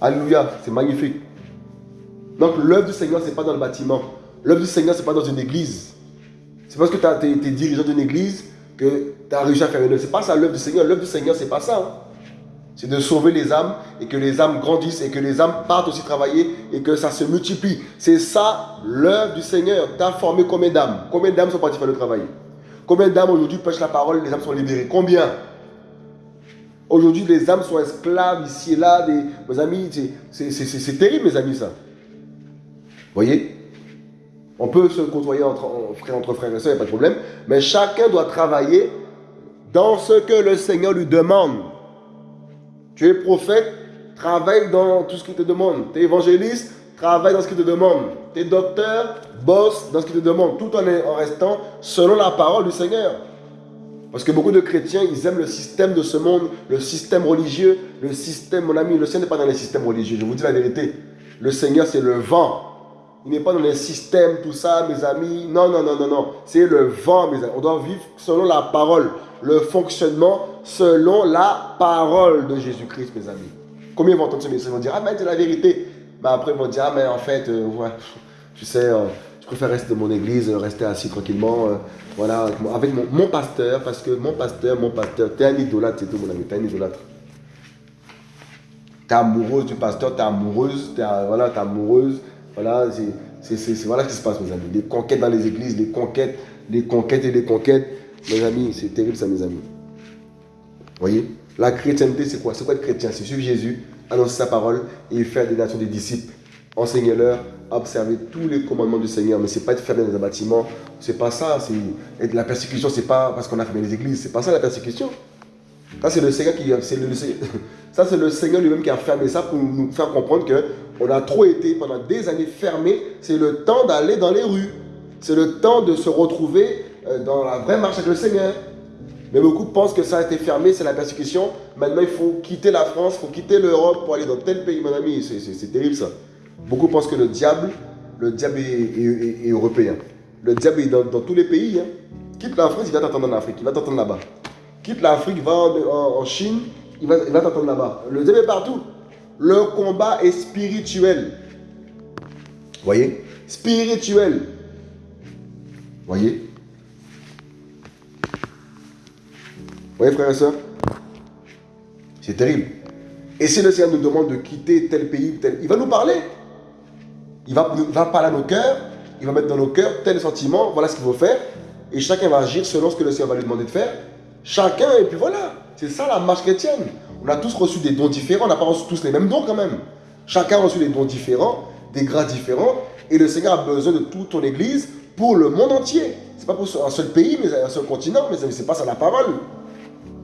Alléluia, c'est magnifique. Donc l'œuvre du Seigneur, ce n'est pas dans le bâtiment. L'œuvre du Seigneur, ce n'est pas dans une église. C'est parce que tu es, dirigeant d'une église que tu as réussi à faire une œuvre. Ce n'est pas ça l'œuvre du Seigneur. L'œuvre du Seigneur, ce n'est pas ça. Hein. C'est de sauver les âmes et que les âmes grandissent et que les âmes partent aussi travailler et que ça se multiplie. C'est ça l'œuvre du Seigneur. Tu as formé combien d'âmes? Combien d'âmes sont parties faire le travail? Combien d'âmes aujourd'hui pêchent la parole, les âmes sont libérées? Combien? Aujourd'hui, les âmes sont esclaves ici et là. Des, mes amis, c'est terrible, mes amis, ça. Voyez? On peut se côtoyer entre, entre frères et sœurs, il n'y a pas de problème. Mais chacun doit travailler dans ce que le Seigneur lui demande. Tu es prophète, travaille dans tout ce qu'il te demande. Tu es évangéliste, travaille dans ce qu'il te demande. Tu es docteur, bosse dans ce qu'il te demande, tout en restant selon la parole du Seigneur. Parce que beaucoup de chrétiens, ils aiment le système de ce monde, le système religieux, le système, mon ami, le Seigneur n'est pas dans les systèmes religieux, je vous dis la vérité. Le Seigneur, c'est le vent. Il n'est pas dans les systèmes, tout ça, mes amis. Non, non, non, non, non. C'est le vent, mes amis. On doit vivre selon la parole. Le fonctionnement selon la parole de Jésus-Christ, mes amis. Combien vont entendre ce message? Ils vont dire, ah, mais c'est la vérité. Mais après, ils vont dire, ah, mais en fait, euh, tu sais, euh, je préfère rester dans mon église, rester assis tranquillement. Euh, voilà, avec mon, pasteur, parce que mon pasteur, mon pasteur, tu es un idolâtre, c'est tout, mon ami, tu es un idolâtre. Tu es amoureuse du pasteur, tu es amoureuse, tu es, voilà, es amoureuse. Voilà, c'est voilà ce qui se passe, mes amis. Les conquêtes dans les églises, les conquêtes, les conquêtes et les conquêtes. Mes amis, c'est terrible ça, mes amis. Voyez? La chrétienté, c'est quoi? C'est quoi être chrétien? C'est suivre Jésus, annoncer sa parole et faire des nations des disciples. Enseigner-leur, observer tous les commandements du Seigneur. Mais c'est pas être fermé dans un bâtiment. C'est pas ça. La persécution, c'est pas parce qu'on a fermé les églises. C'est pas ça la persécution. Ça, c'est le Seigneur ça, c'est le Seigneur lui-même qui a fermé ça pour nous faire comprendre que on a trop été pendant des années fermés. C'est le temps d'aller dans les rues. C'est le temps de se retrouver euh, dans la vraie marche avec le Seigneur. Mais beaucoup pensent que ça a été fermé, c'est la persécution. Maintenant, il faut quitter la France, il faut quitter l'Europe pour aller dans tel pays, mon ami. C'est terrible ça. Beaucoup pensent que le diable, le diable est, européen. Le diable est dans, tous les pays. Hein. Quitte la France, il va t'attendre en Afrique, il va t'attendre là-bas. Quitte l'Afrique, va en, Chine, il va, il va t'attendre là-bas. Le diable est partout. Le combat est spirituel. Voyez? Spirituel. Voyez? Voyez, frères et sœurs C'est terrible. Et si le Seigneur nous demande de quitter tel pays, tel, il va nous parler. Il va, parler à nos cœurs. Il va mettre dans nos cœurs tel sentiment. Voilà ce qu'il faut faire. Et chacun va agir selon ce que le Seigneur va lui demander de faire. Chacun, et puis voilà. C'est ça la marche chrétienne. On a tous reçu des dons différents, on n'a pas reçu tous les mêmes dons quand même. Chacun a reçu des dons différents, des grades différents, et le Seigneur a besoin de toute ton église pour le monde entier. Ce n'est pas pour un seul pays, mais un seul continent, mais c'est pas ça la parole.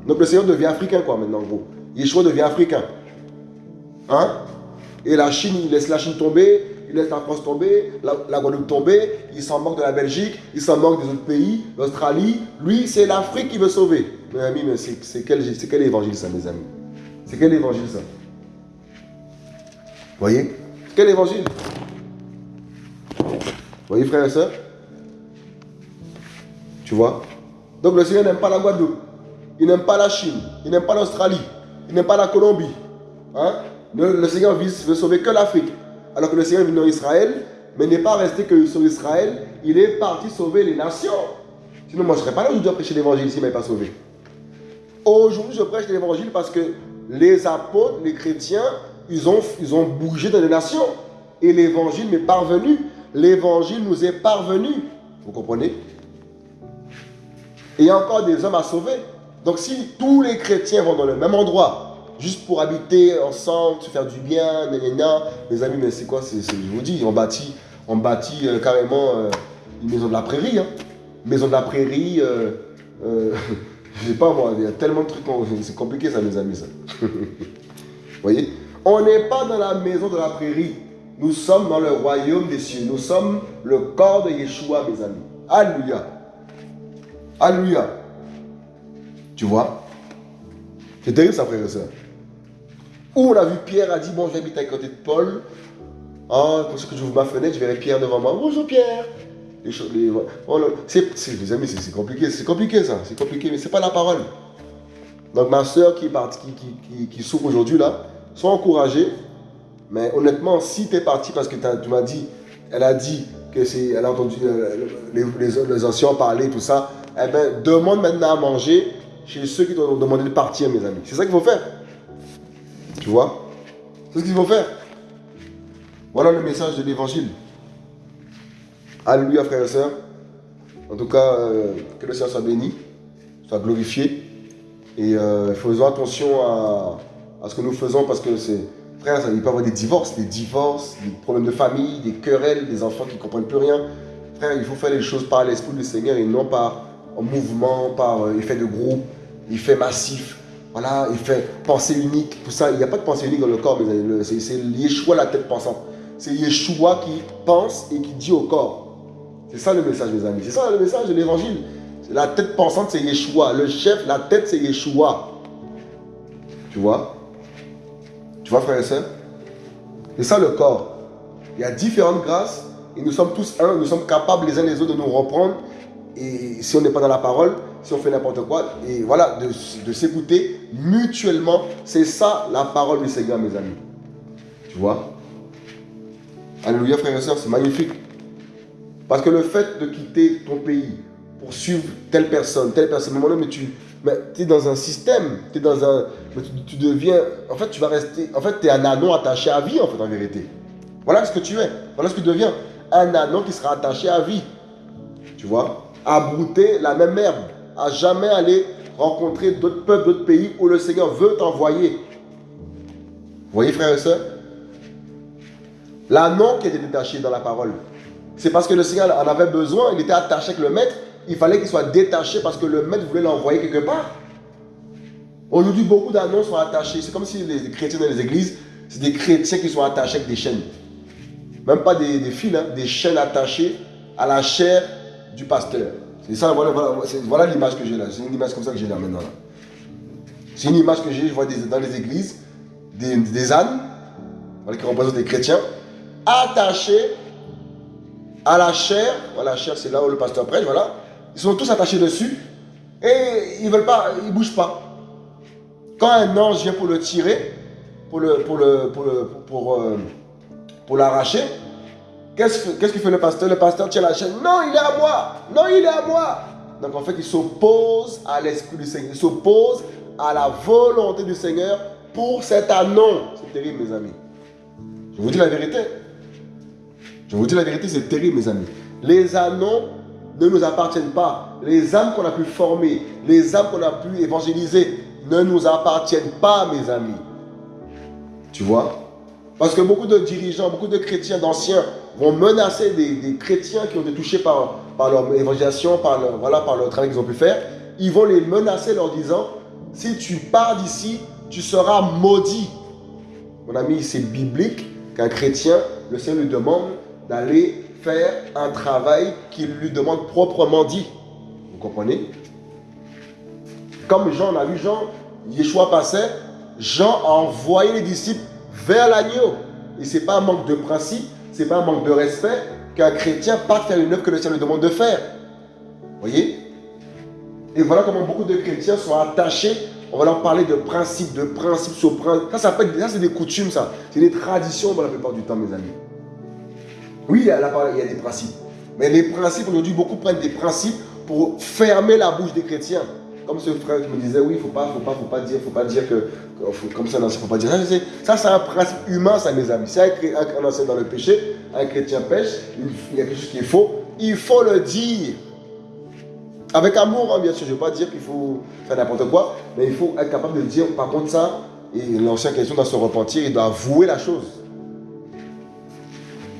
Donc le Seigneur devient africain, quoi, maintenant, en gros. Yeshua devient africain. Hein? Et la Chine, il laisse la Chine tomber, laisse la France tomber, la, Guadeloupe tomber, il s'en manque de la Belgique, il s'en manque des autres pays, l'Australie. Lui, c'est l'Afrique qui veut sauver. Mes amis, mais c'est quel, évangile ça, mes amis? C'est quel évangile ça? Voyez? Quel évangile? Voyez frères et sœurs Tu vois? Donc le Seigneur n'aime pas la Guadeloupe. Il n'aime pas la Chine. Il n'aime pas l'Australie. Il n'aime pas la Colombie. Hein? Le, Seigneur veut, veut sauver que l'Afrique. Alors que le Seigneur est venu en Israël, mais n'est pas resté que sur Israël. Il est parti sauver les nations. Sinon, moi, je ne serais pas là aujourd'hui à prêcher l'évangile s'il ne m'avait pas sauvé. Aujourd'hui, je prêche l'évangile parce que les apôtres, les chrétiens, ils ont, ils ont bougé dans les nations. Et l'évangile m'est parvenu. L'évangile nous est parvenu. Vous comprenez? Et il y a encore des hommes à sauver. Donc si tous les chrétiens vont dans le même endroit, juste pour habiter ensemble, se faire du bien, mes amis, mais c'est quoi Je vous dis, on bâtit, on bâtit euh, carrément euh, une maison de la prairie. Hein. Maison de la prairie. Euh, Je sais pas moi, il y a tellement de trucs, c'est compliqué ça mes amis ça. Vous voyez? On n'est pas dans la maison de la prairie. Nous sommes dans le royaume des cieux. Nous sommes le corps de Yeshua mes amis. Alléluia. Alléluia. Tu vois? C'est terrible ça frère et soeur. Où on a vu Pierre a dit, bon je vais habiter à côté de Paul. Ah, pour ce que j'ouvre ma fenêtre, je verrai Pierre devant moi. Bonjour Pierre les, oh, les, amis, c'est compliqué, c'est compliqué ça, c'est compliqué, mais c'est pas la parole. Donc ma soeur qui, qui, qui, souffre aujourd'hui là, sois encouragée, mais honnêtement, si tu es parti parce que tu m'as dit, elle a dit que c'est, elle a entendu euh, les, les, anciens parler, tout ça, eh ben, demande maintenant à manger chez ceux qui t'ont demandé de partir, mes amis. C'est ça qu'il faut faire. Tu vois C'est ce qu'il faut faire. Voilà le message de l'évangile. Alléluia, frères et sœurs. En tout cas, euh, que le Seigneur soit béni, soit glorifié. Et euh, faisons attention à, ce que nous faisons parce que c'est. Frère, il peut y avoir des divorces, des divorces, des problèmes de famille, des querelles, des enfants qui ne comprennent plus rien. Frère, il faut faire les choses par l'Esprit du Seigneur et non par mouvement, par euh, effet de groupe. fait massif. Voilà, il fait pensée unique. Pour ça, il n'y a pas de pensée unique dans le corps, mais c'est Yeshua la tête pensante. C'est Yeshua qui pense et qui dit au corps. C'est ça le message, mes amis. C'est ça le message de l'évangile. La tête pensante, c'est Yeshua. Le chef, la tête, c'est Yeshua. Tu vois? Tu vois, frère et soeur C'est ça le corps. Il y a différentes grâces et nous sommes tous un. Nous sommes capables les uns les autres de nous reprendre. Et si on n'est pas dans la parole, si on fait n'importe quoi, et voilà, de, s'écouter mutuellement, c'est ça la parole du Seigneur, mes amis. Tu vois? Alléluia, frères et sœurs, c'est magnifique. Parce que le fait de quitter ton pays pour suivre telle personne, telle personne, mais tu mais es dans un système, es dans un. Tu, deviens. En fait, tu vas rester. En fait, tu es un anon attaché à vie, en fait, en vérité. Voilà ce que tu es. Voilà ce que tu deviens. Un anon qui sera attaché à vie. Tu vois? À brouter la même herbe à jamais aller rencontrer d'autres peuples, d'autres pays où le Seigneur veut t'envoyer. Vous voyez, frères et sœurs? L'annon qui était détaché dans la parole, c'est parce que le Seigneur en avait besoin, il était attaché avec le maître, il fallait qu'il soit détaché parce que le maître voulait l'envoyer quelque part. Aujourd'hui, beaucoup d'annons sont attachés. C'est comme si les chrétiens dans les églises, c'est des chrétiens qui sont attachés avec des chaînes. Même pas des, fils, hein, des chaînes attachées à la chair du pasteur. C'est ça, voilà, voilà, l'image que j'ai là. C'est une image comme ça que j'ai là maintenant. C'est une image que j'ai, je vois dans les églises, des, ânes, qui représentent des chrétiens, attachés à la chair. Voilà, la chair, c'est là où le pasteur prêche, voilà. Ils sont tous attachés dessus et ils veulent pas, ils bougent pas. Quand un ange vient pour le tirer, pour le, pour le, pour le, pour, euh, pour l'arracher, Qu'est-ce qu'il fait le pasteur? Le pasteur tient la chaîne. Non, il est à moi. Non, il est à moi. Donc en fait, il s'oppose à l'Esprit du Seigneur. Il s'oppose à la volonté du Seigneur pour cet anon. C'est terrible, mes amis. Je vous dis la vérité. Je vous dis la vérité, c'est terrible, mes amis. Les anons ne nous appartiennent pas. Les âmes qu'on a pu former, les âmes qu'on a pu évangéliser, ne nous appartiennent pas, mes amis. Tu vois? Parce que beaucoup de dirigeants, beaucoup de chrétiens, d'anciens, vont menacer des, chrétiens qui ont été touchés par, leur évangélisation, par, leur, voilà, par le travail qu'ils ont pu faire. Ils vont les menacer leur disant, si tu pars d'ici, tu seras maudit. Mon ami, c'est biblique qu'un chrétien, le Seigneur lui demande d'aller faire un travail qu'il lui demande proprement dit. Vous comprenez? Comme Jean, on a vu Jean, Yeshua passait, Jean a envoyé les disciples vers l'agneau. Et ce n'est pas un manque de principe, c'est pas un manque de respect qu'un chrétien parte faire une œuvre que le Seigneur lui demande de faire. Voyez? Et voilà comment beaucoup de chrétiens sont attachés. On va leur parler de principes, de principes sur principes. Ça, ça, ça c'est des coutumes, ça. C'est des traditions la plupart du temps, mes amis. Oui, il y, a, il y a des principes. Mais les principes, aujourd'hui, beaucoup prennent des principes pour fermer la bouche des chrétiens. Comme ce frère qui me disait, oui, ne faut pas, faut pas, faut pas dire, faut pas dire que, comme ça, non, faut pas dire. Ça, c'est un principe humain, ça, mes amis. Si un, ancien dans le péché, un chrétien pêche, il y a quelque chose qui est faux, il faut le dire. Avec amour, hein, bien sûr, je ne veux pas dire qu'il faut faire n'importe quoi, mais il faut être capable de dire, par contre, ça, et l'ancien question doit se repentir, il doit avouer la chose.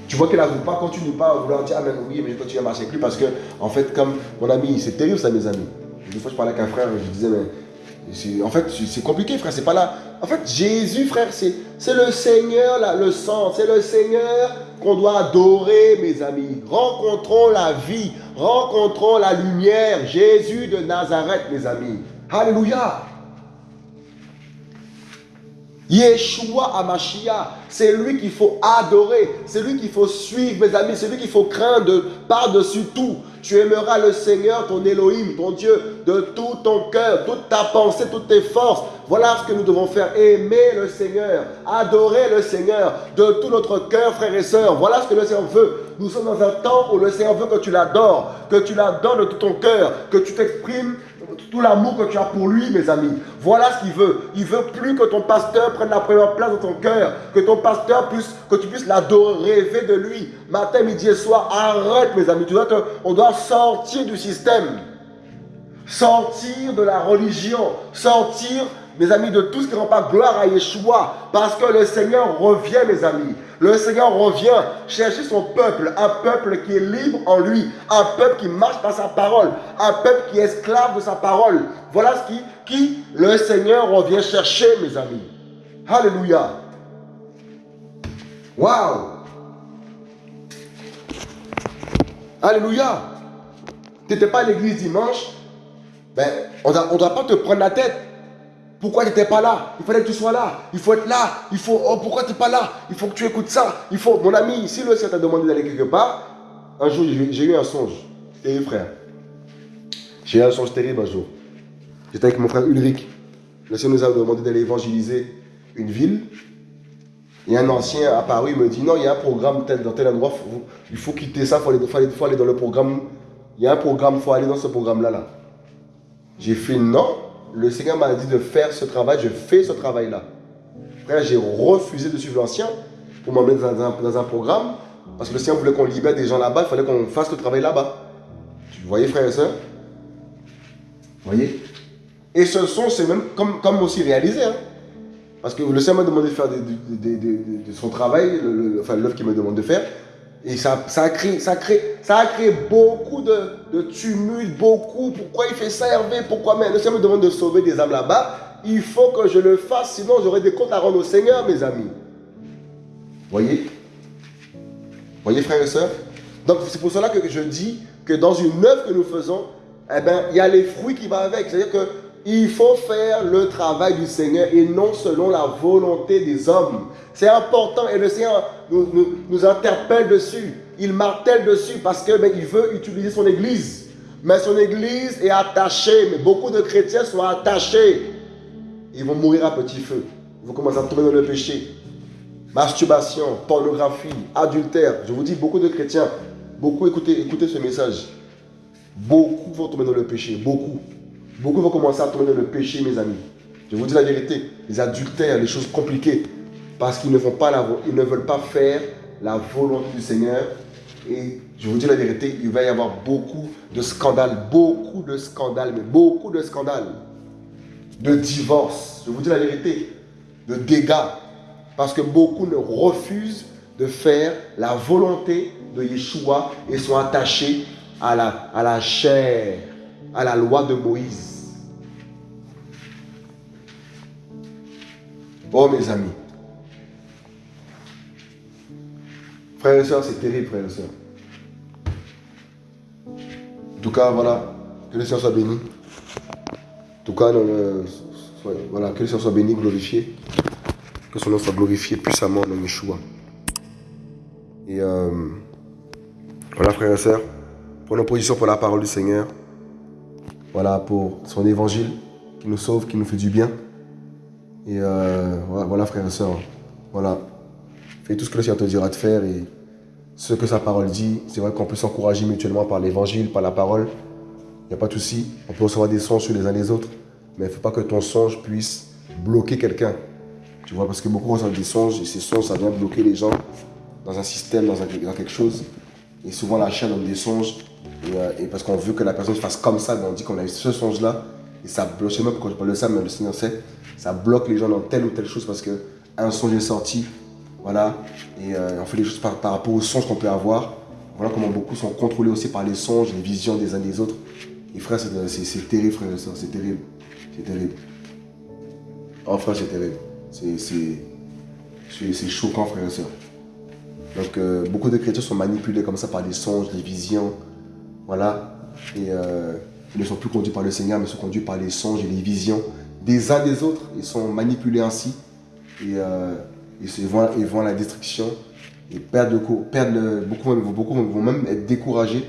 Tu vois qu'il n'avoue pas, continue pas à vouloir dire, ah, mais oui, mais je continue à marcher avec lui parce que, en fait, comme mon ami, c'est terrible ça, mes amis. Des fois, je parlais avec un frère, je disais, mais en fait, c'est compliqué, frère, c'est pas là. En fait, Jésus, frère, c'est le Seigneur, là, le sang, c'est le Seigneur qu'on doit adorer, mes amis. Rencontrons la vie, rencontrons la lumière, Jésus de Nazareth, mes amis. Alléluia. Yeshua Amashia, c'est lui qu'il faut adorer, c'est lui qu'il faut suivre, mes amis, c'est lui qu'il faut craindre par-dessus tout. Tu aimeras le Seigneur, ton Elohim, ton Dieu, de tout ton cœur, toute ta pensée, toutes tes forces. Voilà ce que nous devons faire. Aimer le Seigneur, adorer le Seigneur de tout notre cœur, frères et sœurs. Voilà ce que le Seigneur veut. Nous sommes dans un temps où le Seigneur veut que tu l'adores, que tu l'adores de tout ton cœur, que tu t'exprimes tout l'amour que tu as pour lui, mes amis. Voilà ce qu'il veut. Il veut plus que ton pasteur prenne la première place dans ton cœur, que ton pasteur puisse, que tu puisses l'adorer, rêver de lui. Matin, midi et soir, arrête, mes amis. Tu dois on doit sortir du système. sortir de la religion, sortir, mes amis, de tout ce qui rend pas gloire à Yeshua, parce que le Seigneur revient, mes amis. Le Seigneur revient chercher son peuple, un peuple qui est libre en lui, un peuple qui marche par sa parole, un peuple qui esclave de sa parole. Voilà ce qui, qui le Seigneur revient chercher, mes amis. Alléluia. Waouh. Alléluia. Tu n'étais pas à l'église dimanche, ben, on ne doit pas te prendre la tête. Pourquoi tu n'étais pas là? Il fallait que tu sois là. Il faut être là. Il faut. Oh, pourquoi tu n'es pas là? Il faut que tu écoutes ça. Il faut. Mon ami, si le Seigneur t'a demandé d'aller quelque part, un jour, j'ai eu un songe. Et frère. J'ai eu un songe terrible un jour. J'étais avec mon frère Ulrich. Le Seigneur nous a demandé d'aller évangéliser une ville. Et un ancien apparu, il me dit Non, il y a un programme tel, dans tel endroit, il faut quitter ça, il faut aller, dans le programme. Il y a un programme, il faut aller dans ce programme-là. Là. J'ai fait non. Le Seigneur m'a dit de faire ce travail, je fais ce travail-là. Frère, j'ai refusé de suivre l'ancien pour m'emmener dans un, dans un programme. Parce que le Seigneur voulait qu'on libère des gens là-bas, il fallait qu'on fasse le travail là-bas. Vous voyez, frère et soeur? Vous voyez? Et ce son, c'est même comme, comme aussi réalisé. Hein. Parce que le Seigneur m'a demandé de faire de, son travail, enfin l'œuvre qu'il me demande de faire. Et ça, ça, ça, ça a créé beaucoup de, de tumulte, beaucoup. Pourquoi il fait ça, Hervé? Pourquoi? Mais le Seigneur me demande de sauver des âmes là-bas. Il faut que je le fasse, sinon j'aurai des comptes à rendre au Seigneur, mes amis. Voyez? Voyez, frères et sœurs? Donc, c'est pour cela que je dis que dans une œuvre que nous faisons, eh ben, il y a les fruits qui vont avec. C'est-à-dire que il faut faire le travail du Seigneur et non selon la volonté des hommes. C'est important et le Seigneur nous, nous, interpelle dessus. Il martèle dessus parce qu'il ben, veut utiliser son Église. Mais son Église est attachée. Mais beaucoup de chrétiens sont attachés. Ils vont mourir à petit feu. Ils vont commencer à tomber dans le péché. Masturbation, pornographie, adultère. Je vous dis, beaucoup de chrétiens, beaucoup écoutez, écoutez ce message. Beaucoup vont tomber dans le péché. Beaucoup. Beaucoup vont commencer à tourner le péché, mes amis. Je vous dis la vérité. Les adultères, les choses compliquées. Parce qu'ils ne, pas la, ils ne veulent pas faire la volonté du Seigneur. Et je vous dis la vérité, il va y avoir beaucoup de scandales. Beaucoup de scandales, mais beaucoup de scandales. De divorces. Je vous dis la vérité. De dégâts. Parce que beaucoup ne refusent de faire la volonté de Yeshua et sont attachés à la, à la chair à la loi de Moïse. Oh mes amis. Frères et sœurs, c'est terrible, frères et sœurs. En tout cas, voilà, que le Seigneur soit béni. En tout cas, voilà, que le Seigneur soit béni, glorifié. Que son nom soit glorifié puissamment dans Yeshua. Et euh, voilà, frères et sœurs, pour nos positions pour la parole du Seigneur. Voilà, pour son évangile qui nous sauve, qui nous fait du bien. Et euh, voilà, frères et sœurs. Voilà. Fais tout ce que le Seigneur te dira de faire et ce que sa parole dit. C'est vrai qu'on peut s'encourager mutuellement par l'évangile, par la parole. Il n'y a pas de souci. On peut recevoir des songes sur les uns les autres. Mais il ne faut pas que ton songe puisse bloquer quelqu'un. Tu vois, parce que beaucoup reçoivent des songes et ces songes, ça vient bloquer les gens dans un système, dans, quelque chose. Et souvent, la chaîne donne des songes euh, et, parce qu'on veut que la personne fasse comme ça, on dit qu'on a eu ce songe-là, et ça bloque, même pourquoi je parle de ça, mais le Seigneur sait, ça bloque les gens dans telle ou telle chose parce qu'un songe est sorti, voilà, et euh, on fait les choses par, rapport aux songes qu'on peut avoir. Voilà comment beaucoup sont contrôlés aussi par les songes, les visions des uns des autres. Et frère, c'est terrible, frère c'est terrible. C'est terrible. Oh frère, c'est terrible. C'est choquant, frère et soeur. Donc, euh, beaucoup de chrétiens sont manipulés comme ça par les songes, les visions, voilà. Et euh, ils ne sont plus conduits par le Seigneur, mais sont conduits par les songes et les visions des uns des autres. Ils sont manipulés ainsi. Euh, ils, ils vont à la destruction. Et perdent, perdent beaucoup, beaucoup vont même être découragés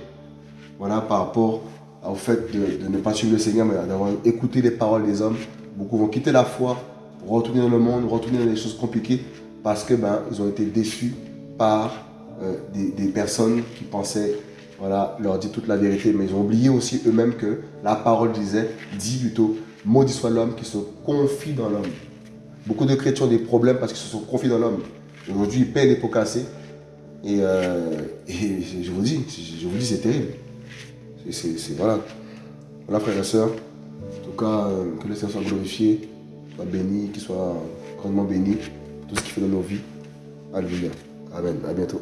voilà, par rapport au fait de, ne pas suivre le Seigneur, mais d'avoir écouté les paroles des hommes. Beaucoup vont quitter la foi, retourner dans le monde, retourner dans les choses compliquées, parce que ben, ils ont été déçus par euh, des, personnes qui pensaient voilà, leur dit toute la vérité. Mais ils ont oublié aussi eux-mêmes que la parole disait, dit plutôt, maudit soit l'homme qui se confie dans l'homme. Beaucoup de chrétiens ont des problèmes parce qu'ils se sont confiés dans l'homme. Aujourd'hui, ils paient les pots cassés. Et, euh, je vous dis, je vous dis, c'est terrible. C'est voilà. Voilà, frères et sœurs. En tout cas, euh, que le Seigneur soit glorifié, soit béni, qu'il soit grandement béni tout ce qu'il fait dans nos vies. Alléluia. Amen. À bientôt.